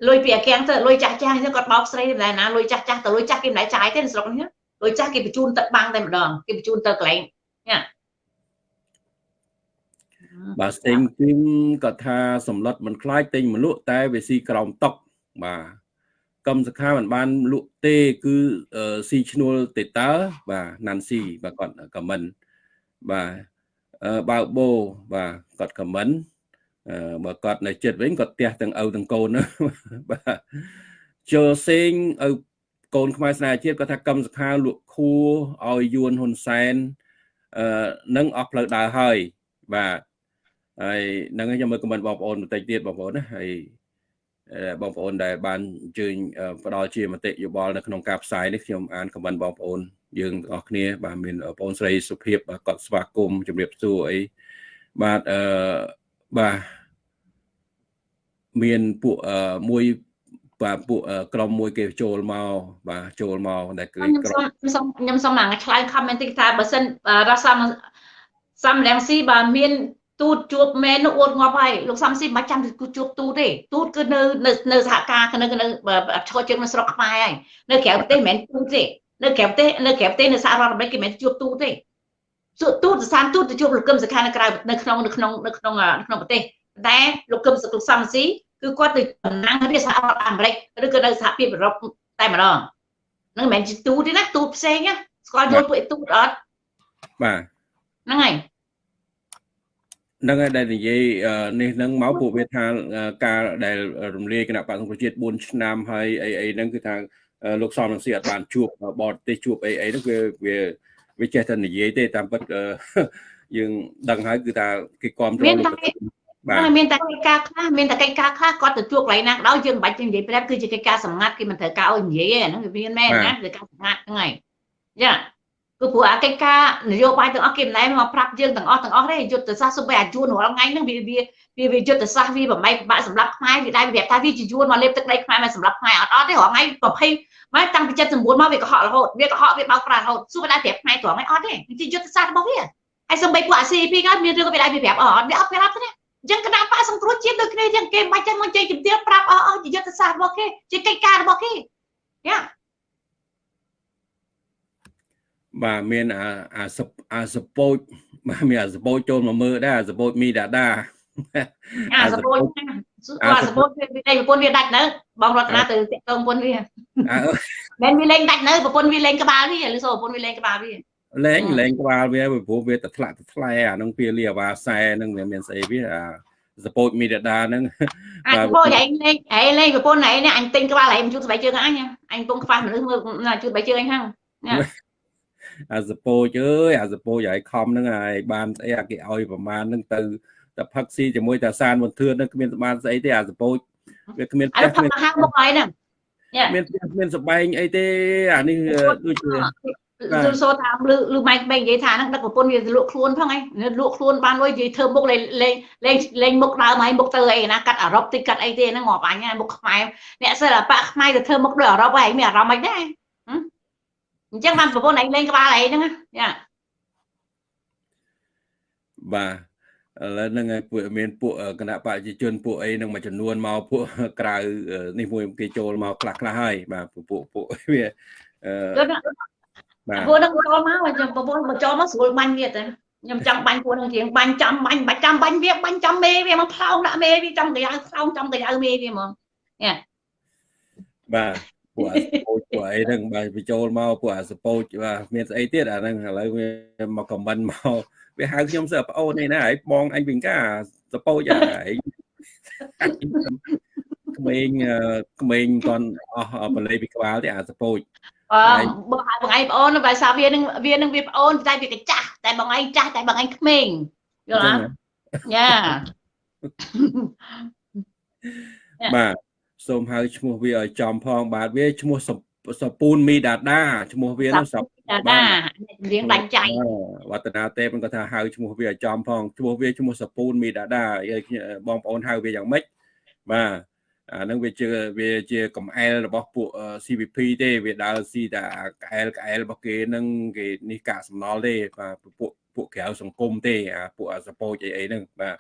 លុយពីអាកាំងទៅលុយចាស់ចាស់ហ្នឹងគាត់បោកស្រីតែណាលុយចាស់ចាស់ទៅលុយចាស់គេមិនដែរចាយទេស្រុកនេះលុយចាស់គេបញ្ជូនទឹកបាំងតែម្ដងគេបញ្ជូនទៅកន្លែងណាបាទស្ទេងគឹមគាត់ថាសម្លុតមិនខ្លាចទិញមលក់តែវាស៊ីក្រោមតុកបាទកម្មសខាមិនបានលក់ទេគឺស៊ីឈ្នួលទេតើបាទណាន់ស៊ីបាទគាត់ខមមិនបាទ បើបោបាទគាត់ខមមិនបើគាត់នៅចិត្តវិញគាត់ផ្ទះទាំងឪទាំងកូនបាទចូលសេងឪកូនខ្មែរស្នេហ៍ជាតិគាត់ថាកម្មសខាលក់ខួរឲ្យយួនហ៊ុនសែនអឺនឹងអស់ផ្លូវដើរហើយបាទហើយនឹងខ្ញុំមើលខមមិនបងប្អូនបន្តិចទៀតបងប្អូនណាហើយ បងប្អូនដែលបានអញ្ជើញផ្ដល់ជាមតិយោបល់នៅក្នុងការផ្សាយនេះខ្ញុំអានខមមិនបងប្អូនយើងទាំងអស់គ្នាបាទមានបងប្អូនស្រីសុភាពបាទគាត់ស្វាគមន៍ជំរាបសួរអីបាទអឺបាទមានពួកមួយបាទពួកក្រុមមួយគេចូលមកបាទចូលមកដែលគឺក្រុមខ្ញុំសូមខ្ញុំសូមមកឆ្លើយ comment តិចថាបើសិនរ៉ាសាំសាំលៀងស៊ីបើមាន ទូតជួបមែននោះអួតងាប់ហើយលោកសំស៊ីមិនចាំគឺជួបទូតទេទូតគឺនៅនៅនៅសហការនៅនៅឈរជើងនៅស្រុកខ្មែរហើយនៅក្រៅប្រទេសមិនមែនទូតទេនៅក្រៅប្រទេសនៅក្រៅប្រទេសនៅសហរដ្ឋអាមេរិកគេមិនជួបទូតទេជួបទូតសានទូតទៅជួបលោកកឹមសុខានៅក្រៅនៅក្នុងនៅក្នុងនៅក្នុងក្នុងប្រទេសតែលោកកឹមសុខសំស៊ីគឺគាត់ទៅតំណាងរាជសហរដ្ឋអាមេរិកឬក៏នៅសហភាពអឺរ៉ុបតែម្ដងហ្នឹងមិនមែនជាទូតទេណាទូតផ្សេងណាស្គាល់យល់ពួកទូតអត់បាទហ្នឹងហើយហ្នឹងហើយដែលនិយាយនេះហ្នឹងមកពួកវាថាការដែលរំលាយគណៈបក្សសង្គ្រោះជាតិ4ឆ្នាំហើយអីអីហ្នឹងគឺថាលោកសំរងស៊ីអត់បានជួបបរទេសជួបអីអីហ្នឹងវាវាវាចេះតែនិយាយទេតាមពិតយើងដឹងហើយគឺថាគេគ្រប់គ្រងលោកបាទមានតែកិច្ចការខ្លះមានតែកិច្ចការខ្លះគាត់ទៅជួបកន្លែងណាក៏ដោយយើងមិនបាច់ទៅនិយាយប្រាប់គឺជាកិច្ចការសម្ងាត់គេមិនត្រូវការឲ្យនិយាយទេហ្នឹងវាមានមែនណាគឺការសម្ងាត់ហ្នឹងហើយយ៉ា គឺព្រោះអាកិច្ចការនយោបាយទាំងអស់គេមិនដែលមកប្រាប់យើងទាំងអស់ទាំងអស់ទេយុទ្ធសាស្ត្រសុបិអាជួនរាល់ថ្ងៃហ្នឹងវាវាវាវាយុទ្ធសាស្ត្រវាបំបីបាក់សម្រាប់ខ្មែរវាដែរវាប្រាប់ថាវាជាយួនមកលេបទឹកដីខ្មែរមកសម្រាប់ខ្មែរអត់អត់ទេរាល់ថ្ងៃ20មកតាំងពី79មកវាកុហករហូតវាកុហកវាបោកប្រាស់រហូតសួរដែរប្រាប់ខ្មែរត្រង់ឯអត់ទេជាយុទ្ធសាស្ត្ររបស់វាហើយសំបីពួកអា CP ក៏មានរឿងវាដែរវាប្រាប់អត់វាអត់ប្រាប់ទេអញ្ចឹងគណៈបកសង្គ្រោះជាតិដូចគ្នាយ៉ាងគេមិនចាំមកជ័យជំទាវប្រាប់អស់អស់ជាយុទ្ធសាស្ត្ររបស់គេជាកិច្ចការរបស់គេយ៉ា បាទមានអាអាអាសពោចបាទមានអាសពោចចូលមកមើលដែរអាសពោចមីដាដាអាសពោចអាសពោចវាតែប្រពន្ធវាដាច់នៅបងរតនាទៅតាក់តងប្រពន្ធវាមិនវាលេងដាច់នៅប្រពន្ធវាលេងក្បាលវាឬសូប្រពន្ធវាលេងក្បាលវាលេងលេងក្បាលវាព្រោះវាទៅថ្លាក់ទៅថ្លែអានឹងវាលាអាវ៉ាសែនឹងវាមានស្អីវាអាសពោចមីដាដាហ្នឹងអញពោចឯងលេងឯងលេងប្រពន្ធឯងនេះអញទិញក្បាលឯងមិនជួស្បែកជើងអញអញពងខ្វះមនុស្សមើលជួស្បែកជើងអញហ្នឹង អាសពោចអើយអាសពោចឲ្យខំហ្នឹងហើយបានស្អីអាគេឲ្យប្រមាណហ្នឹងទៅតែផឹកស៊ីជាមួយតាសានមន្ទឿនហ្នឹងគ្មានបានស្អីទេអាសពោចវាគ្មានផ្ទះគ្មានហាងមុខហើយហ្នឹងមានផ្ទះគ្មានសបែងអីទេអានេះដូចជាលឺសូថាលឺលឺម៉ៃក្មេងនិយាយថាហ្នឹងដឹកប្រពន្ធវាលក់ខ្លួនផងឯងលក់ខ្លួនបានលុយនិយាយធ្វើមុខលេងលេងលេងមុខដើមហើយមុខទៅអីណាកាត់អឺរ៉ុបតិចកាត់អីទេហ្នឹងងាប់អញមុខខ្មែរអ្នកសិលបាក់ខ្មែរទៅធ្វើមុខដូចអឺរ៉ុបហើយមានអារម្មណ៍មិនដែរ អញ្ចឹងបានប្រពន្ធឯងលេងក្បាលឯងហ្នឹងយ៉ាបាទឥឡូវហ្នឹងហើយពួកមានពួកគណៈបច្ចជនពួកអីហ្នឹងមួយចំនួនមកពួកក្រៅនេះមួយគេចូលមកខ្លះខ្លះហើយបាទពួកពួកវាអឺបាទពួកហ្នឹងចូលមកខ្ញុំប្រពន្ធមកចូលមកស្រួលបាញ់ទៀតខ្ញុំចង់បាញ់ពួកហ្នឹងជាងបាញ់ចំបាញ់បាច់ចាំបាញ់វាបាញ់ចំមេវាមកផ្លោងដាក់មេវាចំកៅផ្លោងចំកៅមេវាហ្មងញ៉ាបាទ ពួកអាសពោចពួកអីហ្នឹងបាទបញ្ចូលមកពួកអាសពោចបាទមានស្អីទៀតអាហ្នឹងឥឡូវវាមកខមមិនមកវាហៅខ្ញុំសើប្អូនឯណាហើយបងអញវិញកាសពោចអាឯងក្មេងក្មេងគាត់អស់បលេពីក្បាលទេអាសពោចអឺបងឯងប្អូនបើសាវានឹងវានឹងវាប្អូនតែវាកចាស់តែបងឯងចាស់តែបងឯងក្មេងយល់អត់យ៉ាបាទ សូមហៅឈ្មោះវាឲ្យចំផង បាទវាឈ្មោះសពូនមីដាដាឈ្មោះវានោះសពដាដារៀងដាច់ចៃវឌ្ឍនាទេមិនគាត់ថាហៅឈ្មោះវាឲ្យចំផងឈ្មោះវាឈ្មោះសពូនមីដាដាបងប្អូនហៅវាយ៉ាងម៉េចបាទអានឹងវាជាវាជាកំអែលរបស់ពួក CVP ទេវាដើរស៊ីតែកែលកែលរបស់គេនឹងគេនេះកាកសំណល់ទេបាទពួកពួកក្រៅសង្គមទេអាពួកសពោចអីអីហ្នឹងបាទ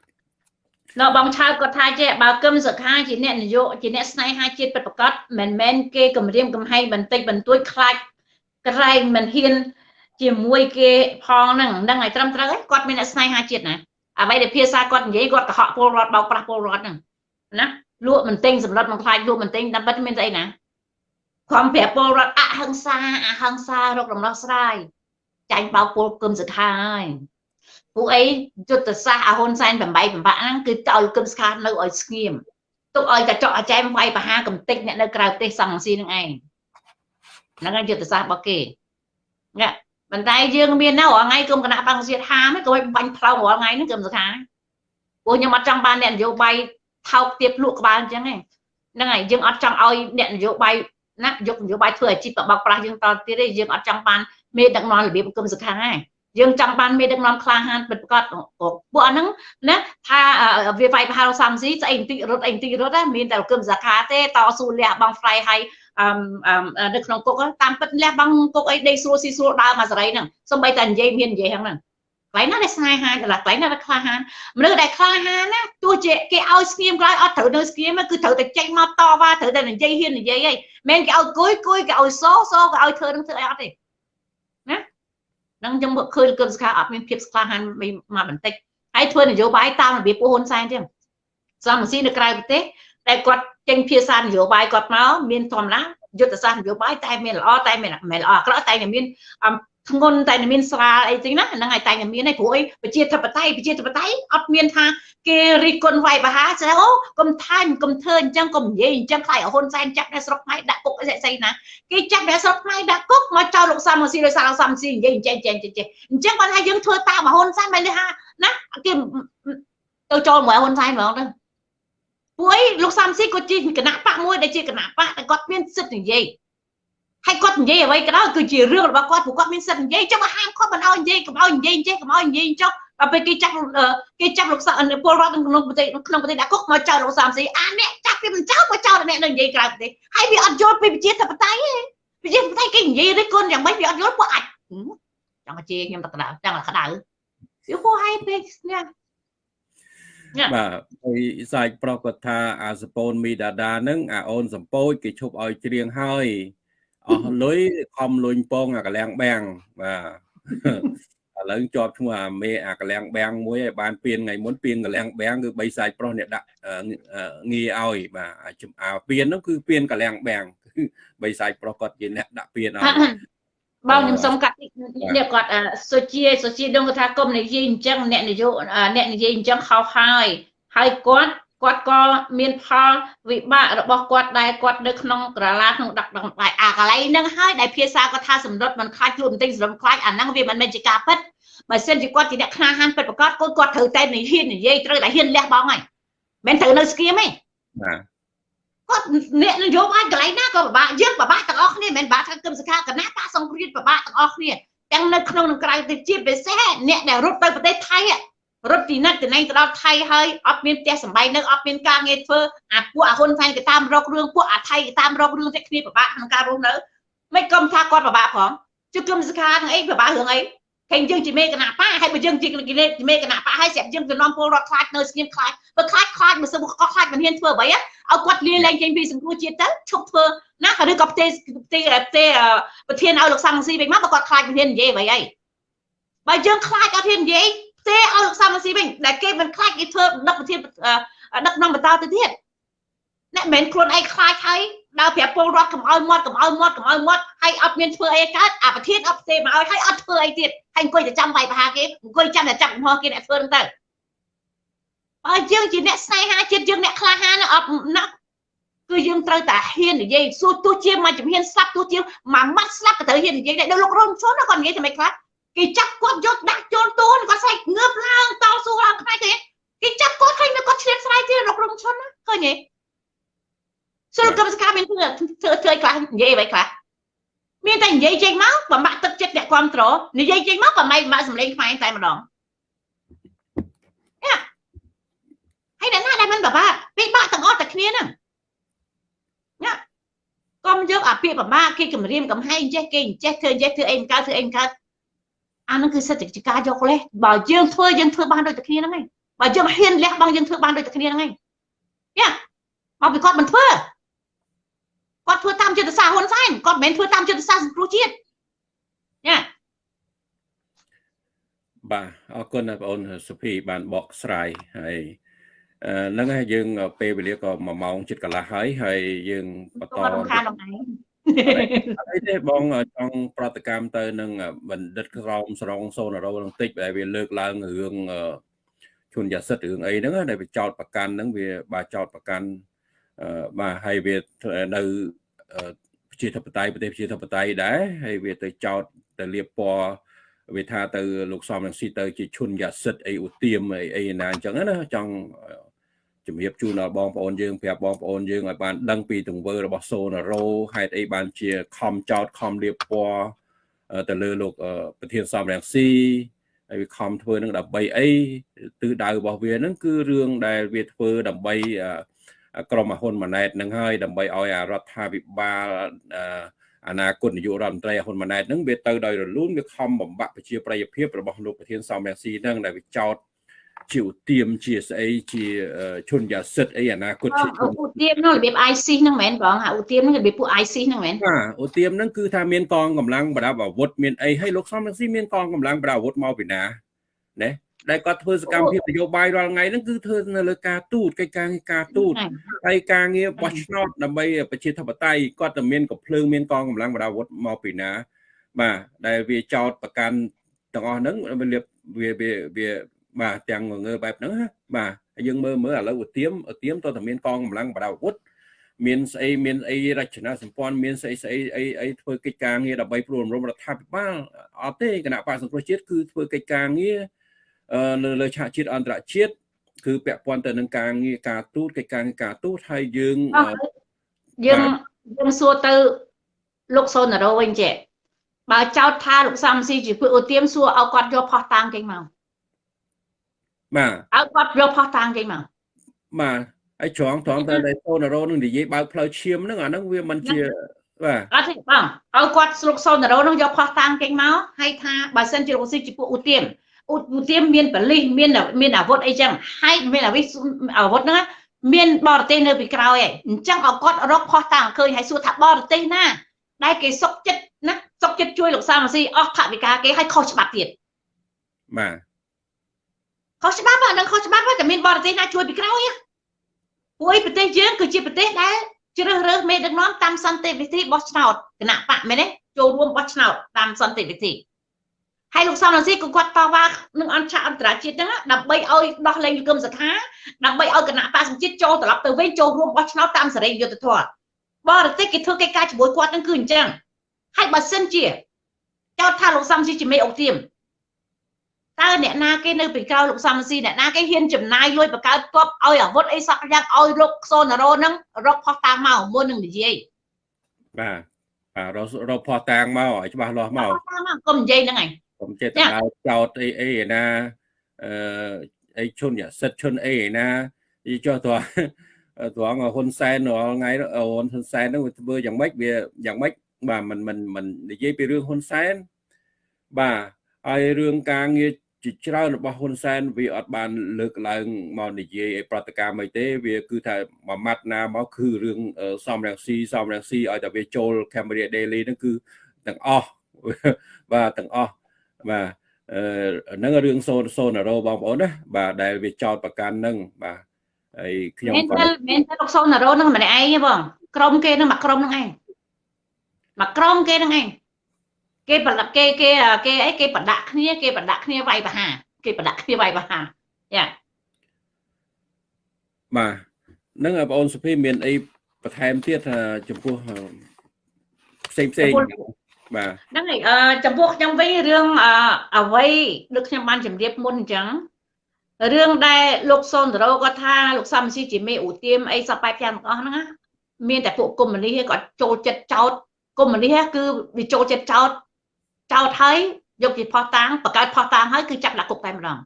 នៅបងឆៅគាត់ថាចេះបើគឹមសុខាជាអ្នកនយោជាអ្នកស្នេហាជាតិពិតប្រាកដមិនមែនគេគម្រាមកំហែងបន្តិចបន្តួចខ្លាចក្រែងមិនហ៊ាន ជាមួយគេផងហ្នឹងហ្នឹងឲ្យត្រឹមត្រូវគាត់មានអ្នកស្នេហាជាតិណាអ្វីដែលភាសាគាត់និយាយគាត់កុហកពលរដ្ឋបោកប្រាស់ពលរដ្ឋហ្នឹងណាលក់មិនទិញសម្លុតមិនខ្លាចលក់មិនទិញតាមពិតមានស្អីណាខំប្រាប់ពលរដ្ឋអហិង្សាអហិង្សារកដំណោះស្រាយចាញ់បោកពលគឹមសុខាហើយ ពួកអីយុទ្ធសាស្ត្រអាហ៊ុនសែន8 8ហ្នឹងគឺទៅឲ្យគឹមស្ខានៅឲ្យស្ងៀមទុកឲ្យកញ្ចក់អាចែមវាយបហាកំតិចអ្នកនៅក្រៅប្រទេសសង្ស៊ីនឹងឯងហ្នឹងហើយយុទ្ធសាស្ត្ររបស់គេណាប៉ុន្តែយើងមាននៅរាល់ថ្ងៃគុំគណៈបង្គជាតិហាមក៏បាញ់ផ្លោងរាល់ថ្ងៃហ្នឹងគឹមសុខាពួកខ្ញុំអត់ចង់បានអ្នកនយោបាយថោកទៀតលក់ក្បាលអញ្ចឹងហ្នឹងហើយយើងអត់ចង់ឲ្យអ្នកនយោបាយណាយកនយោបាយធ្វើអាជីពបោកប្រាស់យើងតទៀតទេយើងអត់ចង់បានមេដឹកនាំរបៀបគុំសុខាហ្នឹង យើងចង់បានមេដឹកនាំក្លាហានពិតប្រាកដពួកអាហ្នឹងណាថាវាវាយប្រហារសំស៊ីស្អីបន្តិចរត់អីបន្តិចរត់ណាមានតែគឹមសាខាទេតស៊ូលះបងហ្វ្លៃហើយអឺនៅក្នុងគុកតាមពិតលះបងគុកអីដេកស្រួលស៊ីស្រួលដើរមកសេរីហ្នឹងសំបីតែនិយាយមាននិយាយហ្នឹងកន្លែងណាដែលស្នេហាកន្លែងកន្លែងណាដែលក្លាហានមនុស្សដែលក្លាហានណាទោះជាគេឲ្យស្ងៀមក្រោយអត់ត្រូវនៅស្ងៀមគឺត្រូវតែចេញមកតវ៉ាត្រូវតែនិយាយហ៊ាននិយាយហីមិនគេឲ្យគួយគួយគេឲ្យសសគេឲ្យធ្វើនឹងធ្វើអីអត់ទេណា នឹងខ្ញុំឃើញគឹមសខាអត់មានភាពក្លាហានមកបន្តិចហើយធ្វើនយោបាយតាមរបៀបពួកហ៊ុនសែនទៀតសំស៊ីនៅក្រៅប្រទេសតែគាត់ចេញភាសានយោបាយគាត់មកមានធម្មតាយុទ្ធសាស្ត្រនយោបាយតែមានល្អតែមានមិនល្អអាក្រក់តែមាន ធ្ងន់តែមានស្រាលអីចឹងណាហ្នឹងហើយតែមានឯព្រោះអីប្រជាធិបតេយ្យប្រជាធិបតេយ្យអត់មានថាគេរិះគន់វាយបហាស្អីអូកុំថាញកុំធ្វើអញ្ចឹងកុំនិយាយអញ្ចឹងខ្លាចហ៊ុនសែនចាប់អ្នកស្រុកខ្មែរដាក់គុកអីស្អីណាគេចាប់អ្នកស្រុកខ្មែរដាក់គុកមកចោលលោកសំស៊ីដោយសារលោកសំស៊ីនិយាយអញ្ចឹងអញ្ចឹងអញ្ចឹងគាត់ថាយើងធ្វើតាមហ៊ុនសែនមិនថាណាគេទៅចូលមកហ៊ុនសែនហ្មងទៅពួកអីលោកសំស៊ីគាត់ជាគណៈបកមួយដែលជាគណៈបកតែគាត់មានសិទ្ធិនិយាយ ហើយគាត់និយាយអ្វីក៏ដោយគឺជារឿងរបស់គាត់ព្រោះគាត់មានសិទ្ធិនិយាយចុះមកហាមគាត់មិនឲ្យនិយាយកុំឲ្យនិយាយចេះកុំឲ្យនិយាយចុះដល់ពេលគេចាប់គេចាប់លោកសាពលរដ្ឋក្នុងប្រទេសក្នុងប្រទេសដាក់គុកមកចោលលោកសាមស៊ីអាអ្នកចាប់ពីមិនចោលមកចោលអ្នកនៅនិយាយក្រៅប្រទេសហើយវាអត់យល់ពីវិជាធិបតេយ្យទេវិជាធិបតេយ្យគេនិយាយរិះគន់យ៉ាងម៉េចវាអត់យល់ពួកអាចចង់ជេរខ្ញុំទៅក្តៅចង់ក្តៅវាហួហើយពេកនេះបាទហើយសាច់ប្រុសគាត់ថាអាសពូនមីដាដានឹងអាអូនសំពោចគេឈប់ឲ្យច្រៀងហើយ អស់លុយខំលុញពងអាកលាំងបាំងបាទឥឡូវជាប់ឈ្មោះអាមេអាកលាំងបាំងមួយឲ្យបានពៀនថ្ងៃមុនពៀនកលាំងបាំងគឺបីសាច់ប្រុសអ្នកដាក់ងារឲ្យបាទអាពៀននោះគឺពៀនកលាំងបាំងបីសាច់ប្រុសគាត់ជាអ្នកដាក់ពៀនឲ្យបងខ្ញុំសុំកាត់នេះគាត់សុជាសុជាដឹងថាគុំនិយាយអញ្ចឹងអ្នកនយោអ្នកនិយាយអញ្ចឹងខុសហើយហើយគាត់ គាត់ក៏មានផលវិបាករបស់គាត់ដែលគាត់នៅក្នុងក្រឡាក្នុងដឹកដងបាយអាកន្លែងហ្នឹងហើយដែលភាសាគាត់ថាសម្រុតមិនខ្លាចខ្លួនបន្តិចសម្រុតខ្លាចអាហ្នឹងវាមិនមែនជាការពិតបើសិនជាគាត់ជាអ្នកខ្នាហានពិតប្រកបគាត់គាត់ត្រូវតែនិយាយនិយាយត្រូវតែហ៊ានលះបង់ហើយមិនត្រូវនៅស្គៀមទេបាទគាត់អ្នកនយោបាយកន្លែងណាក៏ពិបាកយើងពិបាកទាំងអស់គ្នាមិនមែនពិបាកថាគឹមសខាគណៈបកសង្គ្រាមពិបាកទាំងអស់គ្នាទាំងនៅក្នុងនិងក្រៅទៅជាពិសេសអ្នកដែលរត់ទៅប្រទេសថៃ រត់ពីណាត់ទៅណែទៅដល់ថៃហើយអត់មានផ្ទះសម្បែងនៅអត់មានការងារធ្វើអាពួកអាហ៊ុនសែនគេតាមរករឿងពួកអាថៃគេតាមរករឿងតែគ្នាពិបាកក្នុងការរស់នៅមិនគុំថាគាត់ពិបាកផងជឹកគឹមសខានឹងអីពិបាករឿងអីឃើញយើងជាមេគណៈបកហើយបើយើងជាមេគណៈបកហើយស្រាប់យើងទៅនាំពលរដ្ឋខ្លាចនៅស្ងៀមខ្លាចបើខ្លាចខ្លាចមិនសឹងក៏ខ្លាចមិនហ៊ានធ្វើអ្វីឲ្យគាត់លាលែងចេញពីសង្គមជាតិទៅឈប់ធ្វើណាឬក៏ផ្ទេផ្ទេផ្ទេប្រធានឲ្យលោកសំស៊ីវិញមកបើគាត់ខ្លាចមិនហ៊ាននិយាយអ្វីហើយបើយើងខ្លាចអត់ហ៊ាននិយាយ ផ្ទេឲ្យលោកសំស៊ីវិញដែលគេមិនខ្លាចគេធ្វើដឹកប្រធានដឹកនាំបន្តទៅទៀតអ្នកមិនមែនខ្លួនឯងខ្លាចហើយដើរប្រាប់ពលរដ្ឋកុំឲ្យមាត់កុំឲ្យមាត់កុំឲ្យមាត់ហើយអត់មានធ្វើអីកើតអាប្រធានអត់ផ្ទេមកឲ្យហើយអត់ធ្វើអីទៀតហើយអង្គុយតែចាំវាយប្រហាគេអង្គុយចាំតែចាប់កំហុសគេអ្នកធ្វើហ្នឹងទៅបើយើងជាអ្នកស្នេហាជាតិយើងអ្នកក្លាហានអត់ណាក់គឺយើងត្រូវតែហ៊ាននិយាយសួរទោះជាមួយជំហានស្លាប់ទោះជាមួយម៉ាត់ស្លាប់ក៏ត្រូវហ៊ាននិយាយដែរដល់លោករងឈុនគាត់និយាយតែមិនខ្លះ គេចាប់គាត់យកដាក់ចូលទូនគាត់ស្រែកងើបឡើងតស៊ូឡើងខ្លាចទេគេចាប់គាត់ឃើញគាត់ឆ្លៀតស្រ័យទៀតលោករងឈុនណាឃើញទេសិលកម្មសកម្មមានធ្វើធ្វើធ្វើខ្លះនិយាយអ្វីខ្លះមានតែនិយាយចេញមកបំបាក់ទឹកចិត្តអ្នកគ្រប់ត្រនិយាយចេញមកបំបែកបំបាក់សម្លេងខ្មែរតែម្ដងហើយអ្នកណាដែលមិនបបាក់ពីបាក់ទាំងអស់តែគ្នាហ្នឹងណាកុំយកអាពាក្យបបាក់គេគម្រាមកំហែងចេះគេចេះធ្វើចេះធ្វើអីមិនកើតធ្វើអីមិនកើត អានឹងគឺសិទ្ធិការយកលេសបើយើងធ្វើយើងធ្វើបានដូចតែគ្នាហ្នឹងឯងបើយើងហ៊ានលះបង់យើងធ្វើបានដូចតែគ្នាហ្នឹងឯងយ៉ាមកពីគាត់មិនធ្វើគាត់ធ្វើតាមចិត្តសាស្ត្រហ៊ុនសែនគាត់មិនមែនធ្វើតាមចិត្តសាស្ត្រសង្គ្រោះជាតិយ៉ាបាទអរគុណបងអូនសុភីបានបកស្រាយហើយហ្នឹងហើយយើងពេលវេលាក៏1ម៉ោងជិតកន្លះហើយហើយយើងបន្តរំខាន អីទេបងចង់ប្រតិកម្មទៅនឹងបណ្ឌិតក្រមស្រងសូនរោនឹងតិចដែលវាលើកឡើងរឿងជន់យ៉ាសិតរឿងអីហ្នឹងដែលវាចោតប្រកាន់ហ្នឹងវាបាទចោតប្រកាន់បាទហើយវានៅប្រជាធិបតេយ្យប្រទេសប្រជាធិបតេយ្យដែរហើយវាទៅចោតទៅលៀបពណ៌វាថាទៅលោកសំរងស៊ីទៅជាឈុនយ៉ាសិតអីឧទាមអីអីណាអញ្ចឹងណាចង់ ជំរាបជូនដល់បងប្អូនយើងប្រាប់បងប្អូនយើងឲ្យបានដឹងពីទង្វើរបស់សូណារ៉ូហេតុអីបានជាខំចោតខំលៀបពណ៌ទៅលើលោកប្រធានសំរងស៊ីហើយវាខំធ្វើនឹងដើម្បីអីទិសដៅរបស់វានឹងគឺរឿងដែលវាធ្វើដើម្បីក្រមហ៊ុនម៉ាណែតនឹងហើយដើម្បីឲ្យអារដ្ឋាភិបាលអនាគតនាយករដ្ឋមន្ត្រីហ៊ុនម៉ាណែតនឹងវាទៅដោយរលូនវាខំបំបាក់ប្រជាប្រិយភាពរបស់លោកប្រធានសំរងស៊ីនឹងដែលវាចោត ជាឧទាមជាស្អីជាឈុនយ៉ាសិតអីអនាគតជាឧទាមនោះរបៀប IC ហ្នឹងមែនបងហៅឧទាមហ្នឹងរបៀបពួក IC ហ្នឹងមែនបាទឧទាមហ្នឹងគឺថាមានកងកម្លាំងប្រដាប់អាវុធមានអីហើយលោកសំរងស៊ីមានកងកម្លាំងប្រដាប់អាវុធមកពីណាណាដែលគាត់ធ្វើសកម្មភាពនយោបាយរាល់ថ្ងៃហ្នឹងគឺធ្វើនៅលើការទូតកិច្ចការការទូតហើយការងារបោះឆ្នោតដើម្បីប្រជាធិបតេយ្យគាត់តែមានកំភ្លើងមានកងកម្លាំងបដាវុធមកពីណាបាទដែលវាចោតប្រកាន់ទាំងអស់ហ្នឹងវាវាវា បាទទាំងងើបែបហ្នឹងបាទហើយយើងមើលមើលឥឡូវឧទាមឧទាមតើតែមានកងកម្លាំងបដាវុធមានស្អីមានអីរចនាសម្ព័ន្ធមានស្អីស្អីអីអីធ្វើកិច្ចការងារដើម្បីព្រួលរំរដ្ឋាភិបាលអត់ទេគណៈបកសង្គ្រោះជាតិគឺធ្វើកិច្ចការងារនៅលើឆាកជាតិអន្តរជាតិគឺពាក់ព័ន្ធទៅនឹងការងារការទូតកិច្ចការងារការទូតហើយយើងយើងយើងសួរទៅលោកសូណារ៉ូវិញចេះបើចោតថាលោកសំស៊ីជាពួកអូទៀមសួរឲ្យគាត់យកផោះតាំងចេញមក បាទឲ្យគាត់យកផោះតាំងចេញមកបាទហើយត្រង់ត្រង់តែសូណារ៉ូនឹងនិយាយបើកផ្លូវឈាមហ្នឹងអាហ្នឹងវាមិនជាបាទអត់ទេបងឲ្យគាត់ស្រុកសូណារ៉ូនឹងយកផោះតាំងចេញមកហើយថាបើសិនជាលោកស៊ីជាពួកអូទៀមឧទាមមានបលិសមានមានអាវុធអីចឹងហើយមានអាវិអាវុធហ្នឹងមានបរទេសនៅពីក្រោយឯងអញ្ចឹងឲ្យគាត់រកផោះតាំងឃើញហើយសួរថាបរទេសណាដែលគេសុកចិត្តណាសុកចិត្តជួយលោកសាមស៊ីអស់ថវិកាគេឲ្យខុសច្បាប់ទៀតបាទ ខុសច្បាប់អានឹងខុសច្បាប់តែមានបរទេសណាជួយពីក្រោយពួកឯប្រទេសយើងគឺជាប្រទេសដែលជ្រើសរើសមេដឹកនាំតាមសន្តិវិធីបោះឆ្នោតគណៈបកមែនទេចូលរួមបោះឆ្នោតតាមសន្តិវិធីហើយលោកសំរងស៊ីក៏គាត់តវ៉ានឹងអន្តរអន្តរជាតិហ្នឹងដើម្បីឲ្យដោះលែងលោកកឹមសុខាដើម្បីឲ្យគណៈបកសង្ជាតិចូលត្រឡប់ទៅវិញចូលរួមបោះឆ្នោតតាមសេរីយុត្តិធម៌បរទេសគេធ្វើកិច្ចការជាមួយគាត់ហ្នឹងគឺអញ្ចឹងហើយបើសិនជាចោទថាលោកសំស៊ីជាមេអុកទៀម តើអ្នកណាគេនៅពីក្រោយលោកសំស៊ីអ្នកណាគេហ៊ានចំណាយលុយបង្កើតទ័ពឲ្យអាវុធអីសក់យ៉ាងឲ្យលោកសូណារ៉ូហ្នឹងរកផោះតាំងមកមុននឹងនិយាយបាទបាទរកផោះតាំងមកឲ្យច្បាស់លាស់មកកុំនិយាយហ្នឹងឯងកុំចេះតែដើរចោតអីអីណាអឺអីឈុនយ៉ាសិតឈុនអីណាយីចុះតើត្រង់ហ៊ុនសែនរាល់ថ្ងៃហ៊ុនសែនហ្នឹងវាធ្វើយ៉ាងម៉េចវាយ៉ាងម៉េចបាទមិនមិនមិននិយាយពីរឿងហ៊ុនសែនបាទហើយរឿងការងារ ជាច្រើនរបស់ហ៊ុនសែនវាអត់បានលើកឡើងមកនិយាយឲ្យប្រតិកម្មអីទេ វាគឺថាមួយម៉ាត់ណាមកគឺរឿងសំរងស៊ីសំរងស៊ីឲ្យតែវាចូល Cambodia Daily ហ្នឹងគឺទាំងអស់បាទទាំងអស់បាទអឺហ្នឹងរឿងសូនសូណារ៉ូបងប្អូនណាបាទដែលវាចោតប្រកាន់ហ្នឹងបាទហើយខ្ញុំក៏មែនមែនតែលោកសូណារ៉ូហ្នឹងម្នាក់ឯងទេបងក្រុមគេហ្នឹងមកក្រុមហ្នឹងឯងមកក្រុមគេហ្នឹងឯង គេប្រដាក់គេគេគេអីគេប្រដាក់គ្នាគេប្រដាក់គ្នាវាយប្រហាគេប្រដាក់គ្នាវាយប្រហាយ៉ាបាទនឹងបងអូនសុភីមានអីបន្ថែមទៀតចំពោះផ្សេងផ្សេងបាទហ្នឹងហើយចំពោះខ្ញុំវិញរឿងអ្វីដូចខ្ញុំបានជម្រាបមុនអញ្ចឹងរឿងដែលលោកសុនតរោគាត់ថាលោកសំស៊ីជាមេឧទាមអីសពបែបយ៉ាងទាំងអស់ហ្នឹងមានតែពួកកុម្មុយនីគាត់ចូលចិត្តចោតកុម្មុយនីគឺវាចូលចិត្តចោត ចោតហើយយកជាផោះតាំងបង្កើតផោះតាំងហើយគឺចាប់ដាក់គុកតែម្ដង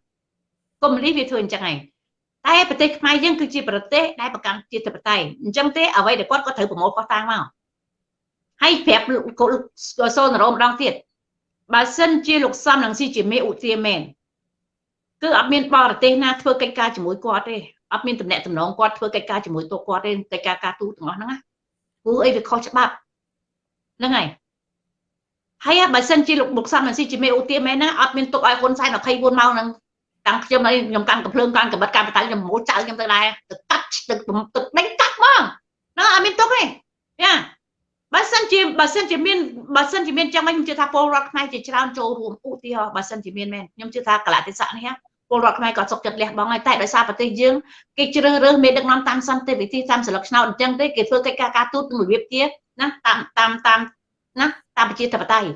កុម្មុយនីវាធ្វើអញ្ចឹងឯងតែប្រទេសខ្មែរយើងគឺជាប្រទេសដែលប្រកាន់ជាធិបតេយ្យអញ្ចឹងទេអ្វីដែលគាត់ក៏ត្រូវប្រមូលផោះតាំងមកហើយប្រាប់លោកសូនរោម្ដងទៀតបើសិនជាលោកសំនឹងស៊ីជាមេឧទាមែនគឺអត់មានបរទេសណាធ្វើកិច្ចការជាមួយគាត់ទេអត់មានតំណែងតំណងគាត់ធ្វើកិច្ចការជាមួយទូគាត់ទេកិច្ចការការទូទាំងអស់ហ្នឹងណាព្រោះអីវាខុសច្បាប់ហ្នឹងហើយ ហើយបើសិនជាលោកមុខសំស៊ីជាមេឧទាមែនណាអត់មានទុកឲ្យហ៊ុនសែន24ម៉ោងហ្នឹងតាំងខ្ញុំខ្ញុំកាន់កំភ្លើងកាន់កបិតកាន់បតៃខ្ញុំមូលចៅខ្ញុំទៅដែរទៅកាត់ទឹកទឹកដេញកាត់មកហ្នឹងអត់មានទុកទេយ៉ាបើសិនជាបើសិនជាមានបើសិនជាមានចឹងវិញខ្ញុំជឿថាពលរដ្ឋខ្មែរជាច្រើនចូលរួមឧទាហរណ៍បើសិនជាមានមែនខ្ញុំជឿថាកលតិស័កនេះពលរដ្ឋខ្មែរក៏សុខចិត្តលះបង់ហើយតែដោយសារប្រទេសយើងគេជ្រើសរើសមេដឹកនាំតាមសន្តិវិធីតាមសិលឹកឆ្នោតអញ្ចឹងទេគេធ្វើកិច្ចការការទូតនឹងរបៀបជាណាតាមតាមតាមណា តាមប្រជាធិបតេយ្យ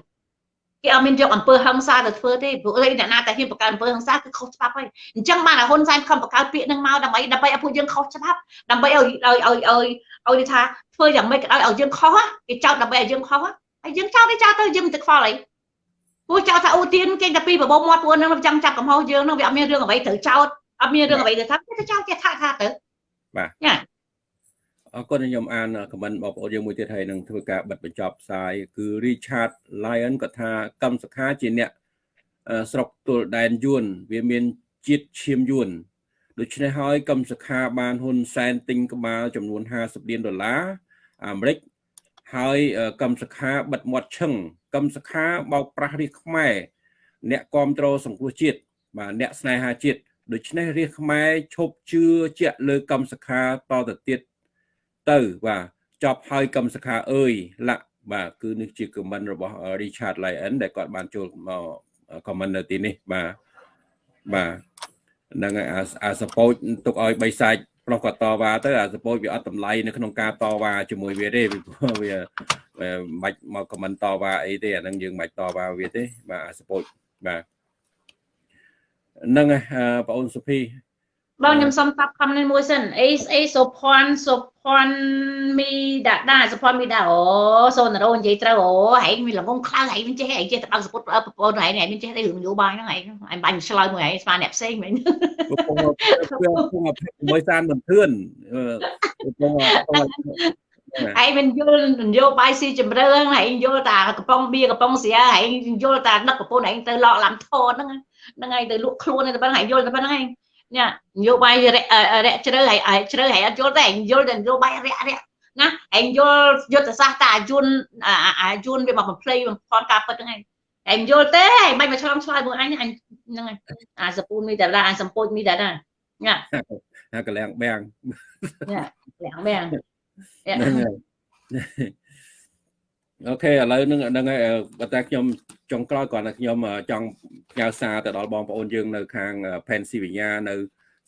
គេអត់មានយកអំពើហិង្សាទៅធ្វើទេព្រោះអ្នកណាតែហ៊ានបង្កើតអំពើហិង្សាគឺខុសច្បាប់ហើយអញ្ចឹងបានឲ្យហ៊ុនសែនខំបង្កើតពាក្យនឹងមកដើម្បីដើម្បីឲ្យពួកយើងខុសច្បាប់ដើម្បីឲ្យឲ្យឲ្យឲ្យឲ្យថាធ្វើយ៉ាងម៉េចក៏ដោយឲ្យយើងខុសគេចោទដើម្បីឲ្យយើងខុសហើយយើងចោទទេចោទទៅយើងមិនទឹកខ្វល់អីព្រោះចោទថាអូទៀនគេតែពីបបោមាត់ពួកនឹងចង់ចាប់កំហុសយើងនឹងវាអត់មានរឿងអ្វីត្រូវចោទអត់មានរឿងអ្វីទៅថាគេទៅចោទគេថាថាទៅបាទយ៉ា អរគុណខ្ញុំអានខមមិនបងប្អូនយើងមួយទៀតហើយនឹងធ្វើការបិទបញ្ចប់ផ្សាយគឺ Richard Lion គាត់ថាកម្មសខាជាអ្នកស្រុកទល់ដែនយួនវាមានជាតិឈាមយួនដូច្នេះហើយកម្មសខាបានហ៊ុនសែនទិញក្បាលចំនួន50លានដុល្លារអាមេរិកហើយកម្មសខាបិទមាត់ឈឹងកម្មសខាបោកប្រាស់រាជខ្មែរអ្នកគ្រប់គ្រងសង្គ្រោះជាតិបាទអ្នកស្នេហាជាតិដូច្នេះរាជខ្មែរឈប់ជឿជាក់លើកម្មសខាតទៅទៀត ទៅបាទចប់ហើយកម្មសខាអើយលាក់បាទគឺនេះជាខមមិនរបស់ Richard Lyon ដែលគាត់បានចូលមកខមមិននៅទីនេះបាទបាទហ្នឹងហើយអាសពោចទុកឲ្យបីសាច់ប្រុសគាត់តវ៉ាទៅអាសពោចវាអត់តម្លៃនៅក្នុងការតវ៉ាជាមួយវាទេវាមិនមកខមមិនតវ៉ាអីទេអាហ្នឹងយើងមិនតវ៉ាវាទេបាទអាសពោចបាទហ្នឹងហើយបងអូនសុភី បងខ្ញុំសុំតាប់ខំនេះមួយសិនអេអេសុភ័ណ្ឌសុភ័ណ្ឌមីដាដាសុភ័ណ្ឌមីដាអូសូនរោនិយាយត្រូវអូហែងមានល្ងងខ្លៅហែងមិនចេះហែងចេះតែបើកសពុតប្រពន្ធហែងហែងមិនចេះទេរឿងនយោបាយហ្នឹងហែងហែងបាញ់ឆ្លើយមួយហែងស្មានអ្នកផ្សេងមែនកំពុងកំពុងមួយសានមិនធឿនកំពុងឯងមិនយល់នយោបាយស៊ីជម្រៅហ្នឹងឯងយល់តាកំប៉ុងបៀកំប៉ុងស្រាឯងយល់តាដឹកប្រពន្ធឯងទៅលក់ឡាំធនហ្នឹងហ្នឹងឯងទៅលក់ខ្លួនទៅប៉ុណ្្នឹងឯងយល់ទៅប៉ុណ្្នឹងឯង ញ៉ានយោបាយរយៈជ្រៅហើយជ្រៅហើយអត់យល់ទេឯងយល់តែនយោបាយរយៈរយៈណាឯងយល់យុទ្ធសាស្ត្រតាអាយុនអាយុនវាមកបំភ្លៃបំផន់ការពិតហ្នឹងឯងឯងយល់ទេឯងមិនមកឆ្លងឆ្លើយមួយអញអញហ្នឹងអាសពូនមីតារាអាសំពោចមីតារាញ៉ាអាកលាំងបាំងញ៉ាកលាំងបាំងហ្នឹងហើយ អូខេឥឡូវហ្នឹងហ្នឹងហើយបើតែខ្ញុំចុងក្រោយគាត់ថាខ្ញុំចង់ផ្ញើសារទៅដល់បងប្អូនយើងនៅខាង Pennsylvania នៅ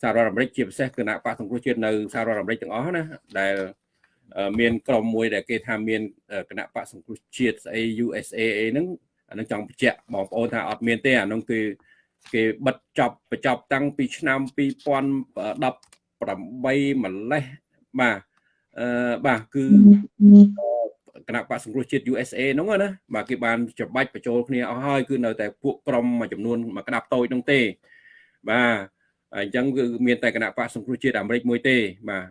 សហរដ្ឋអាមេរិកជាពិសេសគណៈបកសង្គ្រោះជាតិនៅសហរដ្ឋអាមេរិកទាំងអស់ណាដែលមានក្រុមមួយដែលគេថាមានគណៈបកសង្គ្រោះជាតិស្អី USA អីហ្នឹងអានឹងចង់បញ្ជាក់បងប្អូនថាអត់មានទេអានោះគឺគេបិទចប់បញ្ចប់តាំងពីឆ្នាំ2018ម្លេះបាទអឺបាទគឺ គណៈបកសង្គ្រោះជាតិ USA ហ្នឹងណាបាទគេបានច្បាច់បញ្ចូលគ្នាអស់ហើយគឺនៅតែពួកក្រុមមួយចំនួនមួយក្តាប់តូចហ្នឹងទេបាទអញ្ចឹងគឺមានតែគណៈបកសង្គ្រោះជាតិអាមេរិកមួយទេបាទ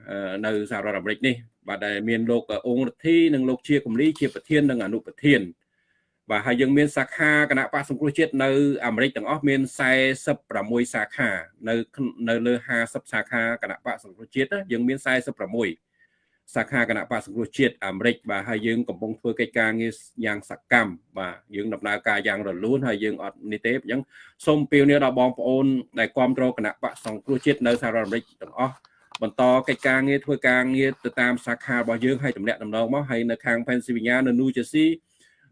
នៅសហរដ្ឋអាមេរិកនេះបាទដែលមានលោកអង្គរដ្ឋីនិងលោកជាកំលីជាប្រធាននិងអនុប្រធានបាទហើយយើងមានសាខាគណៈបកសង្គ្រោះជាតិនៅអាមេរិកទាំងអស់មាន46សាខា នៅនៅលើ50សាខាគណៈបកសង្គ្រោះជាតិយើងមាន46 សាខាគណៈបកសង្គ្រោះជាតិអាមេរិកបាទហើយយើងកំពុងធ្វើកិច្ចការងារយ៉ាងសកម្មបាទយើងដំណើរការយ៉ាងរលូនហើយយើងអត់នេះទេអញ្ចឹងសូមពៀវនាដល់បងប្អូនដែលគ្រប់គ្រងគណៈបកសង្គ្រោះជាតិនៅសហរដ្ឋអាមេរិកទាំងអស់បន្តកិច្ចការងារធ្វើការងារទៅតាមសាខារបស់យើងហើយតម្លាក់ដំណងមកហើយនៅខាង Pennsylvania នៅ New Jersey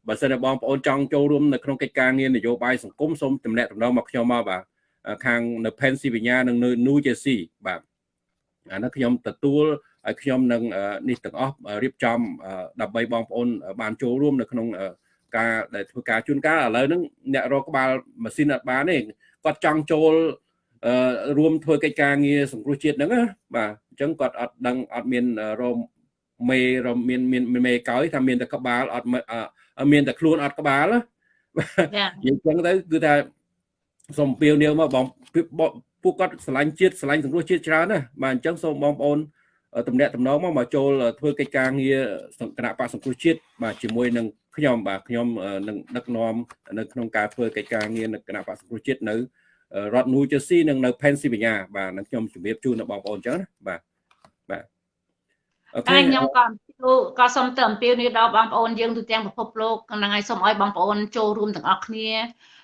បើសិនតែបងប្អូនចង់ចូលរួមនៅក្នុងកិច្ចការងារនយោបាយសង្គមសូមតម្លាក់ដំណងមកខ្ញុំមកបាទខាងនៅ Pennsylvania និងនៅ New Jersey បាទអានេះខ្ញុំទទួល ឲ្យខ្ញុំនឹងនេះទាំងអស់រៀបចំដើម្បីបងប្អូនបានចូលរួមនៅក្នុងការដែលធ្វើការជួនកាលឥឡូវហ្នឹងអ្នករកក្បាលម៉ាស៊ីនអត់បានទេគាត់ចង់ចូលរួមធ្វើកិច្ចការងារសង្គ្រោះជាតិហ្នឹងបាទអញ្ចឹងគាត់អត់ដឹងអត់មានរមមេរមានមានមេកោយថាមានតែក្បាលអត់មានតែខ្លួនអត់ក្បាលណានិយាយចឹងទៅគឺថាសូមពៀវនាវមកបងពួកគាត់ឆ្លាញ់ជាតិឆ្លាញ់សង្គ្រោះជាតិច្រើនណាបាទអញ្ចឹងសូមបងប្អូន តំណាក់តំណងមកមកចូលធ្វើកិច្ចការងារគណៈបកសង្គ្រោះជាតិបាទជាមួយនឹងខ្ញុំបាទខ្ញុំនឹងដឹកនាំនៅក្នុងការធ្វើកិច្ចការងារនៅគណៈបកសង្គ្រោះជាតិនៅរដ្ឋ New Jersey និងនៅ Pennsylvania បាទនឹងខ្ញុំជម្រាបជូនដល់បងប្អូនអញ្ចឹងណាបាទបាទអូខេខ្ញុំក៏ក៏សូមទៅអំពាវនាវដល់បងប្អូនយើងទូទាំងពិភពលោកហ្នឹងហើយសូមឲ្យបងប្អូនចូលរួមទាំងអស់គ្នា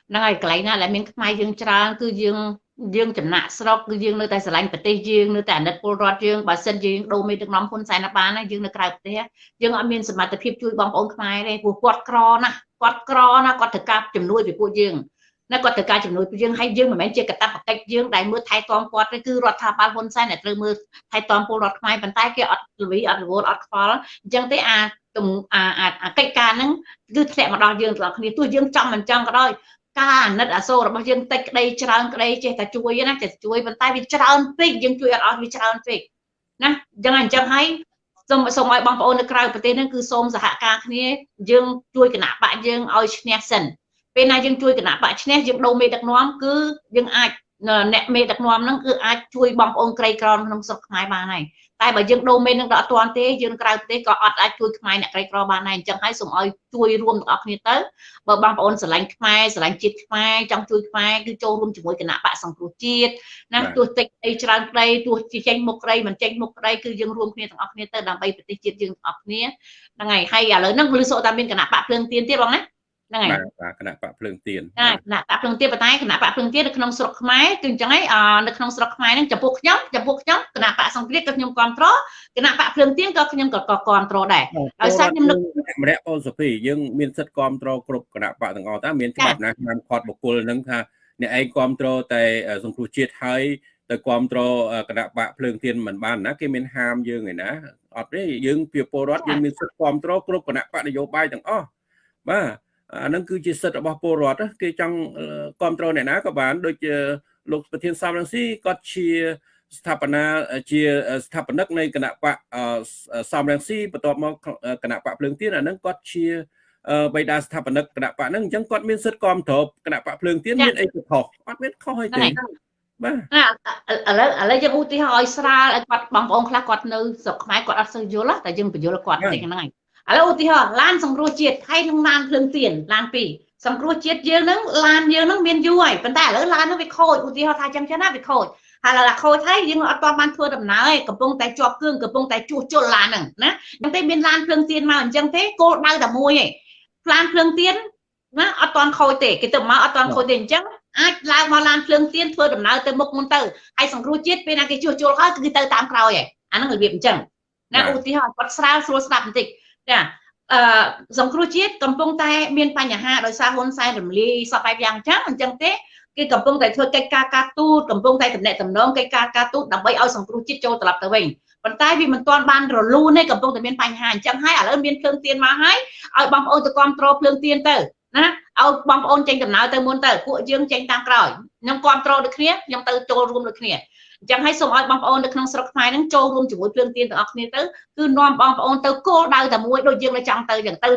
ហ្នឹងហើយកន្លែងណាដែលមានខ្មែរយើងច្រើនគឺយើង យើងចំណាក់ស្រុកគឺយើងនៅតែស្រឡាញ់ប្រទេសយើងនៅតែអាណិតពលរដ្ឋយើងបើសិនយើងដូរមេដឹកនាំហ៊ុនសែនបានណាយើងនៅក្រៅប្រទេសយើងអត់មានសមត្ថភាពជួយបងប្អូនខ្មែរទេព្រោះគាត់ក្រណាគាត់ក្រណាគាត់ត្រូវការជំនួយពីពួកយើងណាគាត់ត្រូវការជំនួយពីយើងហើយយើងមិនមែនជាកតាបកិច្ចយើងដែលមើលថែទាំគាត់ទេគឺរដ្ឋាភិបាលហ៊ុនសែនដែលត្រូវមើលថែទាំពលរដ្ឋខ្មែរប៉ុន្តែគេអត់លវីអត់រវល់អត់ខ្វល់អញ្ចឹងទេអាអាអាកិច្ចការហ្នឹងគឺធ្លាក់មកដល់យើងទាំងអស់គ្នាទោះយើងចង់មិនចង់ក៏ដោយ ការអាណិតអាសូររបស់យើងតិចក្តីច្រើនក្តីចេះតែជួយណាចេះជួយប៉ុន្តែវាច្រើនពេកយើងជួយអត់អស់វាច្រើនពេកណាអញ្ចឹងអញ្ចឹងហើយសូមសូមឲ្យបងប្អូននៅក្រៅប្រទេសហ្នឹងគឺសូមសហការគ្នាយើងជួយគណៈបកយើងឲ្យឈ្នះសិនពេលណាយើងជួយគណៈបកឈ្នះយើងដូរមេដឹកនាំគឺយើងអាចអ្នកមេដឹកនាំហ្នឹងគឺអាចជួយបងប្អូនក្រីក្រក្នុងស្រុកខ្មែរបានហើយ តែបើយើងដូរមេនឹងដល់អត់ទាន់ទេយើងក្រៅប្រទេសក៏អត់អាចជួយខ្មែរអ្នកក្រីក្របានដែរអញ្ចឹងហើយសូមឲ្យជួយរួមទាំងអស់គ្នាទៅបើបងប្អូនស្រឡាញ់ខ្មែរស្រឡាញ់ជាតិខ្មែរចង់ជួយខ្មែរគឺចូលរួមជាមួយគណៈបកសង្គ្រោះជាតិណាទោះតិចអីច្រើនក្តីទោះជាចេញមុខក្តីមិនចេញមុខក្តីគឺយើងរួមគ្នាទាំងអស់គ្នាទៅដើម្បីប្រទេសជាតិយើងទាំងអស់គ្នាហ្នឹងហើយហើយឥឡូវហ្នឹងលឺសូតែមានគណៈបកភ្លើងទៀនទៀតបងណា ហ្នឹងហើយបាទគណៈបកភ្លើងទៀនគណៈបកភ្លើងទៀនប៉ុន្តែគណៈបកភ្លើងទៀននៅក្នុងស្រុកខ្មែរគឺអញ្ចឹងហើយនៅក្នុងស្រុកខ្មែរហ្នឹងចំពោះខ្ញុំចំពោះខ្ញុំគណៈបកសង្គ្រាមក៏ខ្ញុំគ្រប់គ្រងគណៈបកភ្លើងទៀនក៏ខ្ញុំក៏គ្រប់គ្រងដែរដោយសារខ្ញុំនឹកម្នាក់អូនសុភីយើងមានសិទ្ធិគ្រប់គ្រងគ្រប់គណៈបកទាំងអស់តើមានច្បាប់ណាឆ្នាំខត់បុគ្គលហ្នឹងថាអ្នកឯងគ្រប់គ្រងតែសង្គ្រោះជាតិហើយទៅគ្រប់គ្រងគណៈបកភ្លើងទៀនមិនបានណាគេមានហាមយើងឯណាអត់ទេយើងជាពលរដ្ឋយើងមានសិទ្ធិគ្រប់គ្រងគ្រប់គណៈបកនយោបាយទាំងអស់បាទ អានឹងគឺជាសិទ្ធិរបស់ពលរដ្ឋគេចង់គ្រប់គ្រងអ្នកណាក៏បានដូចជាលោកប្រធានសំរងស៊ីគាត់ជាស្ថាបនាជាស្ថាបនិកនៃគណៈបកសំរងស៊ីបន្ទាប់មកគណៈបកភ្លើងទៀនអានឹងគាត់ជាបៃតាស្ថាបនិកគណៈបកហ្នឹងអញ្ចឹងគាត់មានសិទ្ធិគ្រប់គ្រងគណៈបកភ្លើងទៀនមានអីទៅខុសអត់មានខុសអីទេបាទឥឡូវឥឡូវយើងឧទាហរណ៍ឲ្យស្រាលឲ្យគាត់បងប្អូនខ្លះគាត់នៅស្រុកខ្មែរគាត់អត់សូវយល់តែយើងបញ្យល់គាត់តិចហ្នឹងហើយ ឥឡូវឧទាហរណ៍ឡានសង្គ្រោះជាតិហើយនឹងឡានភ្លើងទៀនឡានពីរសង្គ្រោះជាតិយើងហ្នឹងឡានយើងហ្នឹងមានយូរហើយប៉ុន្តែឥឡូវឡានហ្នឹងវាខូចឧទាហរណ៍ថាចឹងចឹងណាវាខូចហើយឡើយខូចហើយយើងអត់ទាន់បានធ្វើដំណើរឯងកំពុងតែជាប់គ្រឿងកំពុងតែជួសជុលឡានហ្នឹងណាអញ្ចឹងទេមានឡានភ្លើងទៀនមកអញ្ចឹងទេគោលដៅតែមួយឯងឡានភ្លើងទៀនណាអត់ទាន់ខូចទេគេទៅមកអត់ទាន់ខូចទេអញ្ចឹងអាចឡើងមកឡានភ្លើងទៀនធ្វើដំណើរទៅមុខមុនទៅហើយសង្គ្រោះជាតិពេលណាគេជួសជុលហើយគឺទៅតាមក្រោយឯងអាហ្នឹងរបៀបអញ្ចឹងណាឧទាហរណ៍គាត់ស្រាវស្រួលស្ដាប់បន្តិច ចាអឺសង្គ្រោះជាតិកំពុងតែមានបញ្ហាដោយសារហ៊ុនសែនរំលាយសពបែបយ៉ាងចឹងអញ្ចឹងទេគេកំពុងតែធ្វើកិច្ចការការទូតកំពុងតែតំណែងតំណងកិច្ចការការទូតដើម្បីឲ្យសង្គ្រោះជាតិចូលត្រឡប់ទៅវិញប៉ុន្តែវាមិនទាន់បានរលូនទេកំពុងតែមានបញ្ហាអញ្ចឹងហើយឥឡូវមានភ្លើងទៀនមកហើយឲ្យបងប្អូនទៅគ្រប់គ្រងភ្លើងទៀនទៅ ណាឲ្យបងប្អូនចេញដំណើរទៅមុនទៅពួកយើងចេញតាមក្រោយខ្ញុំគ្រប់គ្រងដូចគ្នាខ្ញុំទៅចូលរួមដូចគ្នាអញ្ចឹងឲ្យសូមឲ្យបងប្អូននៅក្នុងស្រុកខ្មែរហ្នឹងចូលរួមជាមួយភ្លើងទៀនទាំងអស់គ្នាទៅគឺនាំបងប្អូនទៅគោលដៅតែមួយដូចយើងនៅចង់ទៅអញ្ចឹងទៅ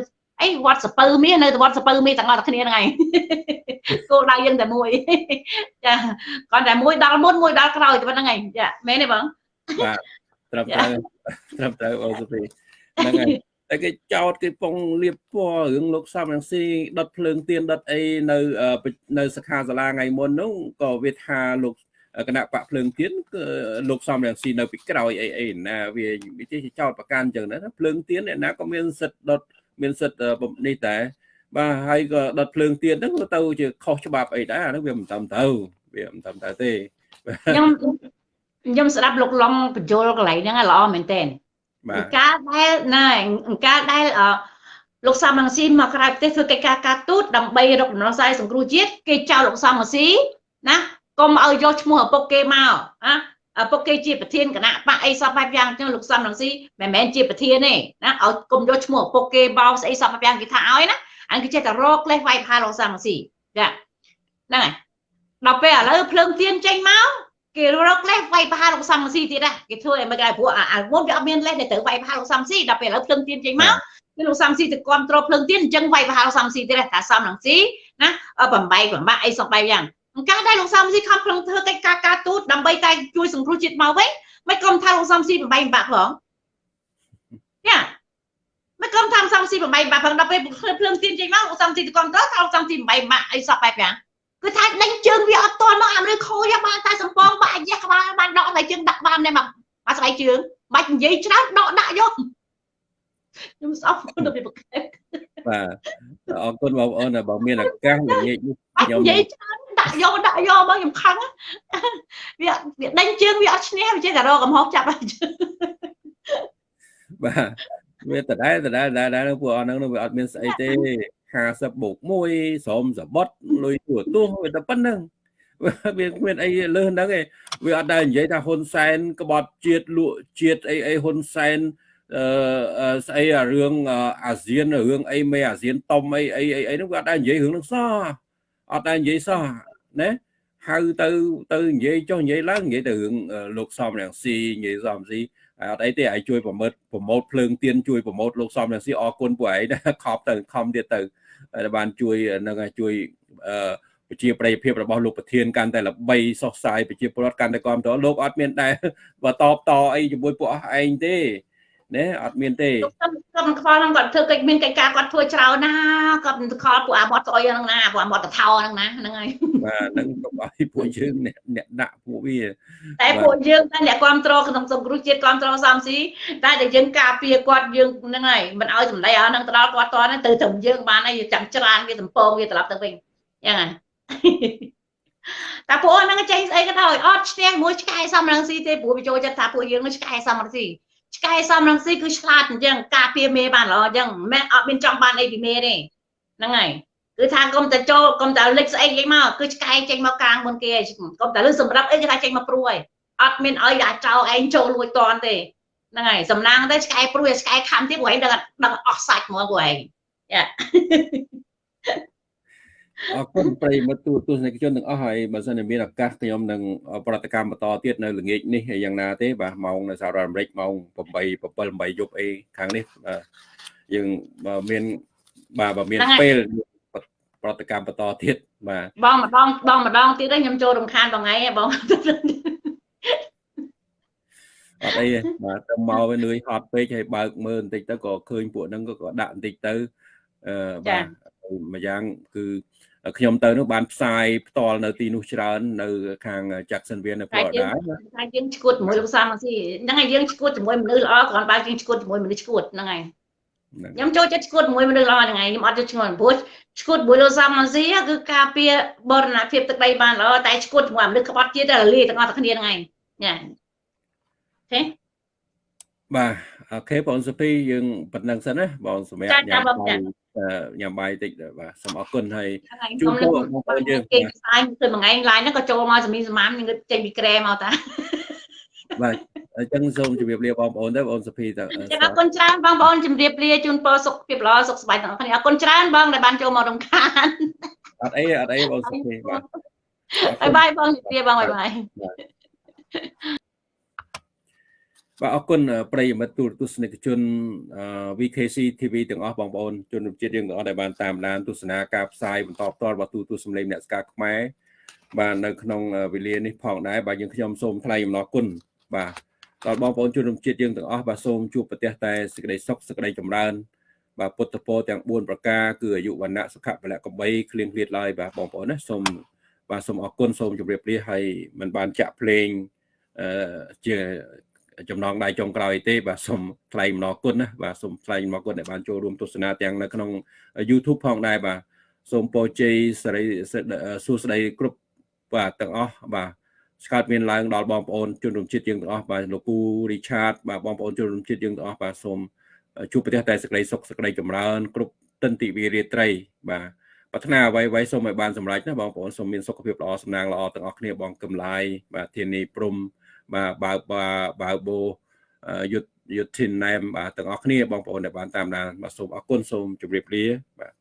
អីវត្តសពៅមាសនៅវត្តសពៅមាសទាំងអស់គ្នាហ្នឹងឯងគោលដៅយើងតែមួយចាគាត់តែមួយដល់មុនមួយដល់ក្រោយតែប៉ុណ្្នឹងឯងចាមែនទេបងបាទត្រឹមត្រូវត្រឹមត្រូវអូសុភីហ្នឹងហើយអ តែគេចោតគេពងលៀបពណ៌រឿងលោកសំរងស៊ីដុតភ្លើងទៀនដុតអីនៅនៅសិក្ខាសាលាថ្ងៃមុននោះក៏វាថាលោកគណៈបកភ្លើងទៀនគឺលោកសំរងស៊ីនៅពីក្រោយអីអីណាវាវាចេះចោតប្រកាន់អញ្ចឹងណាភ្លើងទៀនអ្នកណាក៏មានសិទ្ធិដុតមានសិទ្ធិនេះតែបាទហើយក៏ដុតភ្លើងទៀនហ្នឹងទៅជាខុសច្បាប់អីដែរអានោះវាមិនតាមទៅវាមិនតាមទៅទេខ្ញុំខ្ញុំស្ដាប់លោកឡុងបញ្យលកន្លែងហ្នឹងល្អមែនតើ បាទការដែលណាការដែលលោកសំរងស៊ីមកក្រៅប្រទេសធ្វើកិច្ចការការទូតដើម្បីរកដំណោះស្រាយសង្គ្រោះជាតិគេចោលលោកសំរងស៊ីណាកុំឲ្យយកឈ្មោះឪពុកគេមកណាឪពុកគេជាប្រធានគណៈបកអីសពបែបយ៉ាងចឹងលោកសំរងស៊ីមិនមែនជាប្រធានទេណាឲ្យកុំយកឈ្មោះឪពុកគេបោស្អីសពបែបយ៉ាងគេថាឲ្យណាអញគេចេះតែរកលេសវាយផាលោកសំរងស៊ីចាហ្នឹងហើយដល់ពេលឥឡូវភ្លើងទៀនចេញមក គេរកលេសវាយផាលោកសំរងស៊ីទៀតណាគេធ្វើឲ្យមិនគេព្រោះអាមុនវាអត់មានលេសដែលត្រូវវាយផាលោកសំរងស៊ីដល់ពេលឥឡូវភ្លើងទៀនចេញមកគឺលោកសំស៊ីទៅគ្រប់គ្រងភ្លើងទៀនអញ្ចឹងវាយផាលោកសំរងស៊ីទៀតថាសំរងស៊ីណាបំបែកបំបាក់អីសពបែបយ៉ាងការដែលលោកសំស៊ីខំប្រឹងធ្វើកិច្ចការការទូតដើម្បីតែជួយសង្គ្រោះជាតិមកវិញមិនក្រុមថាលោកសំស៊ីបំបែកបំបាក់ផងយ៉ាមិនក្រុមថាសំស៊ីបំបែកបំបាក់ផងដល់ពេលភ្លើងទៀនចេញមកលោកសំស៊ីទៅគ្រប់គ្រងថាលោកសំស៊ីបំបែកបំបាក់អីសពបែបយ៉ាង គឺថាដេញជើងវាអត់តន់មកអាមេរិកខូចបានតែសំពងបាក់យះក្បាលបានដកតែជើងដាក់បានតែមកមកស្បែកជើងបាច់និយាយច្រើនដកដាក់យកខ្ញុំស្អប់ទៅពីប្រកែកបាទអរគុណបងប្អូនបើមានឱកាសល្ងាចនេះខ្ញុំនិយាយច្រើនដាក់យកដាក់យកមកខ្ញុំខឹងវាវាដេញជើងវាអត់ឈ្នះវាចេះតែរកកំហុសចាប់ហើយបាទវាដដែលដដែលដដែលពួកអស់ហ្នឹងវាអត់មានស្អីទេ 50បូក1ស្រោមសបុតលុយទួទោះវាតែប៉ុណ្្នឹងវាមានអីលើសហ្នឹងឯងវាអត់ដែលនិយាយថាហ៊ុនសែនក្បត់ជាតិលក់ជាតិអីអីហ៊ុនសែនអឺស្អីរឿងអាស៊ានរឿងអីមេអាស៊ានតុំអីអីអីហ្នឹងវាអត់ដែលនិយាយរឿងហ្នឹងសោះអត់ដែលនិយាយសោះណាហៅទៅទៅនិយាយចុះនិយាយឡើងនិយាយទៅរឿងលោកសំរងស៊ីនិយាយសំស៊ី អត់អីទេឲ្យជួយប្រម៉ូតប្រម៉ូតភ្លើងទៀនជួយប្រម៉ូតលោកសំរងស៊ីអរគុណពួកឯងដែរខប់ទៅខំទៀតទៅដែលបានជួយនឹងជួយអឺប្រជាប្រិយភាពរបស់លោកប្រធានកាន់តែល្បីសុសសាយប្រជាពលរដ្ឋកាន់តែគ្រប់តរលោកអត់មានដែរបើតបតអីជាមួយពួកអស់ឯងទេ ណាអត់មានទេគាត់គាត់ខ្វល់ហ្នឹងគាត់ធ្វើកិច្ចមានកិច្ចការគាត់ធ្វើច្រើនណាគាត់ខលពួកអាមាត់ស្អុយហ្នឹងណាពួកអាមាត់តថោហ្នឹងណាហ្នឹងហើយបាទហ្នឹងកុំឲ្យពួកយើងអ្នកអ្នកដាក់ពួកវាតែពួកយើងតែអ្នកគ្រប់គ្រងក្នុងសង្គ្រោះជាតិគ្រប់គ្រងសំស៊ីតែតែយើងការពារគាត់យើងហ្នឹងហើយមិនឲ្យសម្ដីអស់ហ្នឹងទៅដល់គាត់តទៅទៅត្រឹមយើងបានហើយចាំច្រើនវាសំពងវាត្រឡប់ទៅវិញយ៉ាងហ្នឹងតែពួកហ្នឹងចេញស្អីក៏ដោយអត់ឈ្នះមួយឆ្កែសំរងស៊ីទេព្រោះវាចូលចិត្តថាពួកយើងឆ្កែសំរងស៊ី ឆ្កែសំរងស៊ីគឺឆ្លាតអញ្ចឹងការពារមេបានល្អអញ្ចឹងមិនមែនអត់មានចង់បានអីពីមេទេហ្នឹងហើយគឺថាកុំតែចូលកុំតែលិចស្អីចេញមកគឺឆ្កែចេញមកកាងមុនគេកុំតែលឺសម្រាប់អីគេថាចេញមកព្រួយអត់មានឲ្យអាចោឯងចូលលួចតនទេហ្នឹងហើយសំណាងតែឆ្កែព្រួយឆ្កែខំទៀតពួកឯងដឹងដឹងអស់សាច់ហ្មងពួកឯងយ៉ា អរគុណប្រិមិត្តទូទស្សនិកជនទាំងអស់ហើយបើសិនជាមានឱកាសខ្ញុំនឹងប្រតិកម្មបន្តទៀតនៅល្ងាចនេះយ៉ាងណាទេបាទម៉ោងនៅសហរដ្ឋអាមេរិកម៉ោង8 7 8យប់អីខាងនេះបាទយើងមានបាទបើមានពេលប្រតិកម្មបន្តទៀតបាទបងម្ដងបងម្ដងទៀតខ្ញុំចូលរំខានបងឯងបងអត់អីបាទទៅមកវានឿយហត់ពេកហើយបើកមើលបន្តិចទៅក៏ឃើញពួកហ្នឹងក៏ដាក់បន្តិចទៅអឺបាទមួយយ៉ាងគឺ ខ្ញុំទៅនោះបានផ្សាយផ្ទាល់នៅទីនោះច្រើន នៅ ខាង Jacksonville នៅ Florida តែយើងឈួតជាមួយលោកសាមស៊ីហ្នឹងហើយយើងឈួតជាមួយមនុស្សល្អគ្រាន់បើយើងឈួតជាមួយមនុស្សឈួតហ្នឹងហើយខ្ញុំចូលចិត្តឈួតជាមួយមនុស្សល្អហ្នឹងហើយខ្ញុំអត់ចូលឈ្ងល់ព្រោះឈួតជាមួយលោកសាមស៊ីគឺការពារបរណភាពទឹកដីបានល្អតែឈួតជាមួយមនុស្សក្បត់ជាតិតែរលាយទាំងអស់គ្នាហ្នឹងហើយញ៉ាអូខេបាទ អូខេបងសុភីយើងប៉ុណ្្នឹងសិនណាបងសម្រាប់ញ៉ាំបាយញ៉ាំបាយតិចបាទសូមអរគុណហើយជួបពួកបងប្អូនយើងគេផ្សាយគឺមួយថ្ងៃឡាយហ្នឹងក៏ចូលមកសម្មីសម្មាមនឹងចេញពីក្រែមកតាបាទអញ្ចឹងសូមជម្រាបលាបងប្អូនទៅបងសុភីទៅអរគុណច្រើនបងប្អូនជម្រាបលាជូនពរសុខភាពល្អសុខសប្បាយទាំងអស់គ្នាអរគុណច្រើនបងដែលបានចូលមករំខានអត់អីអត់អីបងសុភីបាទបាយបាយបងជម្រាបបងបាយបាយ បាទអរគុណប្រិយមិត្តទូរទស្សនិកជន VKC TV ទាំងអស់បងប្អូនជនរួមជាតិយើងទាំងអស់ដែលបានតាមដានទស្សនាការផ្សាយបន្តផ្ទាល់របស់ទូទស្សន៍សម្លេងអ្នកស្ការខ្មែរបាទនៅក្នុងវេលានេះផងដែរបាទយើងខ្ញុំសូមថ្លែងអំណរគុណបាទដល់បងប្អូនជនរួមជាតិយើងទាំងអស់បាទសូមជួបប្រទះតែសេចក្តីសុខសេចក្តីចម្រើន បាទពុទ្ធពរទាំង4ប្រការគឺអាយុវណ្ណៈសុខៈពលៈកំបីគ្លៀងគ្លាតឡើយបាទបងប្អូនណាសូមបាទសូមអរគុណសូមជម្រាបលាហើយមិនបានចាក់ភ្លេងអឺជា ចំណងដៃចុងក្រោយទេបាទសូមថ្លែងអំណរគុណណាបាទសូមថ្លែងអំណរគុណដែលបានចូលរួមទស្សនាទាំងនៅក្នុង YouTube ផងដែរបាទសូមពរជ័យសិរីសួស្តីគ្រប់បាទទាំងអស់បាទស្កើតមានឡើងដល់បងប្អូនជនរួមជាតិយើងទាំងអស់បាទលោកគូរីឆាតបាទបងប្អូនជនរួមជាតិយើងទាំងអស់បាទសូមជួបប្រទេសតែសេចក្តីសុខសេចក្តីចម្រើន គ្រប់ទិដ្ឋិវិរិយត្រី បាទប្រាថ្នាអ្វីអ្វីសូមឲ្យបានសម្រេចណាបងប្អូនសូមមានសុខភាពល្អសំណាងល្អទាំងអស់គ្នាបងកំឡាយបាទធានីព្រំ បាទបើបើបើបូយុទ្ធយុទ្ធិនណែមបាទទាំងអស់គ្នាបងប្អូនដែលបានតាមដានបាទសូមអរគុណសូមជម្រាបលាបាទ